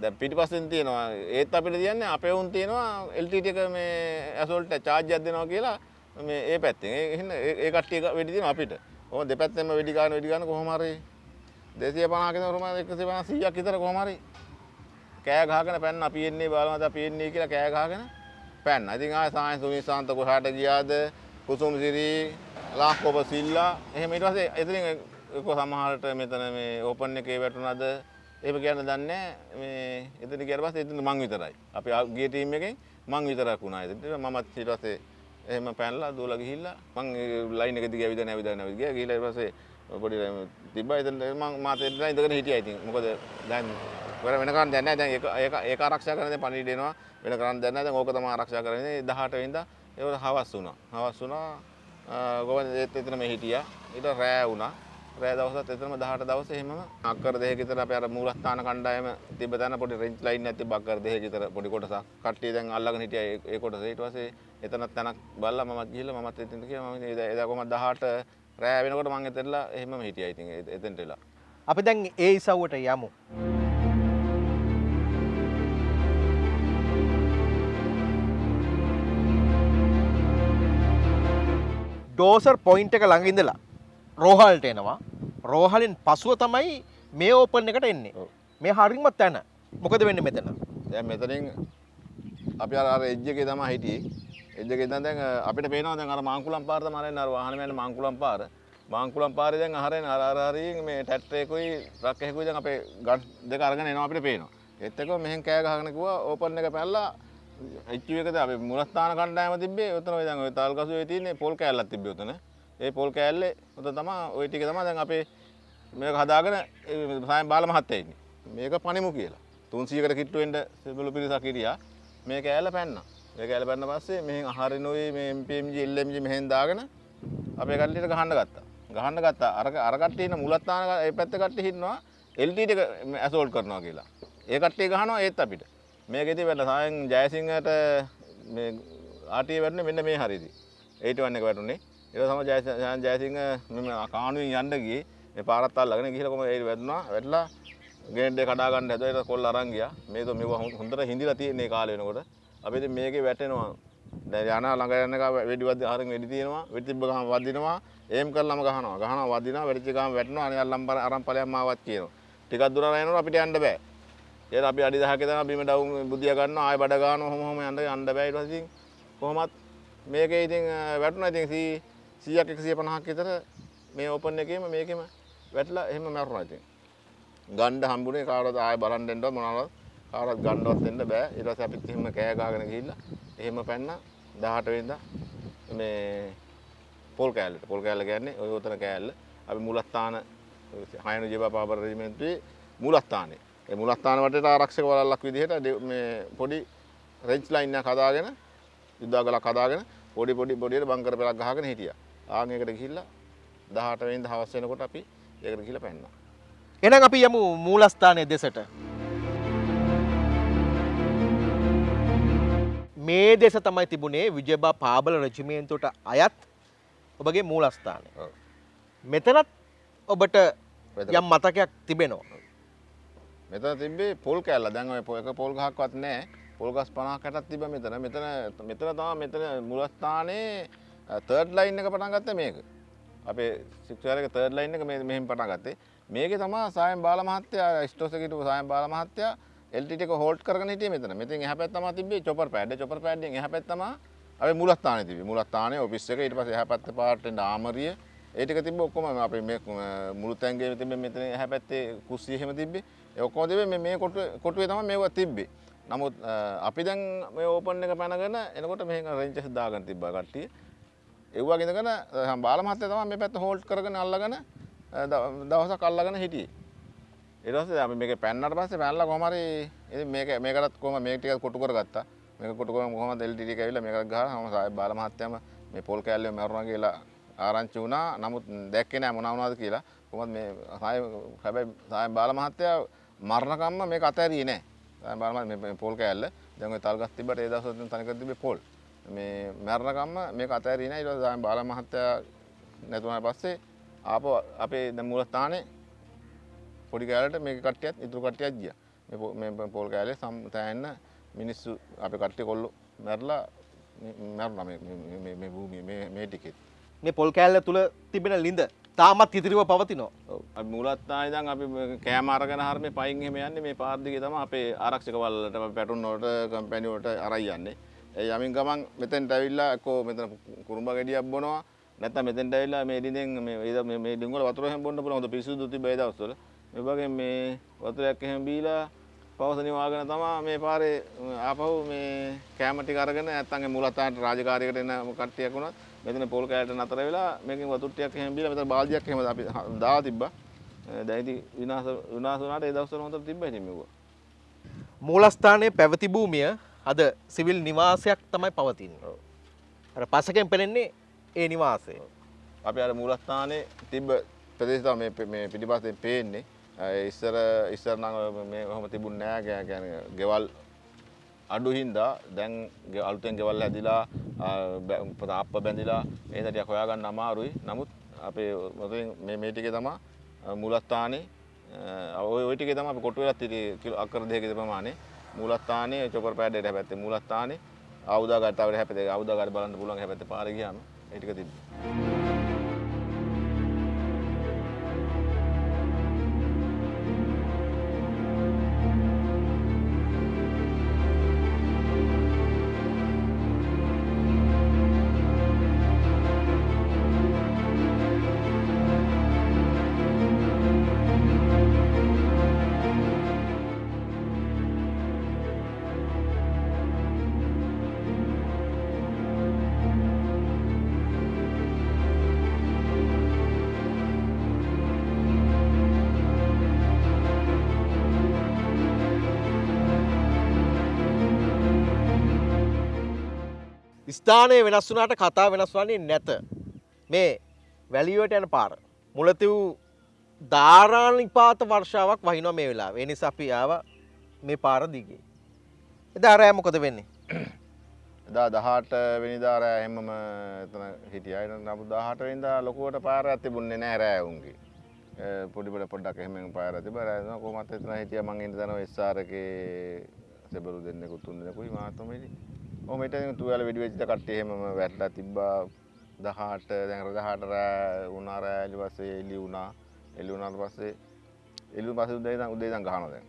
දැන් පිටිපස්සෙන් තියෙනවා ඒත් අපිට තියන්නේ අපේ උන් තියෙනවා LTT එක මේ ඇසෝල්ට් චාර්ජ් එකක් දෙනවා කියලා මේ ඒ පැත්තෙන්. ඒ එහෙනම් ඒ ඒ කට්ටිය එක වෙඩි තියෙනවා අපිට. කොහොම දෙපැත්තෙන්ම වෙඩි ගන්න වෙඩි ගන්න කොහොම හරි 250 කට උරුම 150 100ක් විතර කොහොම හරි කෑ ගහගෙන පැන්න අපි එන්නේ බලමත අපි එන්නේ කියලා කෑ ගහගෙන පැන්න. ඉතින් ආය සායන් සුමිසාන්ත කොහාට ගියාද? කුසුම් සිරි ලාක්කොබ සිල්ලා එහෙම ඊට පස්සේ එතනින් ඒක සමහරට මෙතන මේ ඕපන් එකේ වැටුණාද එහෙම කියන්න දන්නේ නැහැ. මේ එතන ගියාට පස්සේ එතන මං විතරයි. අපි ආ- ගිය ටීම් එකෙන් මං විතරක් වුණා එතන. මමත් ඊට පස්සේ එහෙම පැනලා දුවලා ගිහිල්ලා මං ඒ ලයින් එක දිගේ ඇවිදගෙන ඇවිදගෙන ඇවිද ගියා. ගිහිල්ලා ඊට පස්සේ පොඩි තිබ්බා එතන මං මාත් එතන ඉඳගෙන හිටියා ඉතින්. මොකද දැන් වෙන වෙන කරන්න දෙයක් නැහැ. දැන් ඒක ඒක ඒක ආරක්ෂා කරන දැන් පණිවිඩ එනවා. වෙන කරන්න දෙයක් නැහැ. දැන් ඕක තමයි ආරක්ෂා කරන්නේ. 18 වෙනිදා ඒක හවස් වුණා. හවස් වුණා. ගොවන ඒත් එතන මේ හිටියා. ඊට රෑ වුණා. රෑ දවසත් එතනම 18 දවසේ එහෙමම අක්කර දෙකක විතර අපේ අර මූලස්ථාන කණ්ඩායම තිබ්බ තැන පොඩි රෙන්ජ් ලයින් එකක් තිබ්බ අක්කර දෙකක විතර පොඩි කොටසක් කට්ටිය දැන් අල්ලගෙන හිටියා ඒ- ඒ කොටස ඊට පස්සේ එතනත් තැනක් බලලා මමත් ගිහිල්ලා මමත් එතනට ගියා මම ඉතින් එදා එදා කොහමද 18 රෑ වෙනකොට මම එතනලා එහෙමම හිටියා ඉතින් එ- එතනට වෙලා අපි දැන් ඒ ඉසව්වට යමු. ඩෝසර් පොයින්ට් එක ළඟ ඉඳලා රෝහල්ට එනවා. රෝහලින් පසුව තමයි මේ ඕපන් එකට එන්නේ. මේ හරිම තැන. මොකද වෙන්නේ මෙතන? දැන් මෙතනින් අපි අර අර එජ් එකේ තමයි හිටියේ. එජ් එකේ ඉඳන් දැන් අපිට පේනවා දැන් අර මාංකුලම් පාර තමයි අරන්නේ අර වාහන යන මාංකුලම් පාර. මාංකුලම් පාරේ දැන් අහරෙන් අර අර හරියෙන් මේ ට්‍රක් එකකුයි දැන් අපේ ගන් දෙක අරගෙන එනවා අපිට පේනවා. එක්කම මෙහෙන් කෑ ගහගෙන කිව්වා ඕපන් එක පැනලා එච්චු එකද අපි මුලස්ථාන කණ්ඩායම තිබ්බේ උතන ඔය දැන් ඔය තල්කසුවේ තියෙන්නේ පොල් කෑල්ලක් තිබ්බේ උතන. ඒ පොල් කෑල්ලේ උතන තමයි ওই ටික තමයි දැන් අපේ මේක හදාගෙන ඒ සායම් බාල මහත්තයා ඉන්නේ. මේක පණිමු කියලා. 300කට කිට්ටු වෙන්න සිබළු පිරිසක් හිටියා. මේක ඇල්ල පැන්නා. මේක ඇල්ල පැන්න පස්සේ මෙහෙන් අහරිනුයි මේ MPMG LMG මෙහෙන් දාගෙන අපේ කට්ටියට ගහන්න ගත්තා. ගහන්න ගත්තා. අර අර කට්ටිය ඉන්න මුලත්තාන ඒ පැත්තේ කට්ටිය ඉන්නවා LTT එක ඇසෝල්ට් කරනවා කියලා. ඒ කට්ටිය ගහනවා ඒත් අපිට. මේකෙදි වෙන්න සායන් ජයසිංහට මේ ආටිය වැටුනේ මෙන්න මේ හරියදී. 81 එක වැටුනේ. ඊට තමයි ජයසිංහ ජයසිංහ මෙන්න කාණුවෙන් යන්න ගියේ. මේ පාරත් අල්ලගෙන ගිහලා කොහම ඒ වැටුණා. වැටලා ගේට් එක කඩා ගන්න හැදුවා. ඊට කොල්ල අරන් ගියා. මේක මේව හොඳට හිඳිලා තියෙන මේ කාලේ වෙනකොට. අපි ඉතින් මේකේ වැටෙනවා. දැන් යන ළඟ යන එක වෙඩි වද්ද අරන් වෙඩි තියෙනවා. වෙඩි තිබ්බ ගමන් වදිනවා. ඒම් කරලාම ගහනවා. ගහනවා වදිනවා. වෙඩිච්ච ගමන් වැටෙනවා. අනිත් අල්ලම් අරන් ඵලයන් මාවත් කියනවා. ටිකක් දුර යනකොට අපිට යන්න බෑ. ඒත් අපි අඩි 10ක දනවා බිම ඩවුන් බුදියා ගන්නවා. ආයෙ බඩ ගන්නවා. කොහොම කොහොම යන්න යන්න බෑ. ඊට පස්සේ ඉතින් කොහොමත් මේකේ ඉතින් අ, වැටුණා ඉතින් 100ක් 150ක් විතර මේ ඕපන් එකේම මේකෙම වැටලා එහෙම මැරුණා ඉතින්. ගණ්ඩ හම්බුනේ කාටවත් ආයෙ බලන් දෙන්න මොනවද කාටවත් ගණ්ඩවත් දෙන්න බෑ ඊට පස්සේ අපිත් එහෙම කෑ ගහගෙන ගිහිල්ලා එහෙම පැන්න 18 වෙනිදා මේ පොල් කෑල්ලට පොල් කෑල්ල කියන්නේ ඔය උතන කෑල්ල අපි මුලස්ථාන හයන ජීවා පාබර රෙජිමෙන්තුවේ මුලස්ථානේ ඒ මුලස්ථාන වටේට ආරක්ෂක වලල්ලක් විදිහට මේ පොඩි රෙන්ච් ලයින් එකක් හදාගෙන යුද්ධගලක් හදාගෙන පොඩි පොඩි පොඩියට බංකර පෙලක් ගහගෙන හිටියා ආන් ඒකට ගිහිල්ලා 18 වෙනිදා හවස වෙනකොට අපි ඒකට ගිහිල්ලා පැන්නා එහෙනම් අපි යමු මූලස්ථානයේ දෙසට. මේ දෙස තමයි තිබුණේ විජයබා පාබල රජිමේන්තුවට අයත් ඔබගේ මූලස්ථානය. මෙතනත් ඔබට. යම් මතකයක් තිබෙනවා. මෙතන තිබ්බේ පොල් කෑල්ල. දැන් ඔය පො- එක පොල් ගහක්වත් නැහැ. පොල් ගස් 50කටක් තිබ්බ මෙතන. මෙතන මෙතන තමයි මෙතන මුලස්ථානයේ තර්ඩ් ලයින් එක පටන් ගත්තේ මේක. අපේ සික්ෂර් එක තර්ඩ් ලයින් එක මේ මෙහෙම පටන් ගත්තේ. මේකේ තමයි සායම් බාල මහත්තයා ස්ටෝස් එකේ හිටපු සායම් බාල මහත්තයා LTT එක හෝල්ඩ් කරගෙන හිටියේ මෙතන. මෙතෙන් එහා පැත්ත තමයි තිබ්බේ චොපර් පෑඩ් චොපර් පෑඩ්ෙන් එහා පැත්ත තමයි අපේ මුලස්ථානේ තිබ්බේ. මුලස්ථානේ ඔෆිස් එක ඊට පස්සේ එහා පැත්තේ පාර්ටෙන් ආමරිය. ඒ ටික තිබ්බ ඔක්කොම අපේ මේ අ, මුළු තැන්ගේ තිබ්බේ මෙතන එහා පැත්තේ කුස්සිය එහෙම තිබ්බේ. ඒ ඔක්කොම තිබ්බේ මේ මේ කොටුවේ කොටුවේ තමයි මේවා තිබ්බේ. නමුත් අ, අපි දැන් මේ ඕපන් එක පැනගෙන එනකොට මෙහෙන් රෙන්චස් දාගෙන තිබ්බා කට්ටිය. ඒ වගේ ඉඳගෙන අ, බාල මහත්තයා තමයි මේ පැත්ත හෝල්ඩ් කරගෙන අල්ලගෙන අ, දව- දවසක් අල්ලගෙන හිටියේ. ඊට පස්සේ අපි මේක පැන්නට පස්සේ පැනලා කොහම හරි ඉතින් මේක මේකටත් කොහම මේක ටිකක් කොටු කරගත්තා. මේක කොටු කරගෙන කොහමද LTT එක ඇවිල්ලා මේකට ගහලා මම සාහෙබ් බාල මහත්තයාම මේ පොල් කෑල්ලේ මැරුණා කියලා ආරංචි වුණා. නමුත් දැක්කේ නෑ මොනවා වුණාද කියලා. කොහොමද මේ සාහෙබ් හැබැයි සාහෙබ් බාල මහත්තයා මරණකම්ම මේක අතෑරියේ නෑ සාහෙබ් බාල මහත්තයා මේ පොල් කෑල්ල දැන් ඔය තල්ගස් තිබ්බට ඒ දවස්වල තනිකර තිබ්බේ පොල් මේ මරණකම්ම මේක අතෑරියේ නෑ ඊට පස්සේ සාහෙබ් බාල මහත්තයා නැතුණාට පස්සේ ආපහු අපේ දැන් මූලස්ථානේ පොඩි කෑල්ලට මේක කට්ටියත් ඉතුරු කට්ටියක් ගියා. මේ පො- මේ පොල් කෑල්ලේ සම් තෑන්න මිනිස්සු අපේ කට්ටිය කොල්ලෝ මැරලා මේ- මැරුණා මේ මේ- මේ මේ භූමියේ මේ මේ ටිකෙත්. මේ පොල් කෑල්ල තුළ තිබෙන ලිඳ තාමත් ඉතිරිව පවතිනවා. ඔව්. අපි මුලත්තා ඉඳන් අපි මේ කෑම අරගෙන හරිය මේ පයින් එහෙම යන්නේ මේ පාර දිගේ තමයි අපේ ආරක්ෂක වලට අපි පැටුන් වලට කම්පැනි වලට අරයි යන්නේ. ඒ යමින් ගමන් මෙතෙන්ට ඇවිල්ලා එක්කෝ මෙතන කුරුම්බ ගෙඩියක් බොනවා නැත්නම් මෙතෙන්ට ඇවිල්ලා මේ ඩින්ෙන් මේ ඒ මේ මේ ඩින් වල වතුර එහෙම බොන්න පුළුවන් හොඳ පිරිසුදු තිබ්බ ඒ දවස්වල. මේ වගේ මේ වතුරයක් එහෙම බීලා පවස නිවාගෙන තමයි මේ පාරේ ආපහු මේ කෑම ටික අරගෙන නැත්නම් ඒ මුලතාවට රාජකාරියකට එන කට්ටියක් වුණත් මෙතන පොල් කෑල්ලට නතර වෙලා මේකෙන් වතුර ටිකක් එහෙම බීලා මෙතන බාල්දියක් එහෙම අපි දාලා තිබ්බා. දැන් ඉතින් විනාශ විනාශ වුණාට ඒ දවස්වල හොඳට තිබ්බා ඉතින් මේක. මූලස්ථානයේ පැවති භූමිය අද සිවිල් නිවාසයක් තමයි පවතින්නේ. අර පසකෙන් පෙනෙන්නේ ඒ නිවාසය. අපි අර මූලස්ථානයේ තිබ්බ ප්‍රදේශ තමයි මේ මේ පිටිපස්සෙන් පේන්නේ. ඉස්සර ඉස්සර නම් මේ ඔහොම තිබුණ නෑ කියන්නේ ගෙවල් අඩු හින්දා දැන් අලුතෙන් ගෙවල් හැදිලා තාප්ප බැඳිලා ඒ ටිකක් හොයාගන්න අමාරුයි. නමුත් අපේ මොතෙන් මේ මේ ටිකේ තමයි මූලස්ථානේ අ, ඔය ඔය ටිකේ තමයි අපි කොටු වෙලා තිරි කිලෝ අක්කර දෙකක ප්‍රමාණය මූලස්ථානේ චොපර් පෑඩ් එකට හැපැත්තේ මූලස්ථානේ ආයුධාගාරය තව හැපැත්තේ ආයුධාගාරය බලන්න පුළුවන් හැපැත්තේ පාරේ ගියාම ඒ ස්ථානය වෙනස් වුනාට කතා වෙනස් වන්නේ නැත. මේ වැලිුවට යන පාර. මුලතිව් ධාරානිපාත වර්ෂාවක් වහිනවා මේ වෙලා වෙනිස අපි ආව මේ පාර දිගේ. එදා රෑ මොකද වෙන්නේ. එදා දහට වෙනිදාර එහෙමම එතන හිටියයි නමුත් දහට වෙනිදා ලොකුවට පාර තිබුණේ නෑ රෑවුන්ගේ පොඩිපට පොඩ්ඩක් එහෙම පාර තිබ රෑන කොමත් එතන හිටිය මං ඉන්න තන ස්ථාරකේ සෙබරු දෙන්නෙකුත් තුන් දෙනෙකුයි මාතමේදි ඔමට තුවල වෙඩි වෙච්ච කට්ටිය එහෙමම වැටලා තිබ්බා. දහට දැන් රදහට රෑ වුණා රෑ එලි පස්සේ එලි වුණා. එලි වුණාට පස්සේ එලි පස්සේ උදේ ඉඳන් උදේ ඉඳන් ගහනවා දැන්.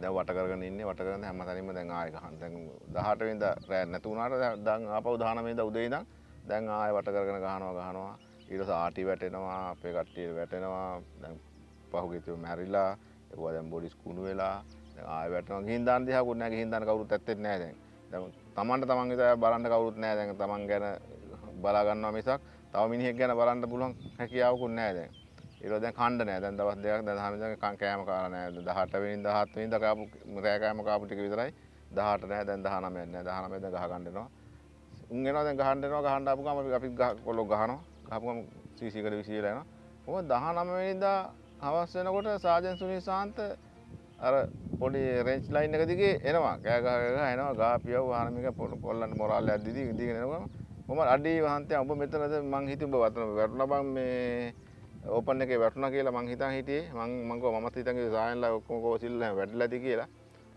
දැන් වට කරගෙන ඉන්නේ වට කරගෙන හැම තැනින්ම දැන් ආයෙ ගහන දැන් 18 වෙනිදා රෑ නැතු වුණාට දැන්- දැන් ආපහු 19 වෙනිදා උදේ ඉඳන් දැන් ආයෙ වට කරගෙන ගහනවා ගහනවා. ඊට පස්සේ ආටි වැටෙනවා අපේ කට්ටිය වැටෙනවා. දැන් පහුගිය තියෝ මැරිලා ඒකවා දැන් බොඩිස් කුණු වෙලා දැන් ආයෙ වැටෙනවා. ගිහින් දාන්න දිහාකුත් නැහැ. ගිහින් දාන්න කවුරුත් ඇත්තෙත් නැහැ දැන්. දැන් තමන්ට තමන් විතර බලන්න කවුරුත් නැහැ දැන්. තමන් ගැන බලා ගන්නවා මිසක් තව මිනිහෙක් ගැන බලන්න පුළුවන් හැකියාවකුත් නැහැ දැන්. ඒක දැන් කණ්ඩ නෑ දැන් දවස් දෙකක් දැන් දහම ඉඳන් කන් කෑම කාලා නෑ 18 වෙනිදා 17 වෙනිදා කාපු රෑ කෑම කාපු ටික විතරයි 18 නෑ දැන් 19 නෑ 19 දැන් ගහ ගන්න එනවා. උන් එනවා දැන් ගහන්න එනවා. ගහන්න ආපු ගම අපි අපි ගහ කොල්ලෝ ගහනවා. ගහපු ගම සීසී එකට විසියලා එනවා. මොකද 19 වෙනිදා හවස් වෙනකොට සාජන් සුනිල් සාන්ත අර පොඩි රේන්ජ් ලයින් එක දිගේ එනවා. කෑ ගහ ගහ එනවා. ගාපියව වාහනමික කොල්ලන්ට මොරාල් එකක් දිදී දිගෙන එනවා කොහමද අඩි වහන්තේ ඔබ මෙතනද මං හිතුව ඔබ වතන වැටුණා බං මේ ඕපන් එකේ වැටුණා කියලා මං හිතන් හිටියේ. මං මං කව මමත් හිතන් කිව්වා සායන්ලා ඔක්කොම කෝසිල්ලා වැටිලා ඇති කියලා.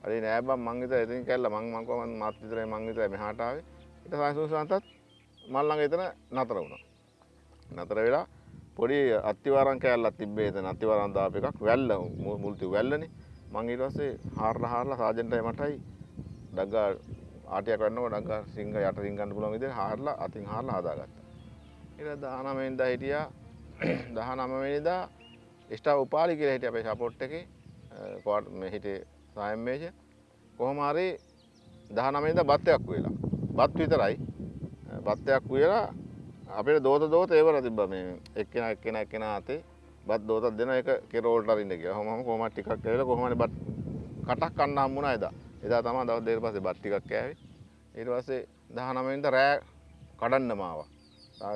හරි නෑ බං මං හිතුවා එතනින් කැල්ලා මං මං කව මං මාත් විතරයි මං විතරයි මෙහාට ආවේ. ඊට සායන් සාන්තත් මල් ළඟ එතන නතර වුණා. නතර වෙලා පොඩි අත්තිවාරම් කෑල්ලක් තිබ්බේ එතන. අත්තිවාරම් දාපු එකක් වැල්ල මු- මුල්ති වැල්ලනේ. මං ඊට පස්සේ හාරලා හාරලා සාජන්ටයි මටයි ඩග්ගා ආටියක් ගන්නකොට ඩග්ගා සිංහ යට රින් ගන්න පුළුවන් විදිහට හාරලා අතින් හාරලා හදාගත්තා. ඊට 19 වෙනිදා හිටියා. 19 වෙනිදා ස්ටාර් උපාලි කියලා හිටිය අපේ සපෝට් එකේ. කෝට් මේ හිටියේ සායම් මේජ. කොහොම හරි 19 වෙනිදා බත්යක් වෙලා බත් විතරයි. බත්යක් උයලා අපිට දෝත දෝත ඒවර තිබ්බ මේ එක්කෙනා එක්කෙනා එක්කෙනා අතේ. බත් දෝතක් දෙන එක කෙරෝල්ට අරින්න කියලා. කොහොමම කොහොමද ටිකක් කෑවිලා කොහොම හරි බත් කටක් කන්න හම්බුණා එදා. එදා තමයි දවස් දෙකකට පස්සේ බත් ටිකක් කෑවේ. ඊට පස්සේ 19 වෙනිදා රෑ කඩන්නම ආවා.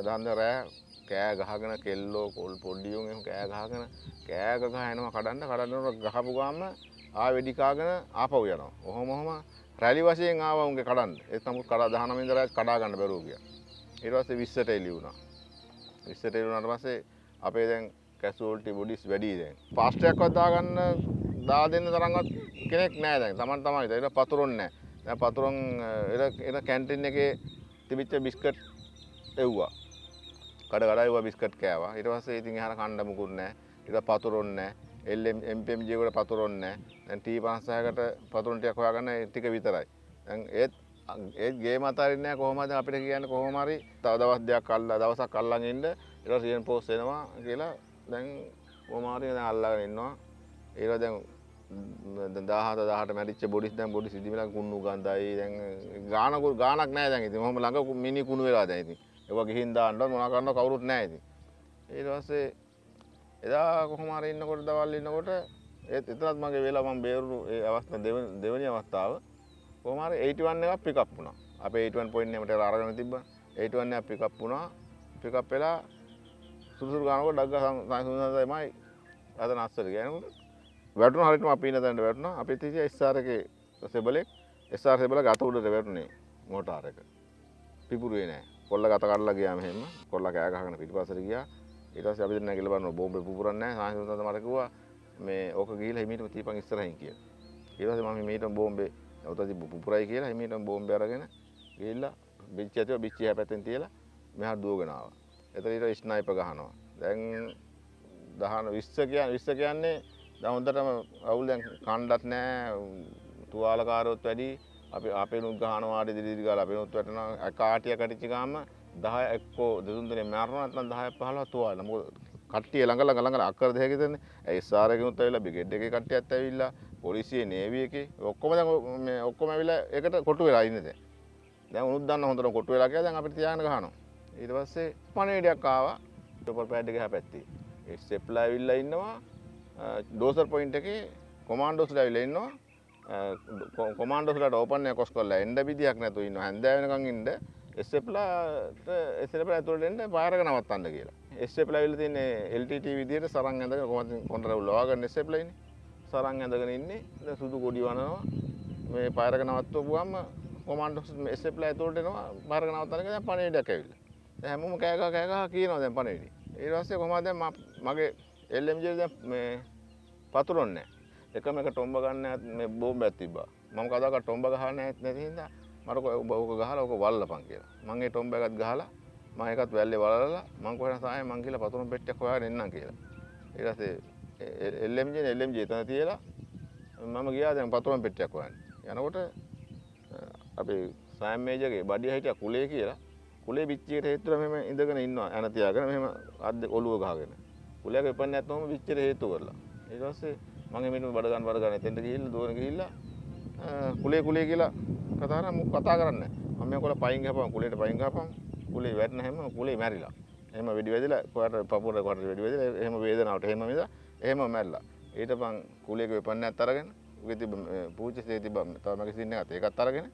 දාන්න රෑ කෑ ගහගෙන කෙල්ලෝ කොල් පොඩ්ඩියුන් එහෙම කෑ ගහගෙන කෑ ගහ එනවා කඩන්න කඩන්නකොට ගහපු ගාම ආ වෙඩි කාගෙන ආපහු යනවා. ඔහොම ඔහොම රැලි වශයෙන් ආවා උන්ගේ කඩන්න. ඒත් නමුත් කඩා 19 වෙනිදා රෑ කඩා ගන්න බැරුව ගියා. ඊට පස්සේ 20ට එළි වුණා. 20ට එළි වුණාට පස්සේ අපේ දැන් කැසුවල්ටි බොඩිස් වැඩි දැන්. ෆාස්ට් එකක්වත් දාගන්න දා දෙන්න තරම්වත් කෙනෙක් නැහැ දැන්. Taman තමයි. ඒක පතුරොන් නැහැ. දැන් පතුරොන් එර එර කැන්ටින් එකේ තිබිච්ච බිස්කට් එව්වා. කඩ කඩ එව්වා බිස්කට් කෑවා. ඊට පස්සේ ඉතින් එහාට කන්න මුකුත් නැහැ. ඊට පතුරොන් නැහැ. LM MPMG එකට පතුරොන් නැහැ. දැන් T56කට පතුරොන් ටිකක් හොයාගන්න ඒ ටික විතරයි. දැන් ඒත් ඒත් ගේම අතාරින්නේ නැහැ කොහොමද අපිට කියන්නේ කොහොම හරි තව දවස් දෙකක් අල්ලා දවසක් අල්ලන් ඉන්න ඊට පස්සේ රියන් පෝස්ට් එනවා කියලා දැන් කොහොම හරි දැන් අල්ලගෙන ඉන්නවා ඊට දැන් දැන් 17 18 මැරිච්ච බොඩිස් දැන් බොඩිස් ඉදිමිලා කුණු ගඳයි දැන් ගානකු ගානක් නැහැ දැන් ඉතින් මොහොම ළඟ මිනි කුණු වෙලා දැන් ඉතින් ඒවා ගිහින් දාන්නවත් මොනවා කරන්නව කවුරුත් නැහැ ඉතින් ඊට පස්සේ එදා කොහොම හරි ඉන්නකොට දවල් ඉන්නකොට ඒත් එතනත් මගේ වෙලා මම බේරුණු ඒ අවස්ථාව දෙවෙනි දෙවෙනි අවස්ථාව කොහොම හරි 81 එකක් පිකප් වුණා. අපේ 81 පොයින්ට් එකකට අරගෙන තිබ්බා. 81 එකක් පිකප් වුණා. පිකප් වෙලා සුදුසුරු ගානකොට ඩග්ග සංසුන්දමයි අද නස්සර ගෑනකට වැටුන හරිටම අපින තැන්ට වැටුණ. අපි තිසිය ස්ථාරක සෙබලෙක් ස්ථාර සෙබල ගත උඩට වැටුනේ මෝටාරක පිපුරුවේ නෑ. කොල්ල ගත කරලා ගියාම එහෙම කොල්ල කෑ ගහගෙන පිටිපස්සට ගියා. ඊට පස්සේ අපි දෙන්න ගිහලා බලනවා බෝම්බේ පුපුරන්නේ නැහැ සංසුන්දත මට කිව්වා මේ ඕක ගිහිල්ලා හිමීටම තියපන් ඉස්සරහින් කියලා. ඊට පස්සේ මම හිමීටම බෝම්බේ උතති පුපුරයි කියලා හිමීටම බෝම්බේ අරගෙන ගිහිල්ලා බිච්චි ඇතුව බිච්චි හැ පැත්තෙන් තියලා මෙහාට දුවගෙන ආවා. එතන ඊට ස්නයිපර් ගහනවා. දැන් දහන විස්ස කියන්න විස්ස කියන්නේ දැන් හොඳටම අවුල් දැන් කණ්ඩත් නෑ තුවාලකාරොත් වැඩි. අපි අපේ නුත් ගහනවාට දිරිදි ගාලා. අපේ නුත් වැටෙනවා කාටිය කටිච්ච ගාම 10 එක්කෝ දෙතුන් දෙනේ මරනවා නැත්නම් 10 15 තුවාල. මොකද කට්ටිය ළඟ ළඟ ළඟ අක්කර දෙකක දෙන්නේ ඒ SR එකෙනුත් ඇවිල්ලා බ්‍රිගේඩ් එකේ කට්ටියත් ඇවිල්ලා පොලිසියේ නේවි එකේ. ඔක්කොම දැන් මේ ඔක්කොම ඇවිල්ලා ඒකට කොටු වෙලා ඉන්නේ දැන්. දැන් උනුත් දන්න හොඳට කොටු වෙලා කියලා දැන් අපිට තියාගෙන ගහනවා. ඊට පස්සේ පණිවිඩයක් ආවා. ටොපර් පෑඩ් එක එහා පැත්තේ. ඒ ස්ටෙප්ලා ඇවිල්ලා ඉන්නවා. ඩෝසර් පොයින්ට් එකේ කොමාන්ඩෝස්ලා ඇවිල්ලා ඉන්නවා. කොමාන්ඩෝස්ලාට ඕපන් එක කොස් කරලා එන්න විදියක් නැතුව ඉන්නවා. හැන්දෑ වෙනකන් ඉන්න. ස්ටෙප්ලාට ස්ටෙප්ලා ඇතුළට එන්න පාරක නවත්තන්න කියලා. ස්ටෙප්ලා ඇවිල්ලා තින්නේ LTT විදියට සරන් ඇඳගෙන කොහොමද කොන්ටරවුල් ලවාගන්න ස්ටෙප්ලා ඉන්නේ. සරන් ඇඳගෙන ඉන්නේ. දැන් සුදු කොඩි වනනවා. මේ පාරක නවත්වපුවාම කොමාන්ඩෝස් ස්ටෙප්ලා ඇතුළට එනවා. පාරක නවත්තන්න කියලා දැන් පණිවිඩයක් ඇවිල්ලා. දැන් හැමෝම කෑ ගහ කෑ ගහ කියනවා දැන් පණිවිඩය ඊට පස්සේ කොහමද දැන් මගේ LMG දැන් මේ පතුරොන්නේ එකම එක ටොම්බ ගන්න මේ බෝම්බයක් තිබ්බා. මම කදාක ටොම්බ ගහන්න නැති හින්දා මට ඔබ ඕක ගහලා ඕක වල්ලපන් කියලා. මම ඒ ටොම්බ එකත් ගහලා මම ඒකත් වැල්ලේ වලලා මම කොහෙන්ද සාය මං කියලා පතුරුම් පෙට්ටියක් හොයාගෙන එන්නම් කියලා. ඊට පස්සේ LMG නේ LMG එතන තියලා මම ගියා දැන් පතුරුම් පෙට්ටියක් හොයන්න. යනකොට අපේ සෑම් මේජගේ බඩිය හිටියා කුලේ කියලා. කුලේ පිච්චියට හේතුව මෙහෙම ඉඳගෙන ඉන්නවා යන තියාගෙන මෙහෙම අද්ද ඔළුව ගහගෙන. කුලයක එපන්නේ නැත්නම් පිච්චියට හේතු කරලා. ඊට පස්සේ මම එමෙන්න බඩ ගන්න බඩ ගන්න එතෙන්ට ගිහිල්ලා දුවන ගිහිල්ලා කුලේ කුලේ කියලා කතා කරා. මොක කතා කරන්නේ මම මේ කොල පයින් ගහපන් කුලේට පයින් ගහපන්. කුලේ වැටෙන හැම කුලේ මැරිලා. එහෙම වෙඩි වැදිලා කොහට පපුවට කොහට වෙඩි වැදිලා එහෙම වේදනාවට එහෙම මිද එහෙම මැරිලා. ඊට පන් කුලේක වෙපන්නේත් අරගෙන උගේ තිබ්බ පූජ්‍යසේ තිබ්බ තව මගේ සින්න එකත් ඒකත් අරගෙන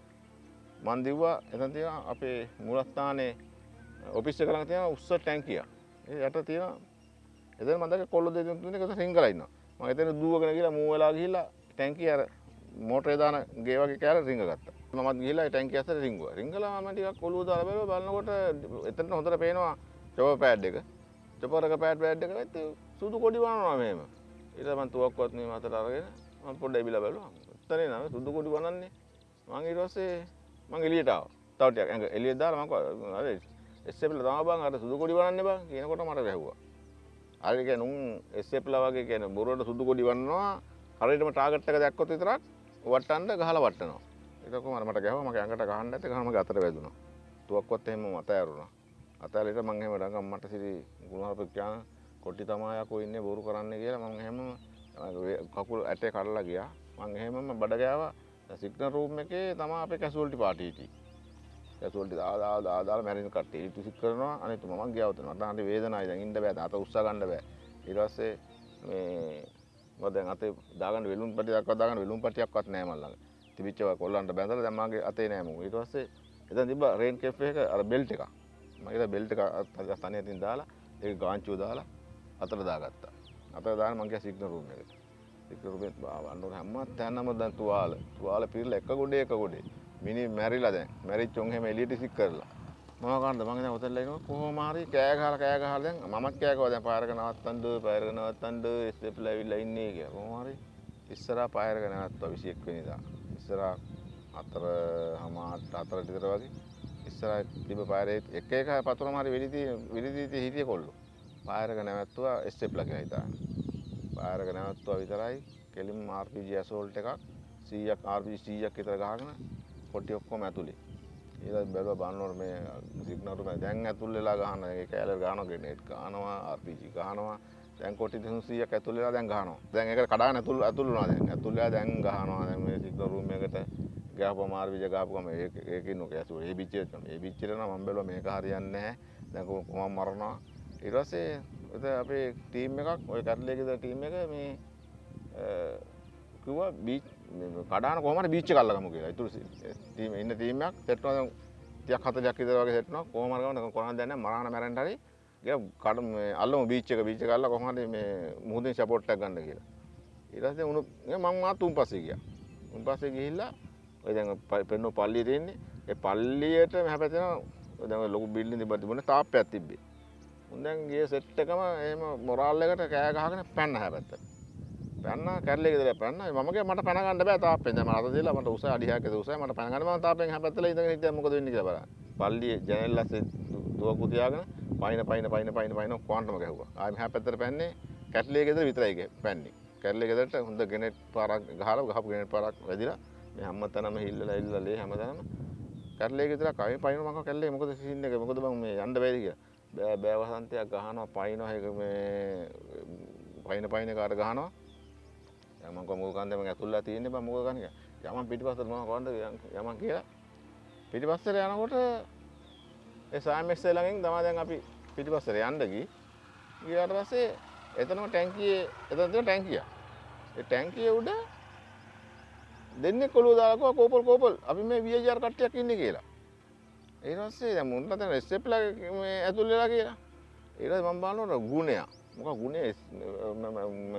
මන් දිව්වා එතන තියෙනවා අපේ මූලස්ථානයේ ඔෆිස් එක ළඟ තියෙන උස්ස ටැංකිය ඒ යට තියෙනවා එතන මම දැක්ක කොල්ල දෙතුන් තුනේ එකතු රිංගලා ඉන්නවා. මම එතන දුවගෙන ගිහලා මූ වෙලා ගිහිල්ලා ටැංකිය අර මෝටරේ දාන ගේ වගේ කෑල්ල රිංග ගත්තා. මමත් ගිහිල්ලා ඒ ටැංකිය ඇතුලේ රිංගුවා. රිංගලා මම ටිකක් ඔළුව දාලා බැලුවා. බලනකොට එතනට හොඳට පේනවා චොපර් පෑඩ් එක. චොපර් එක පෑඩ් පෑඩ් එක නැත්te සුදු කොඩි වනනවා මෙහෙම. ඊට මම තුවක්කුවත් මේ මතට අරගෙන මම පොඩ්ඩක් ඉබිලා බැලුවා. උත්තරේ නෑ සුදු කොඩි වනන්නේ. මම ඊට පස්සේ මං එලියට ආවා. තව ටිකක් ඇඟ එළියට දාලා මම අර එස්සෙප්ලා තමයි බං අර සුදු කොඩි වනන්නේ බං කියනකොට මට වැහුවා. හරි කියන්නේ උන් එස්සෙප්ලා වගේ කියන්නේ බොරුවට සුදු කොඩි වන්නවා හරියටම ටාගට් එක දැක්කොත් විතරක් වට්ටන්න ගහලා වට්ටනවා ඒක කොහොමද මට ගැහුවා මගේ ඇඟට ගහන්න නැත්te ගහම මගේ අතට වැදුනා. තුවක්කුවත් එහෙම මත ඇරුණා අතැලේට මං එහෙම ඩංගම් මට සිරි ගුණහරපෙක් කියන කොටි තමයි යකෝ ඉන්නේ බොරු කරන්නේ කියලා මං එහෙම කකුල් ඇටේ කඩලා ගියා. මං එහෙමම බඩ ගෑවා සිග්නල් රූම් එකේ තමයි අපේ කැසුවල්ටි පාටි හිටියේ කැසුවල්ටි දාලා දාලා දාලා මැරෙන කට්ටිය. ඊට විසික් කරනවා අනිත් මම ගියා උතන. මට හරි වේදනায় දැන් ඉන්න බෑ. අත උස්සා ගන්න බෑ. ඊට පස්සේ මේ මම දැන් අතේ දාගන්න වෙලුම් පටියක් දාගන්න වෙලුම් පටියක්වත් නැහැ මල් ළඟ. තිබිච්ච කොල්ලන්ට බැඳලා දැන් මගේ අතේ නෑ මොකද ඊට පස්සේ එතන තිබ්බ රේන් කේෆ් එක අර බෙල්ට් එක මම ඒක බෙල්ට් එක තනිය තින් දාලා ඒක ගාංචුව දාලා අතට දාගත්තා. අතට දාන මං ගියා සිග්නල් රූම් එකට. සිග්නල් රූම් එකේ අන්නෝ හැම තැනම දැන් තුවාල. තුවාල පිරලා එක ගොඩේ එක ගොඩේ. මිනි මැරිලා දැන්. මැරිච්ච උන් හැම එළියට සික් කරලා. මොනවා කරන්නද මං දැන් ඔතන ලයිනවා කොහොම හරි කෑ ගහලා කෑ ගහලා දැන් මමත් කෑ ගහුවා. දැන් පාරක නවත්තන්න පාරක නවත්තන්න ස්ටෙප්ලා ඇවිල්ලා ඉන්නේ කියලා. කොහොම හරි ඉස්සරහා පාරක නවත්තුවා 21 වෙනිදා ඉස්සරහා හතර හමාට හතර විතර වගේ. ඉස්සරහ තිබ්බ පාරේ එක එක පතුරම හරි වෙලි තී වෙලි තී හිටිය කොල්ලෝ. පාරක නැවැත්තුවා ස්ටෙප්ලා කියලා හිතාන පාරක නැවැත්තුවා විතරයි. කෙලින්ම RPG ඇසෝල්ට් එකක් 100ක් RPG 100ක් විතර ගහගෙන කොටි ඔක්කොම ඇතුලේ. ඊළඟ බැලුවා බලනකොට මේ සිග්නල් එක දැන් ඇතුල් වෙලා ගහන ඒ කැලේ ගහනවා ග්‍රේනේඩ් ගහනවා RPG ගහනවා. දැන් කොටි 300ක් ඇතුල් වෙලා දැන් ගහනවා. දැන් ඒක කඩාගෙන ඇතුල් ඇතුල් වුණා දැන්. ඇතුල් වෙලා දැන් ගහනවා. දැන් මේ සිග්නල් රූම් එකට ගහපුවම RPG ගහපුවම ඒක ඒකින් නොක ඇසුව ඒ පිච්චෙට ඒ පිච්චෙට නම් මම බැලුවා මේක හරියන්නේ නැහැ. දැන් කොහොම මරනවා. ඊට පස්සේ එතන අපේ ටීම් එකක් ওই කැටලේ ගෙදර ටීම් එක මේ කිව්වා බීච් කඩාන කොහොම හරි බීච් එක අල්ලගමු කියලා. ඊටු ටීම් ඉන්න ටීම් එකක් සෙට් වෙනවා දැන් 30ක් 40ක් විතර වගේ සෙට් වෙනවා. කොහොම හරි ගමන කොහොමද දන්නේ මරාන මැරෙන්න හරි ගියා කඩ මේ අල්ලමු බීච් එක බීච් එක අල්ලලා කොහොමද මේ මුහුදෙන් සපෝට් එකක් ගන්න කියලා. ඊට පස්සේ උණු මම මාත් තුන් පස්සේ ගියා. තුන් පස්සේ ගිහිල්ලා ඔය දැන් පෙන්නෝ පල්ලිය තියෙන්නේ. ඒ පල්ලියට මෙහා පැත්තේ ඔය දැන් ඔය ලොකු බිල්ඩින් තිබ්බ තිබුණේ තාප්පයක් තිබ්බේ. උන් දැන් ගියේ සෙට් එකම එහෙම මොරාල් එකට කෑ ගහගෙන පැන්න හැපැත්තට. පැන්න කැරලේ ගෙදර පැන්න මම කිය මට පැන ගන්න බෑ තාප්පෙන් දැන් මම අත දීලා මට උස අඩි 6ක උසයි මට පැන ගන්න මම තාප්පෙන් හැපැත්තලා ඉඳගෙන හිටියා මොකද වෙන්නේ කියලා බලන්න. පල්ලියේ ජනෙල් ඇස්සේ දුවකු තියාගෙන පයින් පයින් පයින් පයින් පයින් කොන්ටම ගැහුවා. ආයෙ මෙහා පැත්තට පැන්නේ කැට්ලිය ගෙදර විතරයි පැන්නේ. කැට්ලිය ගෙදරට හොඳ ගෙනෙට් පාරක් ගහලා ගහපු ගෙනෙට් පාරක් වැදිලා මේ හැමතැනම හිල්ලලා හිල්ලලා ලේ හැමතැනම කැට්ලිය ගෙදර කයි පයින් මම කැට්ලිය මොකද සීන් එක මොකද බං මේ යන්න බැරිද කියලා. බෑ බෑ වසන්තයක් ගහනවා පයින්නවා ඒක මේ පයින් පයින් කාට ගහනවා. දැන් මම කො මොකද කන්දේ මම ඇතුල්ලා තියෙන්නේ බං මොකද කන්නේ කියලා. යමන් පිටිපස්සට මම කොන්ද යමන් කියලා පිටිපස්සට යනකොට ඒ සාමෙක්ස් ළඟින් තමයි දැන් අපි පිටිපස්සට යන්න ගියේ. ගියාට පස්සේ එතනම ටැංකියේ එතන තියෙන ටැංකිය. ඒ ටැංකිය උඩ දෙන්නේ කොළුව දාලා කිව්වා කෝපල් කෝපල් අපි මේ VAR කට්ටියක් ඉන්නේ කියලා. ඊට පස්සේ දැන් මුන්ට දැන් ස්ටෙප් ලා මේ ඇතුල් වෙලා කියලා. ඊට පස්සේ මම බලනකොට ගුණය. මොකක් ගුණේ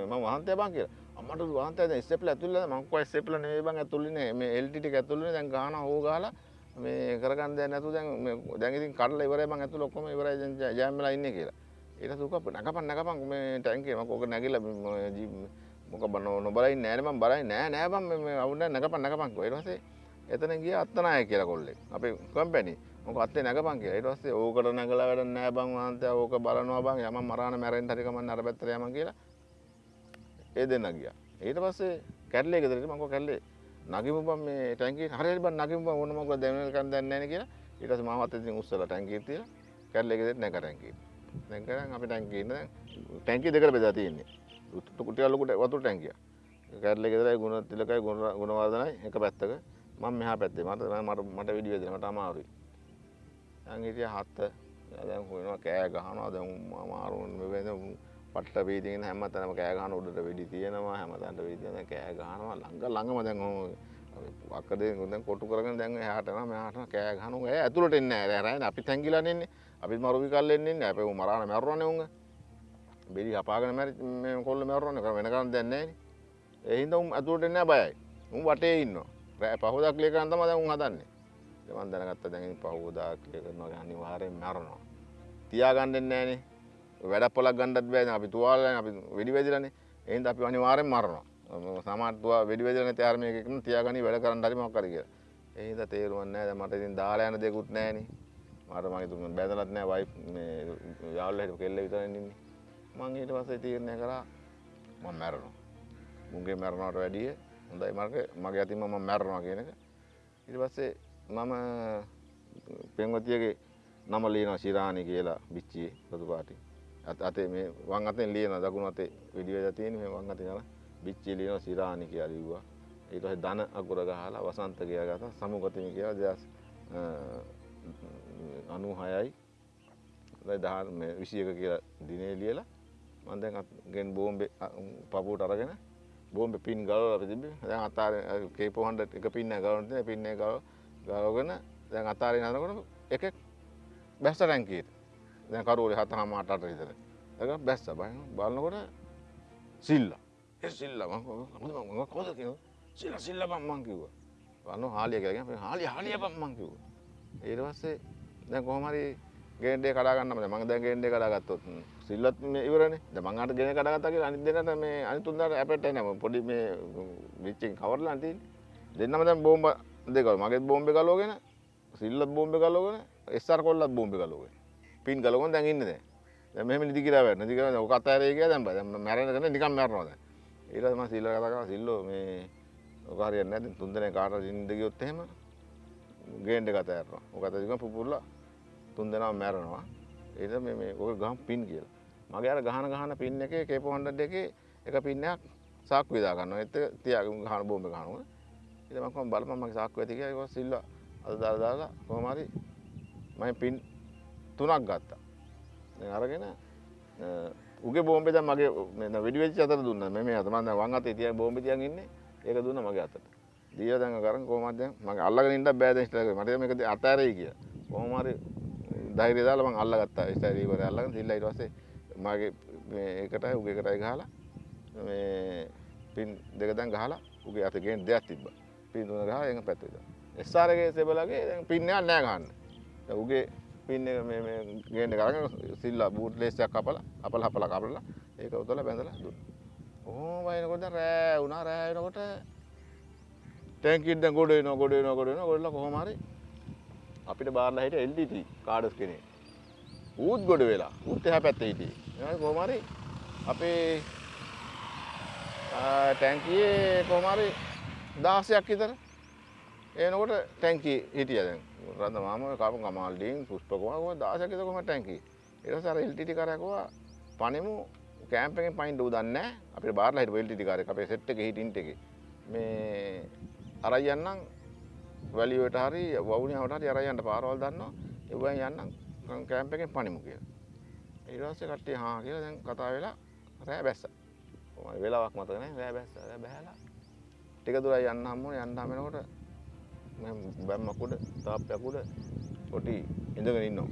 මම වහන්තය බං කියලා. අම්මට වහන්තය දැන් ස්ටෙප් ලා ඇතුල් වෙලා මම කොයි ස්ටෙප් ලා නෙවෙයි බං ඇතුල් ඉන්නේ මේ LT ටික ඇතුල් වෙන්නේ දැන් ගහනවා හො ගහලා මේ කරගන්න දෙයක් නැතුව දැන් මේ දැන් ඉතින් කඩලා ඉවරයි මං ඇතුළ ඔක්කොම ඉවරයි දැන් ජෑම් වෙලා ඉන්නේ කියලා. ඊට පස්සේ උක නගපන් නගපන් මේ ටැංකිය මම ඕක නැගිලා මොක බන නොබලයි නෑ මම බලයි නෑ නෑ බං මේ අවුන්න නගපන් නගපන් කිව්වා. ඊට පස්සේ එතන ගියා අත්තනායක කියලා කොල්ලෙක්. අපේ කම්පැනි. මොක අත්තේ නගපන් කියලා. ඊට පස්සේ ඕකට නගලා වැඩක් නෑ බං වහන්තයා ඕක බලනවා බං යමන් මරාන මැරෙන්න හරි කමන්න අර පැත්තට යමන් කියලා. ඒ දෙන්න ගියා. ඊට පස්සේ කැඩලේ ගෙදරට මම කෝ කැඩලේ නගිමු බං මේ ටැංකිය හරියට බං නගිමු බං. ඕන මොකද දැන් වෙනකන් දන්නේ නැහැ නේ කියලා. ඊට පස්සේ මාවත් ඉතින් උස්සලා ටැංකිය තියලා කැඩලේ ගෙදරට නැග ටැංකිය. දැන් කරන් අපි ටැංකිය ඉන්න දැන් ටැංකිය දෙකට බෙදලා තියෙන්නේ. කුටි ලොකුට වතුර ටැංකිය. කැඩලේ ගෙදරයි ගුණ තිලකයි ගුණ ගුණවර්ධනයි එක පැත්තක. මම මෙහා පැත්තේ. මට මට මට විඩිය වෙදෙන මට අමාරුයි. දැන් හිටිය හත දැන් හොයනවා කෑ ගහනවා. දැන් අමාරුන් මේ දැන් පට්ට වීදිගෙන හැමතැනම කෑ ගහන උඩට වෙඩි තියෙනවා. හැමතැනට වෙඩි තියෙනවා කෑ ගහනවා. ළඟ ළඟම දැන් ඔහොම අක්කදේ දැන් කොටු කරගෙන දැන් එහාට යනවා. මෙහාට යනවා. කෑ ගහනවා. ඒ ඇතුළට එන්නේ නැහැ. රැයි අපි තැංගිලානේ ඉන්නේ. අපිත් මරුවි කල්ල එන්නේ නැහැ අපි මරාන මැරුණානේ උංග බෙලි හපාගෙන මැරි මේ කොල්ල මැරුණානේ කර වෙන කරන් දැන් නැහැ නේ. ඒ හින්දා උන් ඇතුළට එන්නේ නැහැ බයයි. උන් වටේ ඉන්නවා. රෑ පහෝදා ක්ලියර් කරන් තමයි දැන් උන් හදන්නේ. මම දැනගත්තා දැන් ඉතින් පහෝදා ක්ලියර් කරනවා. අනිවාර්යෙන් මැරෙනවා. තියාගන්න දෙන්නේ නැහනේ වැඩ පොලක් ගන්නත් බෑ අපි තුවාලනේ අපි වෙඩි වැදිලානේ. ඒ හින්දා අපි අනිවාර්යෙන් මරනවා. සමහර තුවා වෙඩි වැදිලා නැති ආර්මි එකකින් තියාගනි වැඩ කරන්න හරි මොකක් හරි කියලා. ඒ හින්දා තේරුම් නැහැ දැන් මට ඉතින් දාලා යන දෙයක්වත් නැහනේ මට මගේ තුන් බැදලත් නැහැ වයිෆ් මේ යාළුවා හිටපු කෙල්ල විතරනේ ඉන්නේ. මං ඊට පස්සේ තීරණය කරා මම මැරෙනවා. මුන්ගේ මැරෙනවට වැඩිය හොඳයි. මගේ මගේ අතින්ම මම මැරෙනවා කියන එක. ඊට පස්සේ මම පෙන්වතියගේ නම ලියනවා ශිරාණි කියලා බිච්චියේ රතු පාටි අත අතේ මේ වම් අතෙන් ලියන දකුණු අතේ විඩි වේදා තියෙන මේ වම් අතේ යන බිච්චිය ලියනවා ශිරාණි කියලා ලිව්වා ඊට පස්සේ ධන අකුර ගහලා වසන්ත කියලා ගත්තා සමුගතිමි කියලා දෙස් 96යි දහල් මේ 21 කියලා දිනේ ලියලා මම දැන් ගෙන් බෝම්බේ පපුවට අරගෙන බෝම්බේ පින් ගලවලා අපි තිබ්බේ දැන් අතාරේ K400 එක පින්න ගලවන්න තියෙන පින් එක ගලවගෙන දැන් අතාරේ යනකොට එකෙක් බැස්ස ටැංකියට දැන් කරුවලේ හතනම අට අට විතර ඒක බැස්ස. බලන බලනකොට සිල්ලා. ඒ සිල්ලා මම කොහොමද කියනවා සිල්ලා සිල්ලා බම් මං කිව්වා. බලනවා හාලිය කියලා කියනවා හාලිය හාලිය බම් මං කිව්වා. ඊට පස්සේ දැන් කොහොම හරි ගේන්ඩේ කඩා ගන්නම දැන් මම දැන් ගේන්ඩේ කඩා ගත්තොත් සිල්ලත් මේ ඉවරනේ. දැන් මං අහට ගෙන කඩා ගත්තා කියලා අනිත් දෙන්නට මේ අනිත් තුන්දාට ඇපෙට් එන්නේ පොඩි මේ විච්චෙන් කවර්ලා තියෙන්නේ. දෙන්නම දැන් බෝම්බ දෙකව මගෙත් බෝම්බේ ගලවගෙන සිල්ලත් බෝම්බේ ගලවගෙන එස්ආර් කොල්ලත් බෝම්බේ ගලවගෙන. පින් ගලවගෙන දැන් ඉන්නේ දැන්. දැන් මෙහෙම නිදි කියලා වැටෙන නිදි කියලා ඔක අතෑරේ කියලා දැන් බා. දැන් මැරෙනකන් නිකන් මැරනවා දැන්. ඊට පස්සේ මම සිල්ල කතා කරා සිල්ලෝ මේ ඔක හරියන්නේ නැද්ද? තුන් දෙනෙක් කාටද ඉන්න ගියොත් එහෙම ගේන්ඩ් එක අතෑරනවා ඔක අතෑරගෙන පුපුරලා තුන් දෙනාම මැරෙනවා. ඊට මේ මේ ඔක ගහම් පින් කියලා. මගේ අර ගහන ගහන පින් එකේ K400 එකේ එක පින් එකක් සාක්කු විදා ගන්නවා. ඒත් තියාගෙන ගහන බෝම්බ ගහනවා. ඊට මම කොහොම බලපන් මගේ සාක්කුව ඇති කියලා. ඒක සිල්ලා අද දාලා දාලා කොහොම හරි මම පින් තුනක් ගත්තා. දැන් අරගෙන උගේ බෝම්බේ දැන් මගේ මේ වෙඩි වෙච්ච අතට දුන්නා. මේ මේ අත. මම දැන් වම් අතේ තියන් බෝම්බේ තියන් ඉන්නේ. ඒක දුන්නා මගේ අතට. දීලා දැන් කරන් කොහොමද දැන් මගේ අල්ලගෙන ඉන්න බෑ දැන් ඉස්ටර් මට මේක අතෑරෙයි කියලා. කොහොම හරි ධෛර්යය දාලා මං අල්ලගත්තා ස්ටයිල් ඉවර අල්ලගෙන සිල්ලා ඊට පස්සේ මගේ මේ ඒකටයි උගේ එකටයි ගහලා මේ පින් දෙක දැන් ගහලා උගේ අතේ ගේන දෙයක් තිබ්බා. පින් තුන ගහලා එංග පැත්තේ දාලා SR එකේ සෙබලගේ දැන් පින් එකක් නෑ ගහන්න. දැන් උගේ පින් එක මේ මේ ගේන එක අරගෙන සිල්ලා බූට් ලේස් එකක් කපලා අපල හපලා කපලා ඒක උතලා බැඳලා දුන්නා. ඔහොම වයින්කොට දැන් රෑ වුණා. රෑ වෙනකොට ටැංකියෙන් දැන් ගොඩ වෙනවා ගොඩ වෙනවා ගොඩ වෙනවා. ගොඩලා කොහොම හරි අපිට බාරලා හිටිය LDT කාඩස් කෙනෙක් ඌත් ගොඩ වෙලා ඌත් එහා පැත්තේ හිටියේ. ඊට කොහොම හරි අපේ ආ, ටැංකියේ කොහොම හරි 16ක් විතර එනකොට ටැංකිය හිටියා දැන්. රන්ද මාම කපන් කමාල්ඩින් පුෂ්ප කුමාර කොහොමද 16ක් විතර කොහොමද ටැංකිය ඊට පස්සේ අර LTT කාරයා කිව්වා පණෙමු කෑම්ප් එකෙන් පයින් දෝ දන්නේ නැහැ. අපිට බාරලා හිටපු LTT කාරයෙක් අපේ සෙට් එකේ හිටින්ට් එකේ මේ අරයි යන්නම් වැලියට හරි වවුනියාවට හරි අරයි යන්න පාරවල් දන්නවා. ඒවෙන් යන්නම් කෑම්ප් එකෙන් පණිමු කියලා. ඊට පස්සේ කට්ටිය හා කියලා දැන් කතා වෙලා රෑ බැස්සා. කොහමද? වෙලාවක් මතක නැහැ. රෑ බැස්සා රෑ බැහැලා. ටික දුරයි යන්න හම්බුනේ යන්න හම් වෙනකොට මම බැම්මක් උඩ තාප්පයක් උඩ පොටි ඉඳගෙන ඉන්නවා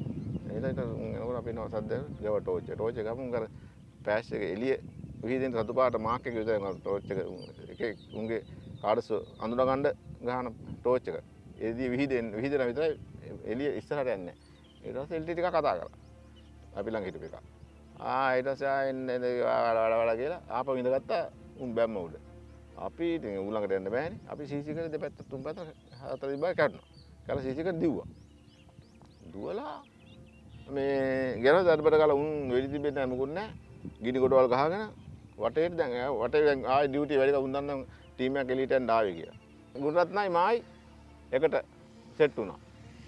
එතන එනකොට අපි නෝ සද්ද ගව ටෝච් එක ටෝච් එක ගමු කර පෑෂ් එක එළිය විහිදෙන රතු පාට මාක් එක විතර ටෝච් එක එකේ උන්ගේ කාඩස් අඳුන ගන්න ගහන ටෝච් එක එදී විහිදෙන විහිදෙන විතරයි එළිය ඉස්සරහට යන්නේ ඊට පස්සේ එල්ටි ටික කතා කරා අපි ළඟ හිටපු එක ආ ඊට පස්සේ ආ එන්න එන්න වඩ වඩ වඩ කියලා ආපහු ඉඳගත්තා උන් බැම්ම උඩ අපි ඉතින් ඌ ළඟට යන්න බෑනේ. අපි සීසි කරේ දෙපැත්ත තුන් පැත්ත හතර දිබා කැඩුණා කල සීසි කර දිව්වා. දුවලා මේ ගෙරව දඩබඩ කාලා උන් වෙඩි තිබෙන්නේ නැහැ මොකුත් නැහැ. ගිනි කොටවල් ගහගෙන වටේට දැන් එයා වටේ දැන් ආයි ඩියුටි වැඩි කවුන් දන්නම් ටීම් එක එලීට යන්න ආවේ කියලා. ගුණරත්නයි මායි එකට සෙට් වුණා.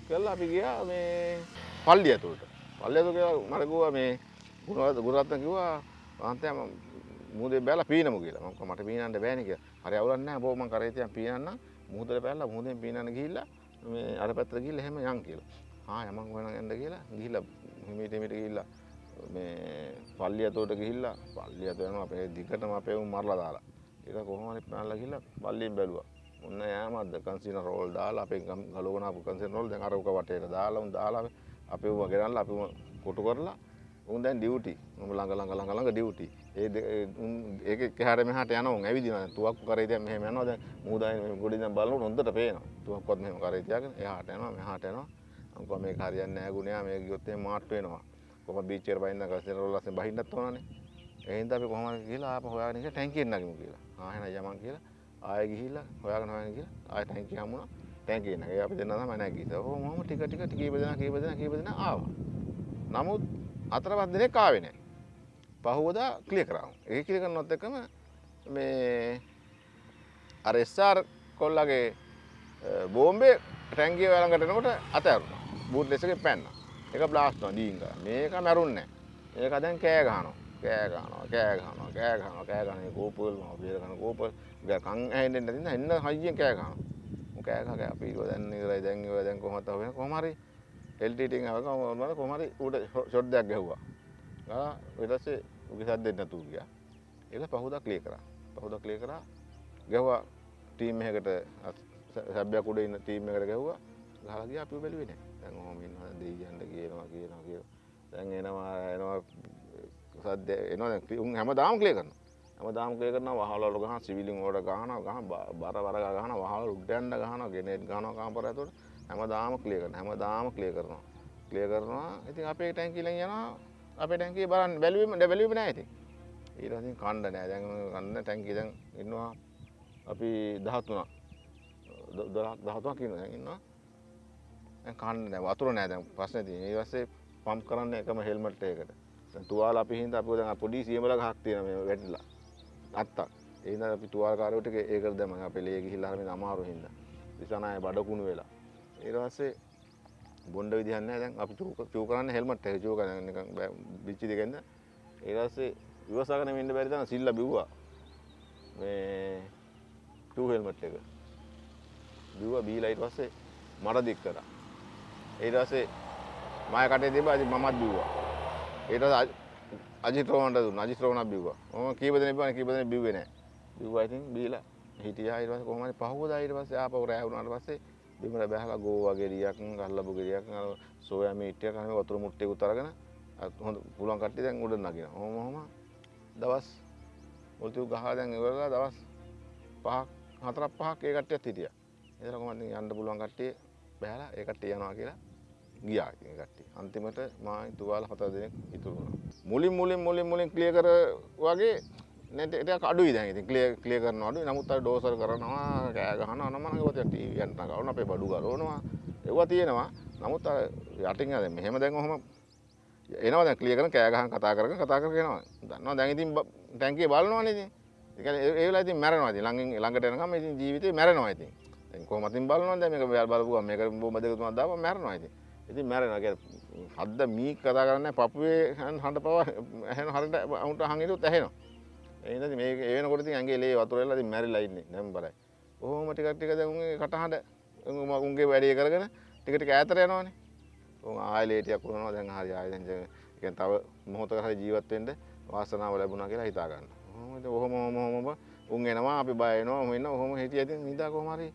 කියලා අපි ගියා මේ පල්ලිය ඇතුළට. පල්ලිය ඇතුළට ගියා මට කිව්වා මේ ගුණරත්න ගුණරත්න කිව්වා මහන්තයා මම මුහුදේ බැලලා පීනමු කියලා. මම කිව්වා මට පීනන්න බෑනේ කියලා. හරි අවුලක් නැහැ. බෝ මම කරේ තියන් පීනන්න මුහුදේ බැලලා මුහුදෙන් පීනන්න ගිහිල්ලා මේ අර පැත්තට ගිහිල්ලා එහෙම යන් කියලා. ආ යමන් වෙන යන්න කියලා. ගිහිල්ලා හිමීට හිමීට ගිහිල්ලා මේ පල්ලිය ඇතුළට ගිහිල්ලා පල්ලිය ඇතුළ යනවා අපේ දිගටම අපේ උන් මරලා දාලා. ඒක කොහොම හරි පැනලා ගිහිල්ලා පල්ලියෙන් බැලුවා. ඔන්න යෑමක්ද? කන්සින රෝල් දාලා අපේ ගලවන අපු කන්සින රෝල් දැන් අර උක වටේට දාලා උන් දාලා අපේ උව ගෙනල්ලා අපි උව කොටු කරලා උන් දැන් ඩියුටි උන් ළඟ ළඟ ළඟ ළඟ ඩියුටි ඒ දෙ- ඒ උන් ඒක එහාට මෙහාට යනවා උන් ඇවිදිනවා. දැන් තුවක්කු කරේ දැන් මෙහෙම යනවා. දැන් මූදායි මේ ගොඩි දැන් බලනකොට හොඳට පේනවා. තුවක්කුවත් මෙහෙම කරේ තියාගෙන එහාට යනවා මෙහාට යනවා. මම කිව්වා මේක හරියන්නේ නැහැ ගුණයා මේක ගියොත් එහෙම මාට් වෙනවා. කොහොම බීච් එකට බහින්න කන්සින රෝල් ලස්සෙන් බහින්නත් ඕනනේ. ඒ හින්දා අපි කොහොමද කියලා ආපහු හොයාගෙන ගිහලා ටැංකියෙන් නගිමු කියලා. ආ එහෙනම් යමන් කියලා. ආයෙ ගිහිල්ලා හොයාගෙන හොයාගෙන ගිහලා ආයෙ ටැංකිය හමුණා ටැංකිය නැගේ අපි දෙන්නා තමයි නැගී. ඒක මොහොම ටික ටික ටික කීප දෙනා කීප දෙනා කීප දෙනා ආවා. නමුත් හතරපස් දිනක් ආවේ නැහැ. පහුවදා ක්ලියර් කරා. ඒක ක්ලියර් කරනවත් එක්කම මේ අර SR කොල්ලගේ බෝම්බේ ටැංකිය ළඟට එනකොට අතෑරුණා. බූට් ලෙස් එකේ පැන්නා. ඒක බ්ලාස්ට් වුණා දීංග. මේක මැරුන්නේ නැහැ. ඒක දැන් කෑ ගහනවා. කෑ ගහනවා කෑ ගහනවා කෑ ගහනවා කෑ ගහනවා කෝපල් මම බේර ගන්න කෝපල් ගා කන් ඇහෙන්නේ නැතිනම් එන්න හයියෙන් කෑ ගහනවා මම කෑ ගහ කෑ අපි ඉව දැන් ඉවරයි දැන් ඉවරයි දැන් කොහොමද වෙන කොහොම හරි LTT එකෙන් ආවම මොනවද කොහොම හරි ඌට ෂොට් දෙයක් ගැහුවා ගා ඊට පස්සේ උගේ සද්දෙත් නැතුව ගියා. ඒක පහුදා ක්ලියර් කරා. පහුදා ක්ලියර් කරා. ගැහුවා. ටීම් එකකට සබ්බයක් උඩ ඉන්න ටීම් එකට ගැහුවා. ගහලා ගියා. අපි බැලුවේ නැහැ. දැන් ඔහොම ඉන්නවා. දෙයියන්ට කියනවා කියනවා කියනවා. දැන් එනවා එනවා. සද්ද එනවා. දැන් උන් හැමදාම ක්ලියර් කරනවා. හැමදාම ක්ලියර් කරනවා. වහවල වල ගහන සිවිලින් වල ගහනවා. ගහන බර බර ගහනවා. වහවල උඩ යන්න ගහනවා. ගෙනෙට් ගහනවා කාමර ඇතුළට හැමදාම ක්ලියර් කරනවා. හැමදාම ක්ලියර් කරනවා. ක්ලියර් කරනවා. ඉතින් අපේ ටැංකියෙන් යනවා. අපේ ටැංකිය බලන්න බැලුවෙම බැලුවෙම නැහැ ඉතින්. ඊට පස්සේ කණ්ඩ නැහැ දැන් කන්න ටැංකිය දැන් ඉන්නවා අපි 13ක් 12ක් 13ක් ඉන්නවා දැන් ඉන්නවා. දැන් කන්න නැහැ වතුර නැහැ දැන් ප්‍රශ්නේ තියෙන්නේ. ඊට පස්සේ පම්ප් කරන්න එකම හෙල්මට් එකකට. දැන් තුවාල අපි හින්දා අපි දැන් පොඩි සියමල ගහක් තියෙනවා මේ වැටිලා. අත්තක් ඒ හින්දා අපි තුවාලකාරයෝ ටික ඒකට දැම්මා. අපේ ලේ ගිහිල්ලා හරියට අමාරු හින්දා. දිසනාය බඩකුණු වෙලා. ඊට පස්සේ බොණ්ඩ විදිහක් නැහැ. දැන් අපි චූ චූ කරන්නේ හෙල්මට් එක. චූ කරන්නේ නිකන් බිච්චි දෙකෙන්ද. ඊට පස්සේ ඉවසගෙන ඉන්න බැරි තරම් සිල්ලා බිව්වා. මේ ටූ හෙල්මට් එක. බිව්වා බීලා ඊට පස්සේ මඩ දික් කරා. ඊට පස්සේ මම කටේ තිබ්බා ඉතින් මමත් බිව්වා. ඊට පස්සේ අජිත් රෝහණට දුන්නා. අජිත් රෝහණක් බිව්වා. මම කීප දෙනෙක් බිව්වා කීප දෙනෙක් බිව්වේ නැහැ. බිව්වා ඉතින් බීලා හිටියා. ඊට පස්සේ කොහොම හරි පහුවදා ඊට පස්සේ ආපහු රෑ වුණාට පස්සේ බිමට බැහලා ගෝවා ගෙඩියක් ගල්ලපු ගෙඩියක් අර සෝයා මීට් එකක් අහම වතුර මුට්ටියකුත් අරගෙන අත් හොඳ පුළුවන් කට්ටිය දැන් උඩ නගිනවා. ඔහොම ඔහොම දවස් මුල්තිව් ගහලා දැන් ඉවරලා දවස් පහක් හතරක් පහක් ඒ කට්ටියත් හිටියා. ඒතර කොහොමද යන්න පුළුවන් කට්ටිය බැලලා ඒ කට්ටිය යනවා කියලා ගියා ඒ කට්ටිය. අන්තිමට මා තුවාල හතර දෙනෙක් ඉතුරු වුණා. මුලින් මුලින් මුලින් මුලින් ක්ලියර් කර වගේ නැට ටිකක් අඩුයි දැන් ඉතින් ක්ලියර් ක්ලියර් කරනවා අඩුයි. නමුත් අර ඩෝසර් කරනවා කෑ ගහනවා නමන ඒවා ටීවී යන්න ගවන අපේ බඩු ගලවනවා. ඒවා තියෙනවා. නමුත් අර යටින් ආ දැන් මෙහෙම දැන් ඔහම එනවා දැන් ක්ලියර් කරන කෑ ගහන් කතා කරගෙන කතා කරගෙන එනවා. දන්නවා දැන් ඉතින් ටැංකිය බලනවනේ ඉතින්. ඒ කියන්නේ ඒ වෙලාව ඉතින් මැරෙනවා ඉතින් ළඟින් ළඟට එනකම් ඉතින් ජීවිතේ මැරෙනවා ඉතින්. දැන් කොහොමද ඉතින් බලනවා දැන් මේක බලපුවා මේක බොම්බ දෙක තුනක් දාපුවා මැරෙනවා ඉතින්. ඉතින් මැරෙනවා කියන්නේ හද්ද මී කතා කරන්නේ පපුවේ හඬ පව ඇහෙන හරියට උන්ට හංගිරුත් ඇහෙනවා. ඒ හින්දා මේ ඒ වෙනකොට ඉතින් ඇඟේ ලේ වතුර වෙලා ඉතින් මැරිලා ඉන්නේ. දැන් බලයි. කොහොම ටිකක් ටික දැන් උන්ගේ කටහඬ. උන්ගේ වැඩේ කරගෙන ටික ටික ඈතට යනවනේ. උන් ආයෙ ලේටියක් වුණා දැන් හරි ආයෙ දැන් කියන්නේ තව මොහොතකට හරි ජීවත් වෙන්න වාසනාව ලැබුණා කියලා හිතා ගන්න. කොහොමද ඔහොම ඔහොම ඔහොම උන් එනවා. අපි බය වෙනවා. ඔහොම ඉන්න ඔහොම හිටියා. ඉතින් නිදා කොහොම හරි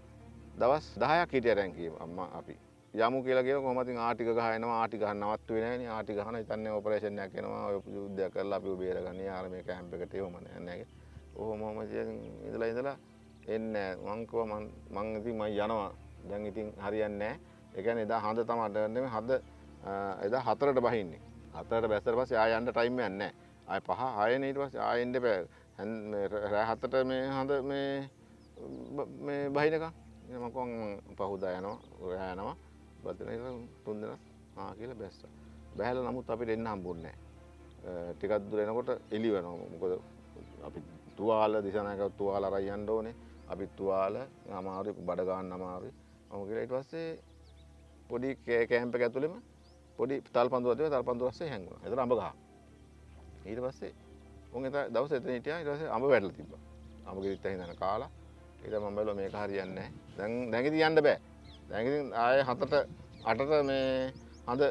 දවස් 10ක් හිටියා දැන් කීව අම්මා අපි. යමු කියලා කියන කොහොමද? ඉතින් ආටික ගහනවා ආටි ගහන්න නවත්තුවේ නැහැ නේ ආටි ගහන හිතන්නේ ඔපරේෂන් එකක් එනවා. ඔය යුද්ධයක් කරලා අපිව බේරගන්නේ. ආර මේ කැම්ප් එකට එවම නෑ. නෑ ඔහොම ඔහොම ඉතින් ඉඳලා ඉඳලා එන්නේ මං කිව්වා මං මං ඉතින් මං යනවා. දැන් ඉතින් හරියන්නේ නැහැ ඒ කියන්නේ එදා හඳ තමයි නෙමෙයි. හඳ එදා හතරට බහින්නේ. හතරට බැස්සට පස්සේ ආය යන්න ටයිම් එකක් නැහැ ආය පහ ආයෙනේ ඊට පස්සේ ආයෙ එන්න බෑ. රෑ හතට මේ හඳ මේ මේ බහිනකම් මම කොහොම පහුදා යනවා ඔයා යනවා. බදන තුන් දෙනා ආ කියලා බැස්සා බැහැලා නමුත් අපිට එන්න හම්බුන්නේ නැහැ. ටිකක් දුර එනකොට එළි වෙනවා. මොකද අපි තුවාල දිසානායක තුවාල අරන් යන්න ඕනේ. අපි තුවාල අමාරුයි බඩ ගන්න අමාරුයි. මම කියලා ඊට පස්සේ පොඩි කෑම්ප් එක ඇතුළෙම පොඩි තල්පන්දුවක් තිබ්බා තල්පන්දුව රස්සේ හැංගුණා. එතන අඹ ගහ. ඊට පස්සේ උන් එතන දවස් එතන හිටියා. ඊට පස්සේ අඹ වැටලා තිබ්බා. අඹ ගෙරිත් ඇහිඳන කාලා. ඊට මම බැලුවා මේක හරියන්නේ නැහැ. දැන් දැන් ඉතින් යන්න බෑ. දැන් ඉතින් ආයේ හතට අටට මේ හඳ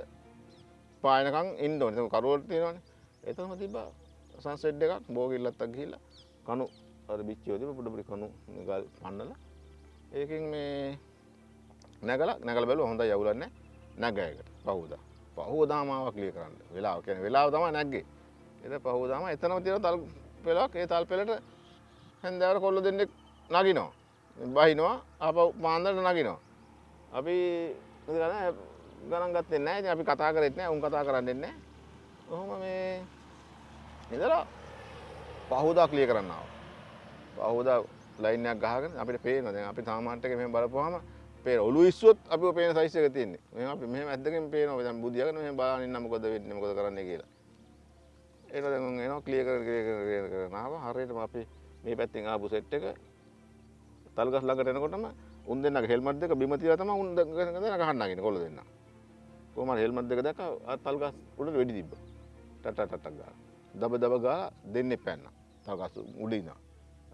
පායනකම් ඉන්න ඕනේ. ඒක කරුවල තියෙනවනේ. එතනම තිබ්බා සන්සෙට් එකක් බෝගිල්ලත්තක් ගිහිල්ලා කණු අර බිච්චියෝ තිබ්බ පොඩ පොඩි කණු ගල් පන්නලා ඒකෙන් මේ නැගලා නැගලා බැලුවා හොඳයි යවුලන්නේ නැගයකට පහුවදා. පහුවදාම ආවා ක්ලියර් කරන්න. වෙලාව කියන්නේ වෙලාව තමයි නැග්ගේ. ඒක පහුවදාම එතනම තියෙන තල් පෙලක් ඒ තල් පෙලට හැන්දෑවර කොල්ල දෙන්නෙක් නගිනවා. බහිනවා ආපහු පාන්දරට නගිනවා. අපි ගන ගණන් ගත්තේ නැහැ. ඉතින් අපි කතා කරෙත් නැහැ. උන් කතා කරන්නේ නැහැ. කොහොම මේ ඉඳලා පහුදා ක්ලියර් කරන්න ආවා. පහුදා ලයින් එකක් ගහගෙන අපිට පේනවා. දැන් අපි තාමාට් එකේ මෙහෙම බලපුවාම පේන ඔළුව ඉස්සුවොත් අපිව පේන සයිස් එක තියෙන්නේ. මෙහෙම අපි මෙහෙම ඇද්දගෙන පේනවා. දැන් බුදියාගෙන මෙහෙම බලන් ඉන්න මොකද වෙන්නේ මොකද කරන්නේ කියලා. ඒක දැන් උන් එනවා ක්ලියර් කර ක්ලියර් කර ක්ලියර් කරන ආවා. හරියටම අපි මේ පැත්තෙන් ආපු සෙට් එක තල්ගස් ළඟට එනකොටම උන් දෙන්නගේ හෙල්මට් දෙක බිම තියලා තමයි උන් දෙන්න ගහන්න නගින්නේ කොල්ල දෙන්න. කොහම හරි හෙල්මට් දෙක දැක්ක තල්ගස් උඩට වෙඩි තිබ්බා. ටට ටට ගාලා. දබ දබ ගාලා දෙන්නේ පැන්න. තල්ගස් උඩ ඉඳන්.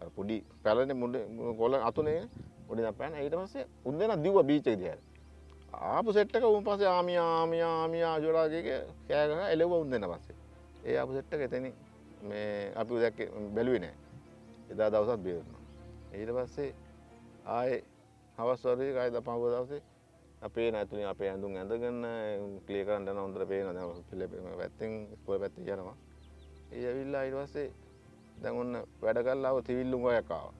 අර පොඩි පැලනේ මුඩ කොල්ල අතුනේ උඩ ඉඳන් පැන්න. ඊට පස්සේ උන් දෙන්න දිව්වා බීච් එක දිහා. ආපු සෙට් එක උන් පස්සේ ආමියා ආමියා ආමියා ජොලාගේ කෑ ගහ එළවුවා උන් දෙන්න පස්සේ. ඒ ආපු සෙට් එක එතනින් මේ අපි දැක්කේ බැලුවේ නෑ. එදා දවසත් බේරුණා. ඊට පස්සේ ආයේ හවස් වරුවේ කායි දපහව දවසේ අපේ නැතුනේ අපේ ඇඳුම් ඇඳගෙන ක්ලියර් කරන්න යන හොඳට පේනවා දැන් පිළි පැත්තෙන් ඉස්කෝලේ පැත්තේ යනවා. ඒ ඇවිල්ලා ඊට පස්සේ දැන් ඔන්න වැඩ කරලා ආව තිවිල්ලුම් ගයක් ආවා.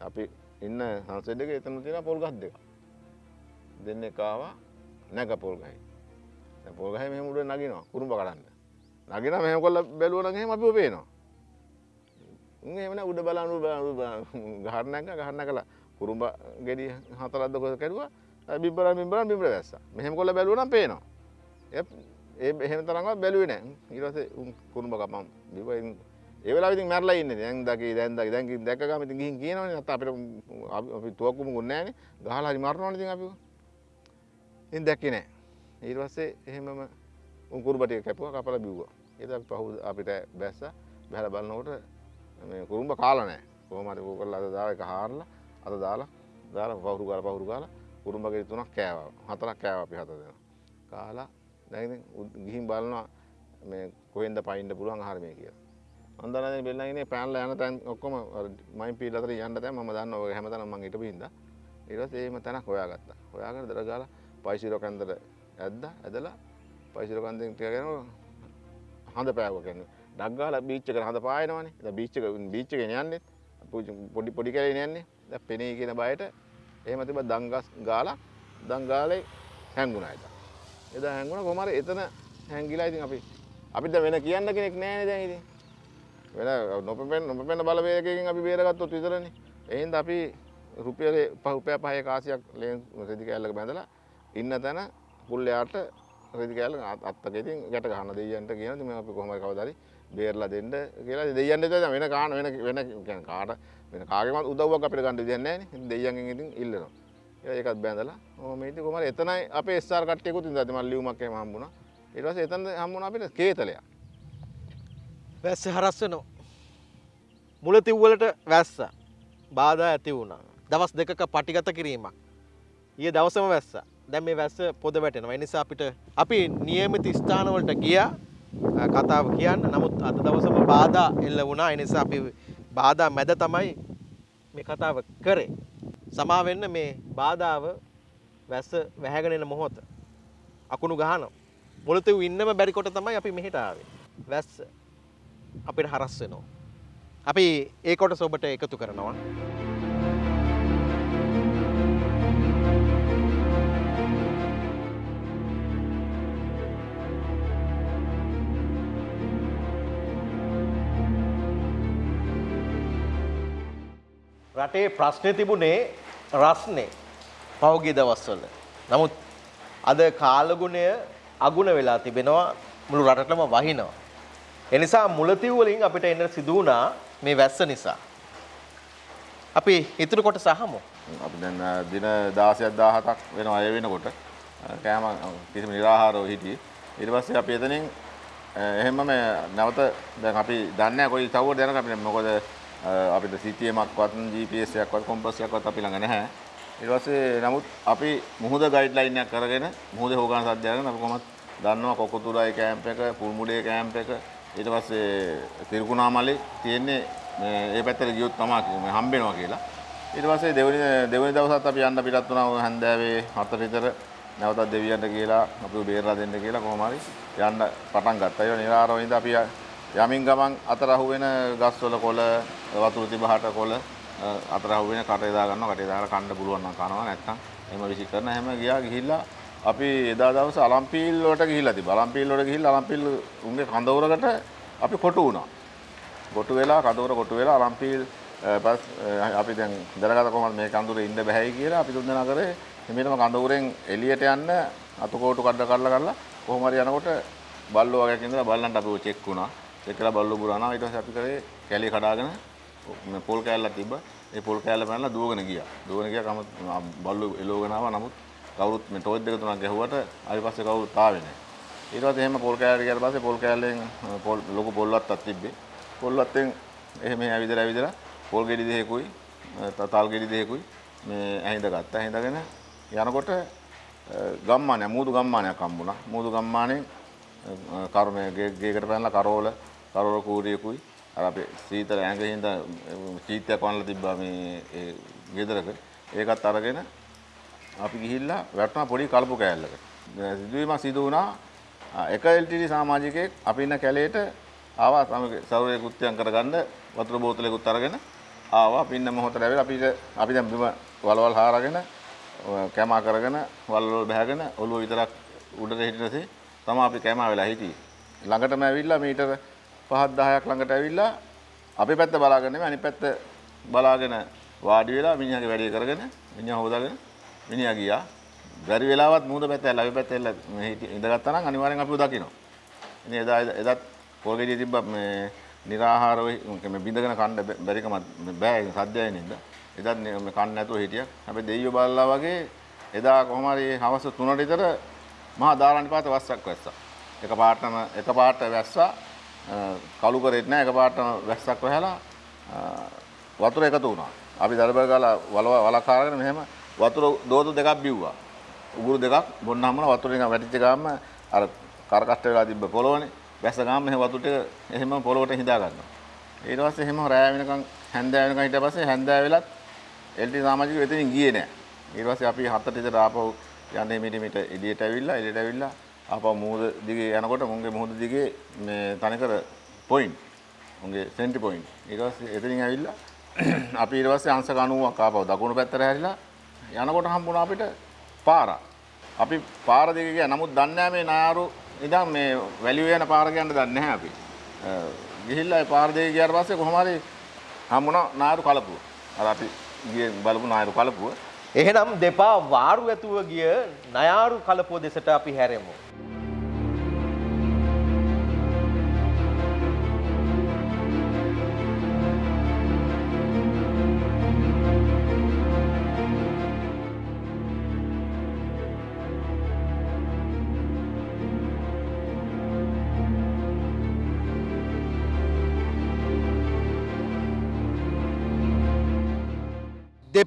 අපි ඉන්න සංසෙඩ් එකේ එතන තියෙන පොල් ගස් දෙක. දෙන්නෙක් ආවා නැග පොල් ගහේ. දැන් පොල් ගහේ මෙහෙම උඩ නගිනවා කුරුම්බ කඩන්න. නගිනවා මෙහෙම කොල්ල බැලුවා නම් එහෙම අපිව පේනවා. උන් එහෙම නෑ උඩ බලන උඩ බලන ගහන්න නැග ගහන්න නැගලා කුරුම්බ ගෙඩි හතරක් දොක කැඩුවා. බිම්බර බිම්බර බිම්බර දැස්සා. මෙහෙම කොල්ල බැලුවා නම් පේනවා. ඒ එහෙම තරම්වත් බැලුවේ නෑ. ඊට පස්සේ උන් කුරුම්බ කපම් බිව්වා. ඉතින් ඒ වෙලාවෙ ඉතින් මැරලා ඉන්නේ. දැන් දකි දැන් දකි දැන් දැක්ක ගම ඉතින් ගිහින් කියනවනේ. නැත්නම් අපිට අපි තුවක්කුම ගුන්නේ නෑනේ. ගහලා හරි මරනවනේ ඉතින් අපිව. ඉතින් දැක්කේ නෑ. ඊට පස්සේ එහෙමම උන් කුරුම්බ ටික කැපුවා කපලා බිව්වා. ඊට අපි පහු අපිට බැස්සා බහැලා බලනකොට මේ කුරුම්බ කාලා නෑ. කොහොම හරි ඕක කරලා අද දාලා එක හාරලා අත දාලා දාලා පහුරු ගාලා පහුරු ගාලා කුරුම්බ ගෙඩි තුනක් කෑවා හතරක් කෑවා අපි හත දෙනා කාලා දැන් ඉතින් ගිහින් බලනවා මේ කොහෙන්ද පයින්න පුළුවන් ආහාර මේ කියලා අන්දරනේ බෙල්ලන් ඉන්නේ පෑන්ලා යන තැන් ඔක්කොම මයින් පීල් අතර යන්න තැන් මම දන්නවා ඔය හැමතැනම මං හිටපු හින්දා ඊට පස්සේ එහෙම තැනක් හොයාගත්තා. හොයාගෙන දර ගාලා පයිසිරෝ කන්දර ඇද්දා. ඇදලා පයිසිරෝ කන්දෙන් ටිකගෙන හඳ පෑවුවා කියන්නේ. ඩක් ගාලා බීච් එකට හඳ පායනවනේ. දැන් බීච් එක බීච් එකේ යන්නේ. පොඩි පොඩි කැලේ යන්නේ. දැන් පෙනේ කියන බයට එහෙම තිබ්බ දංගස් ගාලා දං ගාලේ හැංගුණා එදා. එදා හැංගුණා කොහමද එතන හැංගිලා ඉතින් අපි අපිට දැන් වෙන කියන්න කෙනෙක් නැහැ දැන් ඉතින්. වෙන නොපෙපෙන නොපෙපෙන බලවේගයකින් අපි බේරගත්තොත් විතරනේ. එහෙනම් අපි රුපියල් රුපියල් පහේ කාසියක් ලේන් රෙදි කෑල්ලක බැඳලා ඉන්න තැන පුල්ලයාට රෙදි කෑල්ල අත්තක ඉතින් ගැට ගහන දෙයියන්ට කියන ඉතින් මේ අපි කොහොමද කවදාරි බේරලා දෙන්න කියලා දෙයියන්ට දැන් වෙන කාන වෙන වෙන කියන්නේ කාට වෙන කාගේවත් උදව්වක් අපිට ගන්න විදියක් නැහැ නේ. ඉතින් දෙයියන්ගෙන් ඉතින් ඉල්ලනවා. ඒකත් බැඳලා ඔහොම ඉතින් කොහමද එතනයි අපේ SR කට්ටියකුත් ඉඳලා මම ලියුමක් එහෙම හම්බුණා. ඊට පස්සේ එතන හම්බුණා අපිට කේතලයක්. වැස්ස හරස් වෙනවා. මුලතිව්වලට වැස්ස බාධා ඇති වුණා. දවස් දෙකක පටිගත කිරීමක්. ඊයේ දවසම වැස්ස. දැන් මේ වැස්ස පොද වැටෙනවා. ඒ නිසා අපිට අපි નિયમિત ස්ථානවලට ගියා අ, කතාව කියන්න. නමුත් අද දවසම බාධා එල්ල වුණා. ඒ නිසා අපි බාධා මැද තමයි මේ කතාව කරේ. සමා වෙන්න මේ බාධාව වැස්ස වැහැගෙන එන මොහොත. අකුණු ගහනවා. මුලතිව් ඉන්නම බැරි කොට තමයි අපි මෙහෙට ආවේ. වැස්ස අපිට හරස් වෙනවා. අපි ඒ කොටස ඔබට එකතු කරනවා. රටේ ප්‍රශ්නය තිබුණේ රස්නේ පෞගිය දවස්වල. නමුත් අද කාලගුණය අගුණ වෙලා තිබෙනවා මුළු රටටම වහිනවා. එනිසා මුලතිව් වලින් අපිට එන්න සිදු වුණා මේ වැස්ස නිසා. අපි ඉතුරු කොට සහමු. අපි දැන් අ, දින 16ක් 17ක් වෙනවා ඒ වෙනකොට අ, කෑම අ, කිසිම නිරාහාරව හිටියේ. ඊට පස්සේ අපි එතනින් අ, එහෙමම නැවත දැන් අපි දන්නේ නැහැ කොයි තවුවද යනක අපි මොකද අ, අපිට CTM-ක්වත් GPS එකක්වත් කොම්පස් එකක්වත් අපි ළඟ නැහැ. ඊට පස්සේ නමුත් අපි මුහුද ගයිඩ්ලයින් එකක් කරගෙන මුහුදේ හොගාන සද්ද අරගෙන අපි කොහොමත් දන්නවා කොකොතුරායි කැම්ප් එක, පුල්මුඩේ කැම්ප් එක ඊට පස්සේ තිරුකුණාමලේ තියෙන්නේ මේ ඒ පැත්තට ගියොත් තමයි මේ හම්බෙනවා කියලා. ඊට පස්සේ දෙවෙනි දෙවෙනි දවසත් අපි යන්න පිටත් වුණා හැන්දෑවේ 4 විතර නැවතත් දෙවියන්ට කියලා අපිව බේරලා දෙන්න කියලා කොහොම හරි යන්න පටන් ගත්තා. ඒක නිරාරව ඉඳ අපි යමින් ගමන් අතර අහුවෙන ගස්වල කොළ වතුර තිබහට කොළ අතර අහුවෙන කටේ දා ගන්නවා. කටේ දාලා කන්න පුළුවන් නම් කනවා නැත්නම් එහෙම විසි කරන හැම ගියා ගිහිල්ලා අපි එදා දවසේ අලම්පීල් වලට ගිහිල්ලා තිබ්බා. අලම්පීල් වලට ගිහිල්ලා අලම්පීල් උන්ගේ කඳවුරකට අපි කොටු වුණා. කොටු වෙලා කඳවුර කොටු වෙලා අලම්පීල් පස් අපි දැන් දැනගත කොහොමද මේ කඳුරේ ඉන්න බෑයි කියලා අපි තුන් දෙනා කරේ හිමිනම කඳවුරෙන් එළියට යන්න අතකෝටු කඩ කරලා කරලා කොහොම හරි යනකොට බල්ලෝ වගේක් ඉඳලා බල්ලන්ට අපිව චෙක් වුණා. චෙක් කරලා බල්ලෝ බුරානවා. ඊට පස්සේ අපි කරේ කැලිය කඩාගෙන මේ පොල් කෑල්ලක් තිබ්බා. ඒ පොල් කෑල්ල පැනලා දුවගෙන ගියා. දුවගෙන ගියා කම බල්ලෝ එලෝගෙන ආවා. නමුත් කවුරුත් මේ ටෝච් දෙක තුනක් ගැහුවට ආයෙ පස්සේ කවුරුත් ආවේ නැහැ. ඊට පස්සේ එහෙම පොල් කෑල්ල ගියාට පස්සේ පොල් කෑල්ලෙන් පොල් ලොකු පොල් වත්තක් තිබ්බේ. පොල් වත්තෙන් එහෙම ඇවිදලා ඇවිදලා පොල් ගෙඩි දෙකකුයි තල් ගෙඩි දෙකකුයි මේ ඇහිඳ ගත්තා. ඇහිඳගෙන යනකොට ගම්මානයක් මූදු ගම්මානයක් හම්බුණා. මූදු ගම්මානේ කර්මයේ ගේකට පැනලා කරෝල කරෝල කූරියකුයි අර අපේ සීතල ඇඟින්ද චීත්‍යයක් වන්නලා තිබ්බා මේ ඒ ගෙදරක. ඒකත් අරගෙන අපි ගිහිල්ලා වැටුණා පොඩි කලපු කෑල්ලකට. සිදුවීමක් සිදු වුණා එක LTD සමාජිකයෙක් අපි ඉන්න කැලේට ආවා තමයි සෞරය කෘත්‍යයන් කරගන්න වතුර බෝතලයකුත් අරගෙන ආවා අපි ඉන්න මොහොතට ඇවිල්ලා අපිට අපි දැන් බිම වලවල් හාරගෙන කැමා කරගෙන වලවල් බහගෙන ඔළුව විතරක් උඩට හිටිනසේ තමයි අපි කැමා වෙලා හිටියේ ළඟටම ඇවිල්ලා මීටර 5ක් 10ක් ළඟට ඇවිල්ලා අපේ පැත්ත බලාගෙන නෙමෙයි අනිත් පැත්ත බලාගෙන වාඩි වෙලා මිනිහාගේ වැඩේ කරගෙන මිනිහා හොදාගෙන මිනිහා ගියා. බැරි වෙලාවත් මූද පැත්ත ඇල්ල අපි පැත්ත ඇල්ල ඉඳගත්තා නම් අනිවාර්යෙන් අපිව දකිනවා ඉතින් එදා එදත් පොල් ගෙඩිය තිබ්බ මේ निराහාරව මේ බින්දගෙන කන්න බැරිකම බෑ සද්දයයි නේද? එදත් මේ කන්න නැතුව හිටියා. හැබැයි දෙයියෝ බලලා වගේ එදා කොහොම හරි හවස 3ට විතර මහා දාරානිපාත වස්සක් වැස්සා. එක පාටම එක පාට වැස්සා. කළු කරෙත් නෑ එක පාටම වැස්සක් වැහලා වතුර එකතු වුණා. අපි දරබර ගාලා වල වලක් හරගෙන මෙහෙම වතුර දෝතු දෙකක් බිව්වා. උගුරු දෙකක් බොන්න හම්මන වතුර නිකන් වැටිච්ච ගාම අර කරකට්ට වෙලා තිබ්බ පොළොවනේ. වැස්ස ගාම මෙහෙම වතුර ටික එහෙම පොළොවට හිඳා ගන්නවා. ඊට පස්සේ එහෙම රෑ වෙනකන් හැන්දෑව වෙනකන් හිටියා පස්සේ හැන්දෑව වෙලත් එල්ටි සමාජික එතනින් ගියේ නෑ. ඊට පස්සේ අපි හතට විතර ආපහු යන්නේ මිට මිට එළියට ඇවිල්ලා එළියට ඇවිල්ලා ආපහු මුහුද දිගේ යනකොට මුන්ගේ මුහුද දිගේ මේ තනිකර පොයින්ට් මුන්ගේ සෙන්ටි පොයින්ට් ඊට පස්සේ එතනින් ඇවිල්ලා අපි ඊට පස්සේ අංශක 90ක් ආපහු දකුණු පැත්තට හැරිලා යනකොට හම්බුණා අපිට පාර. අපි පාර දිගේ ගියා. නමුත් දන්නේ නැහැ මේ නාරු ඉඳන් මේ වැලියු යන පාර කියන්න දන්නේ නැහැ අපි. අ, ගිහිල්ලා ඒ පාර දිගේ ගියාට පස්සේ කොහොම හරි හම්බුණා නාරු කලපුව. අර අපි ගියේ බලපු නාරු කලපුව. එහෙනම් දෙපා වාරු ඇතුව ගිය නයාරු කලපුව දෙසට අපි හැරෙමු.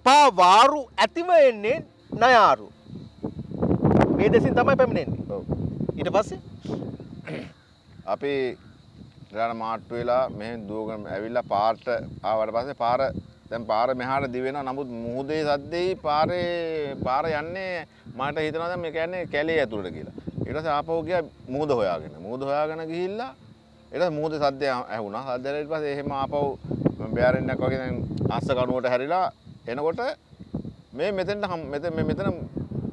දෙපා වාරු ඇතිව එන්නේ නයාරු. මේ දෙසින් තමයි පැමිණෙන්නේ. ඔව්. ඊට පස්සේ අපි රාණ මාට්ටු වෙලා මෙහෙන් දුවගෙන ඇවිල්ලා පාරට ආවට පස්සේ පාර දැන් පාර මෙහාට දිවෙනවා නමුත් මුහුදේ සද්දෙයි පාරේ පාර යන්නේ මට හිතනවා දැන් මේ කියන්නේ කැලේ ඇතුළට කියලා. ඊට පස්සේ ආපහු ගියා මුහුද හොයාගෙන. මුහුද හොයාගෙන ගිහිල්ලා ඊට පස්සේ මුහුදේ සද්දය ඇහුණා. සද්දය ඊට පස්සේ එහෙම ආපහු බෑරෙන්නක් වගේ දැන් අස්ස කණුවට හැරිලා එනකොට මේ මෙතෙන්ට හම්- මෙතන මේ මෙතන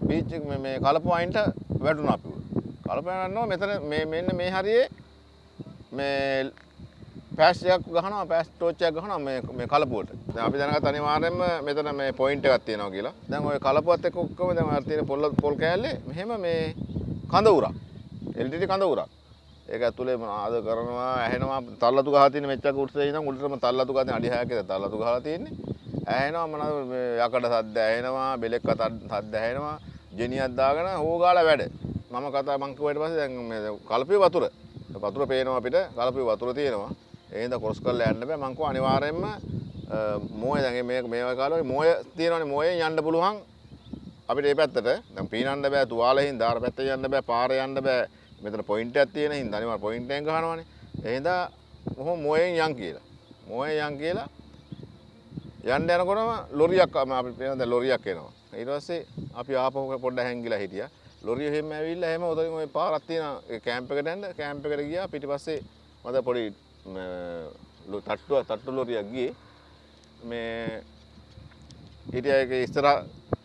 බීච් එක මේ- මේ කලපු අයින්ට වැටුණා අපි. කලපු යනවා මෙතන මේ මෙන්න මේ හරියේ මේ පෑස් එකක් ගහනවා පෑස් ටෝච් එකක් ගහනවා මේ මේ කලපුවට. දැන් අපි දැනගත් අනිවාර්යෙන්ම මෙතන මේ පොයින්ට් එකක් තියෙනවා කියලා. දැන් ওই කලපුවත් එක්ක ඔක්කොම දැන් අර තියෙන පොල් පොල් කෑල්ලේ මෙහෙම මේ කඳ උරක්. LTT කඳ උරක්. ඒක ඇතුලේ මොනවාද කරනවා ඇහෙනවා තල්ලතු ගහලා තියෙන මෙච්චර උඩට ඉඳන් උඩටම තල්ලතු ගහලා තියෙන අඩි 6ක් විතර තල්ලතු ගහලා තියෙන්නේ. ඇහෙනවා මොනවද මේ යකඩ සද්ද ඇහෙනවා බෙලෙක් සද්ද ඇහෙනවා ජෙනියක් දාගෙන හොගාලා වැඩ. මම කතා මං කිව්වට පස්සේ දැන් මේ කලපිය වතුර. වතුර පේනවා අපිට. කලපිය වතුර තියෙනවා. ඒ හින්දා ක්‍රොස් කරලා යන්න බෑ. මං කෝ අනිවාර්යෙන්ම මෝය දැන් මේ මේ වගේ කාලේ මෝය තියෙනවනේ. මෝයෙන් යන්න පුළුවන්. අපිට මේ පැත්තට. දැන් පීනන්න බෑ. තුවාලේ හින්දා අර පැත්තේ යන්න බෑ. පාරේ යන්න බෑ. මෙතන පොයින්ට් එකක් තියෙන හින්දා අනිවාර්ය පොයින්ට් එකෙන් ගහනවනේ. ඒ හින්දා කොහොම මෝයෙන් යන් කියලා. මෝයෙන් යන් කියලා යන්න යනකොටම ලොරියක් ආම අපි පේන දැන් ලොරියක් එනවා. ඊට පස්සේ අපි ආපහු පොඩ්ඩක් හැංගිලා හිටියා. ලොරිය එහෙම ඇවිල්ලා එහෙම උදලින් ওই පාරක් තියෙන ඒ කැම්ප් එකට යන්න. කැම්ප් එකට ගියා. පිටිපස්සේ මට පොඩි ම, ලො- තට්ටුව තට්ටු ලොරියක් ගියේ. මේ හිටියා ඒක ඉස්සර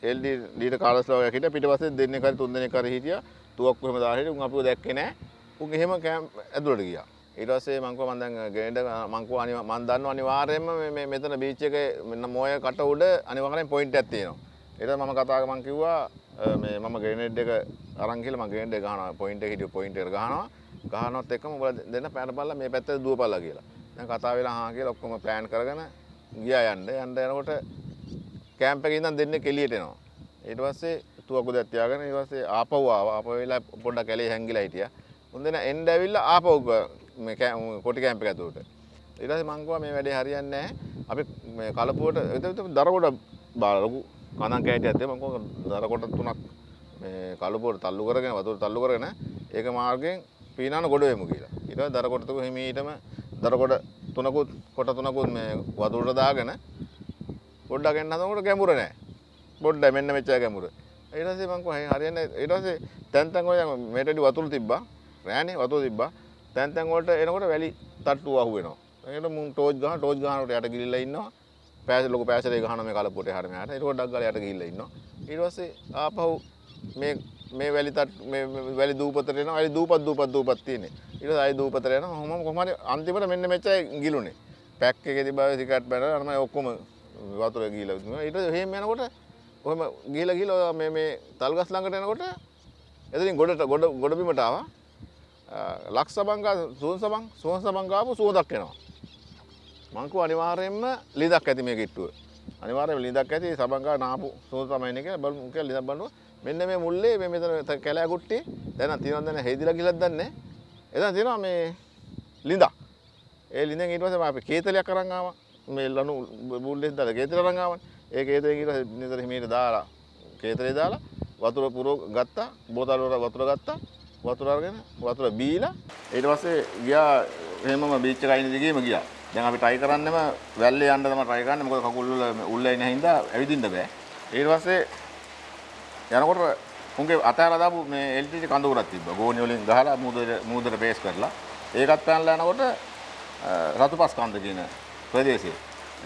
LD ඩීට කාලස් ලෝගයක් හිටියා. පිටිපස්සේ දෙන්නෙක් හරි තුන් දෙනෙක් හරි හිටියා. තුවක්කු එහෙම දාලා හිටියා. උන් අපිව දැක්කේ නැහැ. උන් එහෙම කැම්ප් ඇතුළට ගියා. ඊට පස්සේ මං කිව්වා මං දැන් ගෙනෙන්න මං කිව්වා අනිවා මං දන්නවා අනිවාර්යයෙන්ම මේ- මේ මෙතන බීච් එකේ මෙන්න මොය කට උඩ අනිවාර්යෙන් පොයින්ට් එකක් තියෙනවා ඊට පස්සේ මම කතා කරා මං කිව්වා අ, මේ මම ග්‍රේනේඩ් එක අරන් කියලා මම ග්‍රේනේඩ් එක ගහනවා පොයින්ට් එක හිටිය පොයින්ට් එකට ගහනවා ගහනවත් එක්කම උඹලා දෙන්න පැන බලලා මේ පැත්තට දුවපල්ලා කියලා දැන් කතා වෙලා හා කියලා ඔක්කොම ප්ලෑන් කරගෙන ගියා යන්න යන්න යනකොට කෑම්ප් එකේ ඉඳන් දෙන්නේ එළියට එනවා. ඊට පස්සේ තුවක්කු දැක් තියාගෙන ඊට පස්සේ ආපහු ආවා. ආපහු වෙලා පොඩ්ඩක් කැලේ හැංගිලා හිටියා. උන් දෙන එන්න ඇවිල්ලා ආපහු ග- මේ කෑ- කොටි කෑම්ප් එක ඇතුළට. ඊට පස්සේ මං කිව්වා මේ වැඩේ හරියන්නේ නැහැ. අපි මේ කලපුවට එතකොට දරකොට බාලා ලොකු කඳන් කෑටියක් දෙමු. මං කිව්වා දරකොට තුනක් මේ කලපුවට තල්ලු කරගෙන වතුර තල්ලු කරගෙන ඒක මාර්ගයෙන් පීනන ගොඩ වෙමු කියලා. ඊට පස්සේ දරකොට තුක හිමීටම දරකොට තුනකුත් කොට තුනකුත් මේ වතුරට දාගෙන පොඩ්ඩක් එන්න හදනකොට ගැඹුර නෑ. පොඩ්ඩක් මෙන්න මෙච්චර ගැඹුර. ඊට පස්සේ මං කොහේ හරියන්නේ ඊට පස්සේ තැන් තැන් වල මේටඩි වතුර තිබ්බා. රෑනේ වතුර තිබ්බා. තැන් තැන් වලට එනකොට වැලි තට්ටුව අහු වෙනවා. ඒකට මුන් ටෝච් ගහන ටෝච් ගහනකොට යට ගිලිලා ඉන්නවා. පෑස ලොකු පෑසරේ ගහන මේ කලපුවට හැර මෙහාට. ඒක ඩක් ගාලා යට ගිහිල්ලා ඉන්නවා. ඊට පස්සේ ආපහු මේ මේ වැලි තට් මේ මේ වැලි දූපතට එනවා. වැලි දූපත් දූපත් දූපත් තියෙන්නේ. ඊට පස්සේ ආයි දූපතට යනවා. කොහොම කොහොම හරි අන්තිමට මෙන්න මෙච්චරයි ගිලුනේ. පැක් එකේ තිබ්බා සිකට් බැලලා අර මම ඔක්කොම වතුර ගිහිලා තිබුණා. ඊට පස්සේ එහෙම යනකොට කොහොම ගිහිලා ගිහිලා මේ මේ තල්ගස් ළඟට එනකොට එතනින් ගොඩට ගොඩ ගොඩ බිමට ආවා. ලක්ෂ සබංගා සුවන් සබං සුවන් සබං ගාපු සුවඳක් එනවා. මං කිව්වා අනිවාර්යයෙන්ම ලිඳක් ඇති මේ කිට්ටුව. අනිවාර්යයෙන්ම ලිඳක් ඇති සබංගා නාපු සුවඳ තමයි ඉන්නේ කියලා බලමු කියලා ලිඳක් බලනවා. මෙන්න මේ මුල්ලේ මේ මෙතන කැලෑ කුට්ටි දැන් තියෙනවද නැහැ හේදිලා ගිලක් දන්නේ නැහැ. එතන තියෙනවා මේ ලිඳක්. ඒ ලිඳෙන් ඊට පස්සේ අපි කේතලයක් අරන් ආවා. මේ ලනු බුල්ලෙන් දාලා කේතල අරන් ආවනේ. ඒ කේතලෙන් ඊට පස්සේ නිතර හිමීට දාලා කේතලේ දාලා වතුර පුරව ගත්තා. බෝතල් වල වතුර ගත්තා. වතුර අරගෙන වතුර බීලා ඊට පස්සේ ගියා එහෙමම බීච් එක අයින දිගේම ගියා. දැන් අපි try කරන්නෙම වැල්ලේ යන්න තමයි try කරන්නේ. මොකද කකුල් වල උල්ල ඉන්න හින්දා ඇවිදින්න බෑ. ඊට පස්සේ යනකොට උන්ගේ අතහැරලා දාපු මේ LTT කඳවුරක් තිබ්බා. ගෝණි වලින් ගහලා මූදර මූදර පේස් කරලා ඒකත් පැනලා යනකොට රතුපස් කන්ද කියන ප්‍රදේශයේ.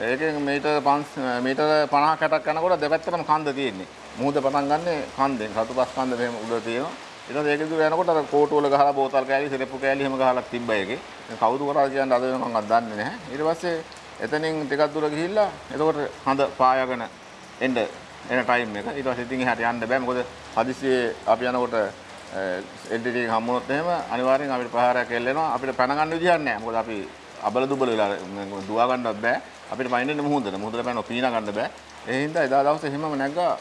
ඒකෙන් මීටර් 5 මීටර් 50 60ක් යනකොට දෙපැත්තටම කන්ද තියෙන්නේ. මුහුද පටන් ගන්නෙ කන්දෙන්. රතුපස් කන්ද මෙහෙම උඩ තියෙනවා. ඊට පස්සේ ඒක දුර යනකොට අර කෝටු වල ගහලා බෝතල් කෑලි, සිරප්පු කෑලි එහෙම ගහලා තිබ්බා ඒකේ. දැන් කවුද කරාද කියන්නේ අද වෙනකන් අත් දන්නේ නැහැ. ඊට පස්සේ එතනින් ටිකක් දුර ගිහිල්ලා එතකොට හඳ පායගෙන එන්න එන ටයිම් එක. ඊට පස්සේ ඉතින් එහාට යන්න බෑ. මොකද හදිස්සියේ අපි යනකොට එල්ඩිටි එක හම්බුනොත් එහෙම අනිවාර්යෙන් අපිට ප්‍රහාරයක් එල්ලෙනවා. අපිට පැන ගන්න විදිහක් නැහැ. මොකද අපි අබල දුබල වෙලා දුවා ගන්නවත් බෑ. අපිට පයින්නෙන්න මුහුදට. මුහුදට පැනව පීනා ගන්න බෑ. ඒ හින්දා එදා දවසේ එහෙමම නැග්ගා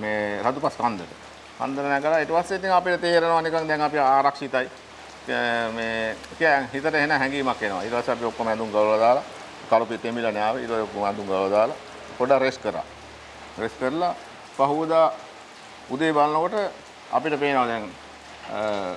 මේ රතුපස් කන්දට. කන්දට නැගලා ඊට පස්සේ ඉතින් අපිට තේරෙනවා නිකන් දැන් අපි ආරක්ෂිතයි. මේ කියන්නේ හිතට එන හැඟීමක් එනවා. ඊට පස්සේ අපි ඔක්කොම ඇඳුම් ගලවලා දාලා කලුපේ තෙමිලානේ ආවේ. ඊට පස්සේ ඔක්කොම ඇඳුම් ගලවලා දාලා පොඩ්ඩක් රෙස්ට් කරා. රෙස්ට් කරලා පහුවදා උදේ බලනකොට අපිට පේනවා දැන්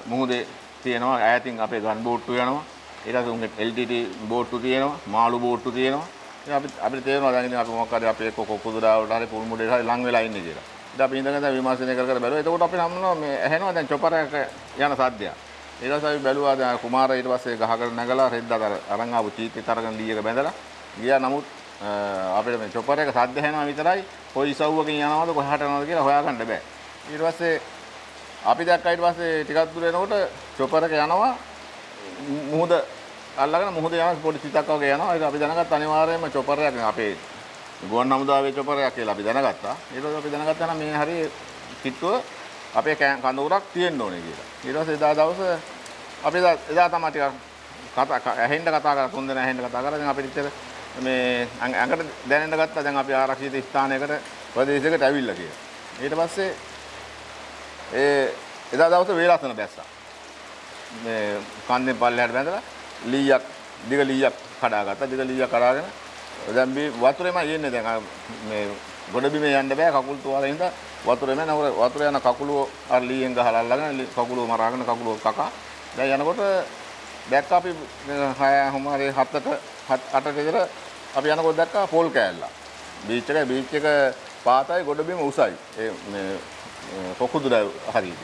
මුහුදේ තියෙනවා ඈතින් අපේ ගන් බෝට්ටු යනවා ඊට පස්සේ උන්ගේ LTT බෝට්ටු තියෙනවා මාළු බෝට්ටු තියෙනවා ඉතින් අපිට අපිට තේරෙනවා දැන් ඉතින් අපි මොකක් හරි අපේ කොකුදුරාවට හරි පුල් මුඩේට හරි ලං වෙලා ඉන්නේ කියලා. ඉතින් අපි ඉඳගෙන දැන් විමර්ශනය කර කර බැලුවා. එතකොට අපිට හම්බුනවා මේ ඇහෙනවා දැන් චොපර් එක යන සද්දයක්. ඊට පස්සේ අපි බැලුවා දැන් කුමාර ඊට පස්සේ ගහකට නැගලා රෙද්දා අර අරන් ආපු චීතිත් අරගෙන ලීයක බැඳලා ගියා නමුත් අපිට මේ චොපර් එක සද්ද ඇහෙනවා විතරයි කොයි ඉසව්වකින් යනවද කොහාට යනවද කියලා හොයාගන්න බෑ. ඊට පස්සේ අපි දැක්කා ඊට පස්සේ ටිකක් දුර එනකොට චොපර් එක යනවා මුහුද අල්ලගෙන මුහුද යන පොඩි සිතක් වගේ යනවා. ඒක අපි දැනගත්ත අනිවාර්යයෙන්ම චොපර් එකක් අපේ ගුවන් හමුදාවේ චොපර් එකක් කියලා අපි දැනගත්තා. ඊට පස්සේ අපි දැනගත්තා නම් මේ හරිය කිට්ටුව අපේ කඳවුරක් තියෙන්න ඕනේ කියලා. ඊට පස්සේ එදා දවසේ අපි එදා තමයි ටිකක් කතා ඇහෙන්න කතා කරලා තුන් දෙනා ඇහෙන්න කතා කරලා දැන් අපිට ඉතින් මේ ඇඟට දැනෙන්න ගත්තා දැන් අපි ආරක්ෂිත ස්ථානයකට ප්‍රදේශයකට ඇවිල්ලා කියලා. ඊට පස්සේ ඒ එදා දවසේ වේලසන බැස්සා. මේ කන්දෙන් පල්ලෙහාට බැඳලා ලීයක් දිග ලීයක් කඩාගත්තා. දිග ලීයක් කඩාගෙන දැන් මේ වතුරේම යන්නේ දැන් මේ ගොඩබිමේ යන්න බෑ කකුල් තුවාලේ ඉඳලා වතුරේම නවර වතුර යන කකුලුව අර ලීයෙන් ගහලා අල්ලගෙන කකුලුව මරාගෙන කකුලුව කකා දැන් යනකොට දැක්ක අපි 6 හමාරි 7ට 8ට විතර අපි යනකොට දැක්කා පොල් කෑල්ල. බීච් එක බීච් එක පාතයි ගොඩබිම උසයි. ඒ මේ පොකුදුර හරියට.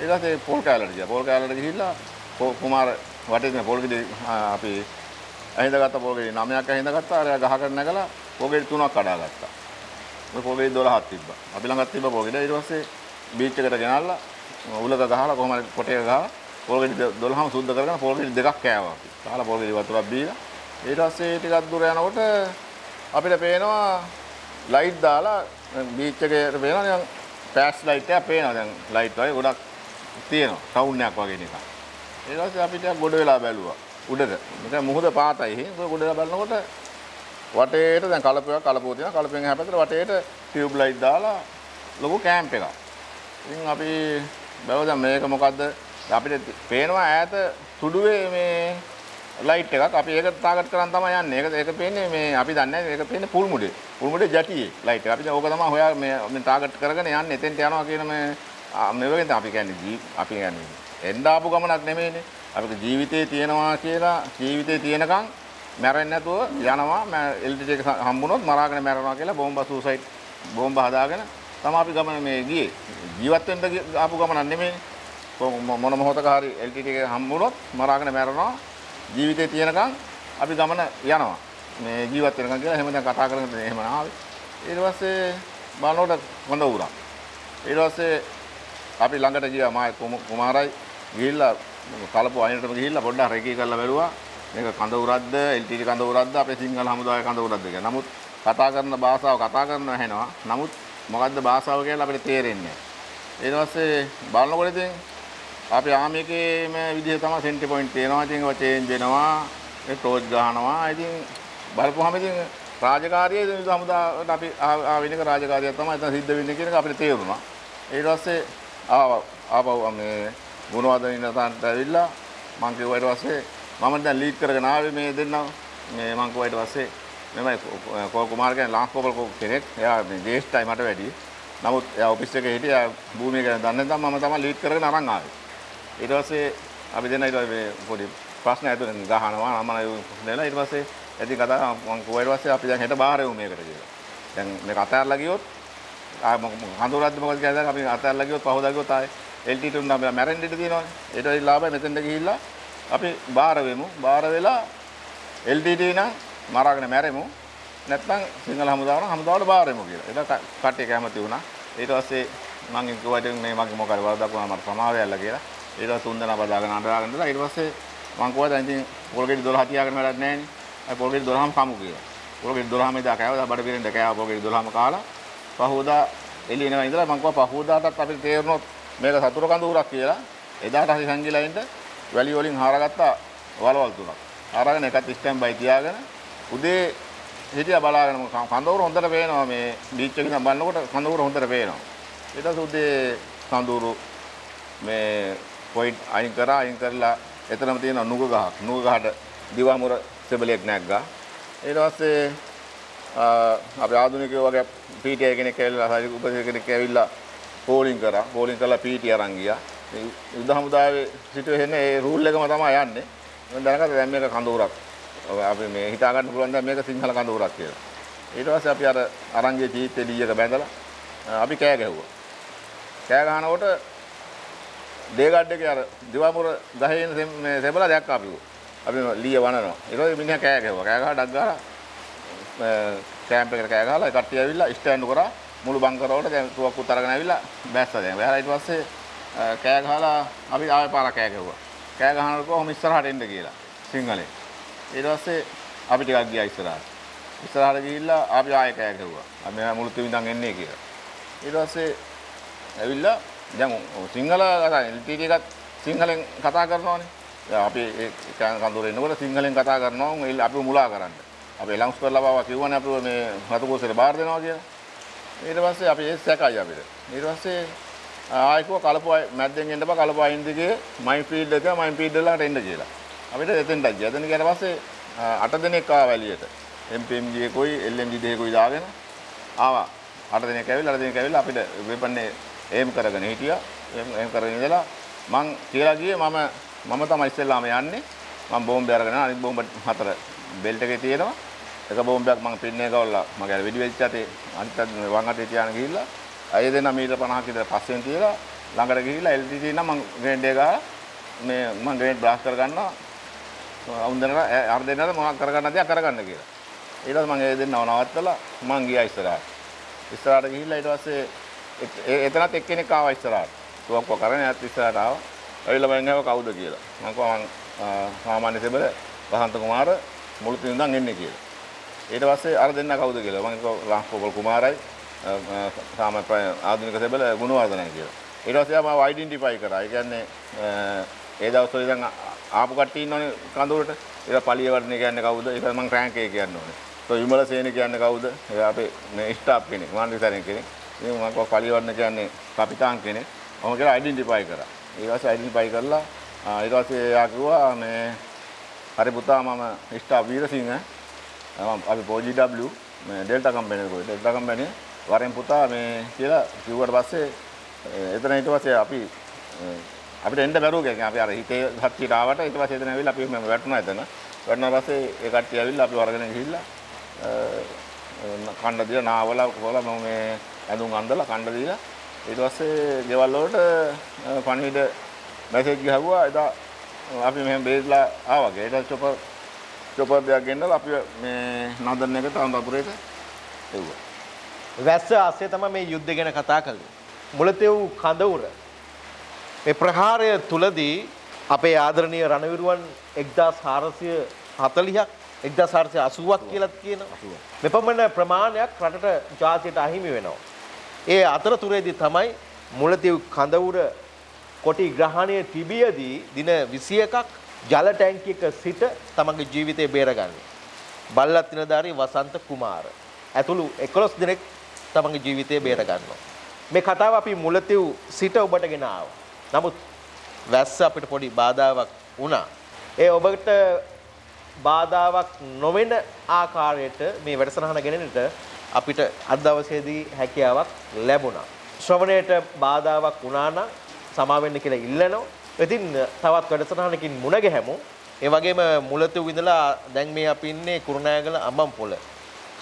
ඊට පස්සේ පොල් කෑල්ලට ගියා. පොල් කෑල්ලට ගිහිල්ලා කුමාර වටේ තියෙන පොල් ගෙඩි අපි ඇහිඳගත්ත පොල් ගෙඩි 9ක් ඇහිඳගත්තා. අර ගහකට නැගලා පොල් ගෙඩි 3ක් කඩාගත්තා. මේ පොල් ගෙඩි 12ක් තිබ්බා. අපි ළඟත් තිබ්බ පොල් ගෙඩි. ඊට පස්සේ බීච් එකට ගෙනල්ලා උලක ගහලා කොහොම හරි කොටේක ගහලා පොල් ගෙඩි 12ම සුද්ධ කරගෙන පොල් ගෙඩි දෙකක් කෑවා අපි. කාලා පොල් ගෙඩි වතුරක් බීලා ඊට පස්සේ ටිකක් දුර යනකොට අපිට පේනවා ලයිට් දාලා බීච් එකේ පේනවා නිකන් ෆ්ලෑෂ් ලයිට් එකක් පේනවා දැන් ලයිට් වගේ ගොඩක් තියෙනවා ටවුන් එකක් වගේ නිකන් ඊට පස්සේ අපි ටිකක් ගොඩ වෙලා බැලුවා උඩට නිකන් මුහුද පාතයි හේ ගොඩ වෙලා බලනකොට වටේට දැන් කලපයක් කලපුව තියෙනවා කලපෙන් එහා පැත්තට වටේට ටියුබ් ලයිට් දාලා ලොකු කැම්ප් එකක් ඉතින් අපි බැලුවා දැන් මේක මොකද්ද අපිට පේනවා ඈත තුඩුවේ මේ ලයිට් එකක් අපි ඒක ටාගට් කරන් තමයි යන්නේ. ඒක ඒක පේන්නේ මේ අපි දන්නේ නැහැ ඒක පේන්නේ පුල් මුඩේ. පුල් මුඩේ ජටියේ ලයිට් එක. අපි දැන් ඕක තමයි හොයා මේ මේ ටාගට් කරගෙන යන්නේ. එතෙන්ට යනවා කියන මේ මේ වගේ අපි කියන්නේ ජී අපි කියන්නේ එන්න ආපු ගමනක් නෙමෙයිනේ. අපිට ජීවිතේ තියෙනවා කියලා ජීවිතේ තියෙනකන් මැරෙන්නේ නැතුව යනවා එල්ටි එක හම්බුනොත් මරාගෙන මැරෙනවා කියලා බෝම්බ සූසයිඩ් බෝම්බ හදාගෙන තමයි අපි ගමන මේ ගියේ. ජීවත් වෙන්න ආපු ගමනක් නෙමෙයිනේ. මොන මොහොතක හරි එල්ටි එක හම්බුනොත් මරාගෙන මැරෙනවා. ජීවිතේ තියෙනකන් අපි ගමන යනවා. මේ ජීවත් වෙනකන් කියලා එහෙම දැන් කතා කරගෙන එහෙම ආවේ. ඊට පස්සේ බලනකොට හොඳ උරා. ඊට පස්සේ අපි ළඟට ගියා මායි කුමාරයි ගිහිල්ලා කලපුව අයිනටම ගිහිල්ලා පොඩ්ඩක් රෙකී කරලා බැලුවා. මේක කඳ උරක්ද LTT කඳ උරක්ද අපේ සිංහල හමුදාවේ කඳ උරක්ද කියලා. නමුත් කතා කරන භාෂාව කතා කරනවා ඇහෙනවා. නමුත් මොකද්ද භාෂාව කියලා අපිට තේරෙන්නේ නැහැ. ඊට පස්සේ බලනකොට ඉතින් අපි ආමිකේම විදිහ තමයි සෙන්ටි පොයින්ට් තියෙනවා. ඉතින් ඒවා චේන්ජ් වෙනවා. ඒ ටෝච් ගහනවා. ඉතින් බලපුවාම ඉතින් රාජකාරියේ ඉතින් හමුදාවට අපි ආවෙන එක රාජකාරියක් තමයි එතන සිද්ධ වෙන්නේ කියන එක අපිට තේරුණා. ඊට පස්සේ ආව ආපහු මේ ගුණවර්ධන ඉන්න තැනට ඇවිල්ලා මං කිව්වා ඊට පස්සේ මම දැන් ලීඩ් කරගෙන ආවේ මේ දෙන්නා මේ මං කිව්වා ඊට පස්සේ මෙමය කෝල් කුමාර කියන්නේ ලාංස් කෝපල් කෙනෙක්. එයා මේ ජේෂ්ඨයි මට වැඩි. නමුත් එයා ඔෆිස් එකේ හිටියා භූමිය ගැන දන්නේ නැත්නම් මම තමයි ලීඩ් කරගෙන අරන් ආවේ. ඊට පස්සේ අපි දෙන්න ඊට පස්සේ පොඩි ප්‍රශ්න ඇතුළෙන් ගහනවා මම නේලා ඊට පස්සේ ඇති කතා මම කිව්වා ඊට පස්සේ අපි දැන් හෙට බාහිර යමු මේකට කියලා. දැන් මේක අතහැරලා ගියොත් ආ හඳුරද්ද මොකද කියලා අපි අතල්ලා ගියොත් පහවදා ගියොත් ආයේ LTT උන් අපි මැරෙන්න ඉඩ තියෙනවානේ. ඊට පස්සේ ලාභය මෙතෙන්ට ගිහිල්ලා අපි බාර වෙමු. බාර වෙලා LTT නම් මරාගෙන මැරෙමු. නැත්නම් සිංහල හමුදාව නම් හමුදාවට බාරෙමු කියලා. ඒක කට්ටිය කැමති වුණා. ඊට පස්සේ මම කිව්වා ඉතින් මේ මගේ මොකද වරදක් වුණා මට සමාව යල්ලා කියලා. ඊට පස්සේ තුන් දෙනා බදාගෙන අඬාගෙන ඉඳලා ඊට පස්සේ මම කිව්වා දැන් ඉතින් පොල්ගෙඩි 12 තියාගෙන වැඩක් නැහැ නේ. අය පොල්ගෙඩි 12ම කමු කියලා. පොල්ගෙඩි 12ම එදා කෑවා. බඩ පිරෙන්න කෑවා පොල්ගෙඩි 12ම කාලා. පහෝදා එළියනවා ඉඳලා මම කිව්වා පහෝදාටත් අපිට තේරුණොත් මේක සතුරු කඳුරක් කියලා. එදාට හරි සංගිලා ඉන්න වැලි වලින් හාරගත්තා වලවල් තුනක්. අරගෙන එකත් ස්ටෑන්ඩ් බයි තියාගෙන උදේ හිටියා බලාගෙන කඳවුර හොඳට පේනවා මේ බීච් එකේ ඉඳන් බලනකොට කඳවුර හොඳට පේනවා. ඊට පස්සේ උදේ කඳවුරු මේ පොයින්ට් අයින් කරා අයින් කරලා එතනම තියෙන නුග ගහක් නුග ගහට දිවාමුර සෙබලයක් නැග්ගා. ඊට පස්සේ අපි ආධුනිකයෝ වගේ පීටි කෙනෙක් ඇවිල්ලා හරි උපදේශ කෙනෙක් ඇවිල්ලා පෝලිං කරා. පෝලිං කරලා පීටි අරන් ගියා. මේ යුද හමුදාවේ සිටුවේෂන් ඒ රූල් එකම තමයි යන්නේ. මම දැනගත්තා දැන් මේක කඳවුරක්. අපි මේ හිතා ගන්න පුළුවන් දැන් මේක සිංහල කඳවුරක් කියලා. ඊට පස්සේ අපි අර අරංගේ ජීවිතේ ලීයක බැඳලා අපි කෑ ගැහුවා. කෑ ගහනකොට දේගඩ් එකේ අර දිවාමුර ගහේ ඉන්න මේ සෙබලා දැක්කා අපි. අපි ලීය වනනවා. ඊට පස්සේ මිනිහා කෑ ගැහුවා. කෑ ගහලා ඩක් ගහලා කැම්ප් එකට කෑ ගහලා කට්ටිය ඇවිල්ලා ස්ටෑන්ඩ් කරා මුළු බංකරවලට දැන් තුවක්කුත් අරගෙන ඇවිල්ලා බැස්සා දැන්. බැලලා ඊට පස්සේ කෑ ගහලා අපි ආයෙ පාරක් කෑ ගැහුවා. කෑ ගහනකොට කොහොම ඉස්සරහට එන්න කියලා සිංහලෙන්. ඊට පස්සේ අපි ටිකක් ගියා ඉස්සරහට. ඉස්සරහට ගිහිල්ලා අපි ආයෙ කෑ ගැහුවා. අපි මෙහා මුළු තිවිඳන් එන්නේ කියලා. ඊට පස්සේ ඇවිල්ලා දැන් සිංහල කතා LTT එකත් සිංහලෙන් කතා කරනවානේ. දැන් අපි ඒ කඳුරේ ඉන්නකොට සිංහලෙන් කතා කරනවා අපි මුලා කරන්න. අපි ලංස් කරලා බාවා කිව්වනේ අපිව මේ රතුකෝසෙට බාර දෙනවා කියලා. ඊට පස්සේ අපි ඒ සැකයි අපිට. ඊට පස්සේ ආයිකෝ කලපුව මැද්දෙන් එන්න බා කලපුව අයින් දිගේ මයින් ෆීල්ඩ් එක මයින් ෆීල්ඩ් වලට එන්න කියලා. අපිට එතෙන්ට ගියා. එතන ගියාට පස්සේ අට දෙනෙක් ආවා එළියට. MPMG එකෝයි LMG දෙකෝයි දාගෙන ආවා. අට දෙනෙක් ඇවිල්ලා අට දෙනෙක් ඇවිල්ලා අපිට වෙපන්නේ එම් කරගෙන හිටියා. එම් කරගෙන ඉඳලා මං කියලා ගියේ මම මම තමයි ඉස්සෙල්ලාම යන්නේ. මම බෝම්බය අරගෙන අනිත් බෝම්බ හතර බෙල්ට් එකේ තියෙනවා. එක බෝම්බයක් මම පින්නේ ගවලා මගේ අර වෙඩි වෙච්ච අතේ අනිත් වම් අතේ තියාගෙන ගිහිල්ලා අය දෙනා මීටර 50ක විතර පස්සෙන් තියලා ළඟට ගිහිල්ලා LTT නම් මම ග්‍රේඩ් එක ගහලා මේ මම ග්‍රේඩ් බ්ලාස්ට් කරගන්නවා අවුන්දනට අර දෙන්නට මොනවද කරගන්න තියා කරගන්න කියලා. ඊට පස්සේ මම ඒ දෙන්නව නවත්තලා මං ගියා ඉස්සරහට. ඉස්සරහට ගිහිල්ලා ඊට පස්සේ එතනත් එක්කෙනෙක් ආවා ඉස්සරහට. තුවක්කුව කරගෙන යත් ඉස්සරහට ආවා. ඇවිල්ලා මම ගාව කවුද කියලා. මම කිව්වා මං සාමාන්‍ය සෙබල වසන්ත කුමාර මුළු තින්දන් එන්නේ කියලා. ඊට පස්සේ අර දෙන්න කවුද කියලා. මම කිව්වා ලංකෝපල් කුමාරයි සාමාන්‍ය ආධුනික සෙබල ගුණවර්ධනයි කියලා. ඊට පස්සේ මම අයිඩෙන්ටිෆයි කරා. ඒ කියන්නේ ඒ දවස්වල ඉඳන් ආපු කට්ටිය ඉන්නවනේ කඳුරට. ඒක පලියවර්ණය කියන්නේ කවුද? ඒක මම රෑන්ක් එක කියන්න ඕනේ. તો විමල සේන කියන්නේ කවුද? ඒ අපේ මේ ස්ටාෆ් කෙනෙක්, මාන්විතරෙන් කෙනෙක්. ඉතින් මම කව පලියවර්ණ කියන්නේ කපිතාන් කෙනෙක්. මම කියලා අයිඩෙන්ටිෆයි කරා. ඊට පස්සේ අයිඩෙන්ටිෆයි කරලා ඊට පස්සේ එයා කිව්වා මේ හරි පුතා මම ස්ටාෆ් වීරසිංහ මම අපි POGW මේ ඩෙල්ටා කම්පැනි එකේ ඩෙල්ටා කම්පැනි වරෙන් පුතා මේ කියලා කිව්වට පස්සේ එතන ඊට පස්සේ අපි අපිට එන්න බැරුව ගියා. අපි අර හිතේ හත්තියට ආවට ඊට පස්සේ එතන ඇවිල්ලා අපි මම වැටුණා එතන. වැටුණා පස්සේ ඒ කට්ටිය ඇවිල්ලා අපි වරගෙන ගිහිල්ලා කණ්ඩ දීලා නාවලා කොහොලා මම මේ ඇඳුම් අඳලා කණ්ඩ දීලා ඊට පස්සේ ගෙවල් වලට පණිවිඩ මැසේජ් ගහුවා එදා අපි මෙහෙම බේස්ලා ආවා. ඊට චොපර් චොපර් දෙයක් ගෙන්නලා අපි මේ නදන්න එකට අඳපුරේට එව්වා. වැස්ස ආසේ තමයි මේ යුද්ධ ගැන කතා කළේ. මුලතෙව් කඳවුර මේ ප්‍රහාරය තුලදී අපේ ආදරණීය රණවිරුවන් 1440ක් 1480ක් කියලා කියනවා. මෙපමණ ප්‍රමාණයක් රටට ජාතියට අහිමි වෙනවා. ඒ අතරතුරේදී තමයි මුලතිව් කඳවුර කොටි ග්‍රහණය තිබියදී දින 21ක් ජල ටැංකියක සිට තමගේ ජීවිතය බේරගන්නේ. බල්ලත් නිලධාරී වසන්ත කුමාර. ඇතුළු 11 දෙනෙක් තමගේ ජීවිතය බේරගන්නවා. මේ කතාව අපි මුලතිව් සිට ඔබට ගෙන ආවා. නමුත් වැස්ස අපිට පොඩි බාධාවක් වුණා. ඒ ඔබට බාධාවක් නොවන ආකාරයට මේ වැඩසටහන ගෙනෙන්නට අපිට අද දවසේදී හැකියාවක් ලැබුණා. ශ්‍රවණයට බාධාවක් වුණා නම් සමා වෙන්න කියලා ඉල්ලනවා. ඉතින් තවත් වැඩසටහනකින් මුණ ගැහෙමු. ඒ වගේම මුලතු විඳලා දැන් මේ අපි ඉන්නේ කුරුණෑගල අම්බම්පොළ.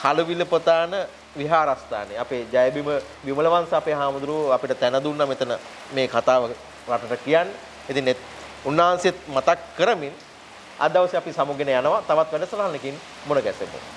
කලවිල පොතාන විහාරස්ථානයේ අපේ ජයබිම විමලවංශ අපේ හාමුදුරුවෝ අපිට තැන දුන්නා මෙතන මේ කතාව රටට කියන්න. ඉතින් එත්- උන්වහන්සේත් මතක් කරමින් අද දවසේ අපි සමුගෙන යනවා තවත් වැඩසටහනකින් මුණ ගැසෙමු.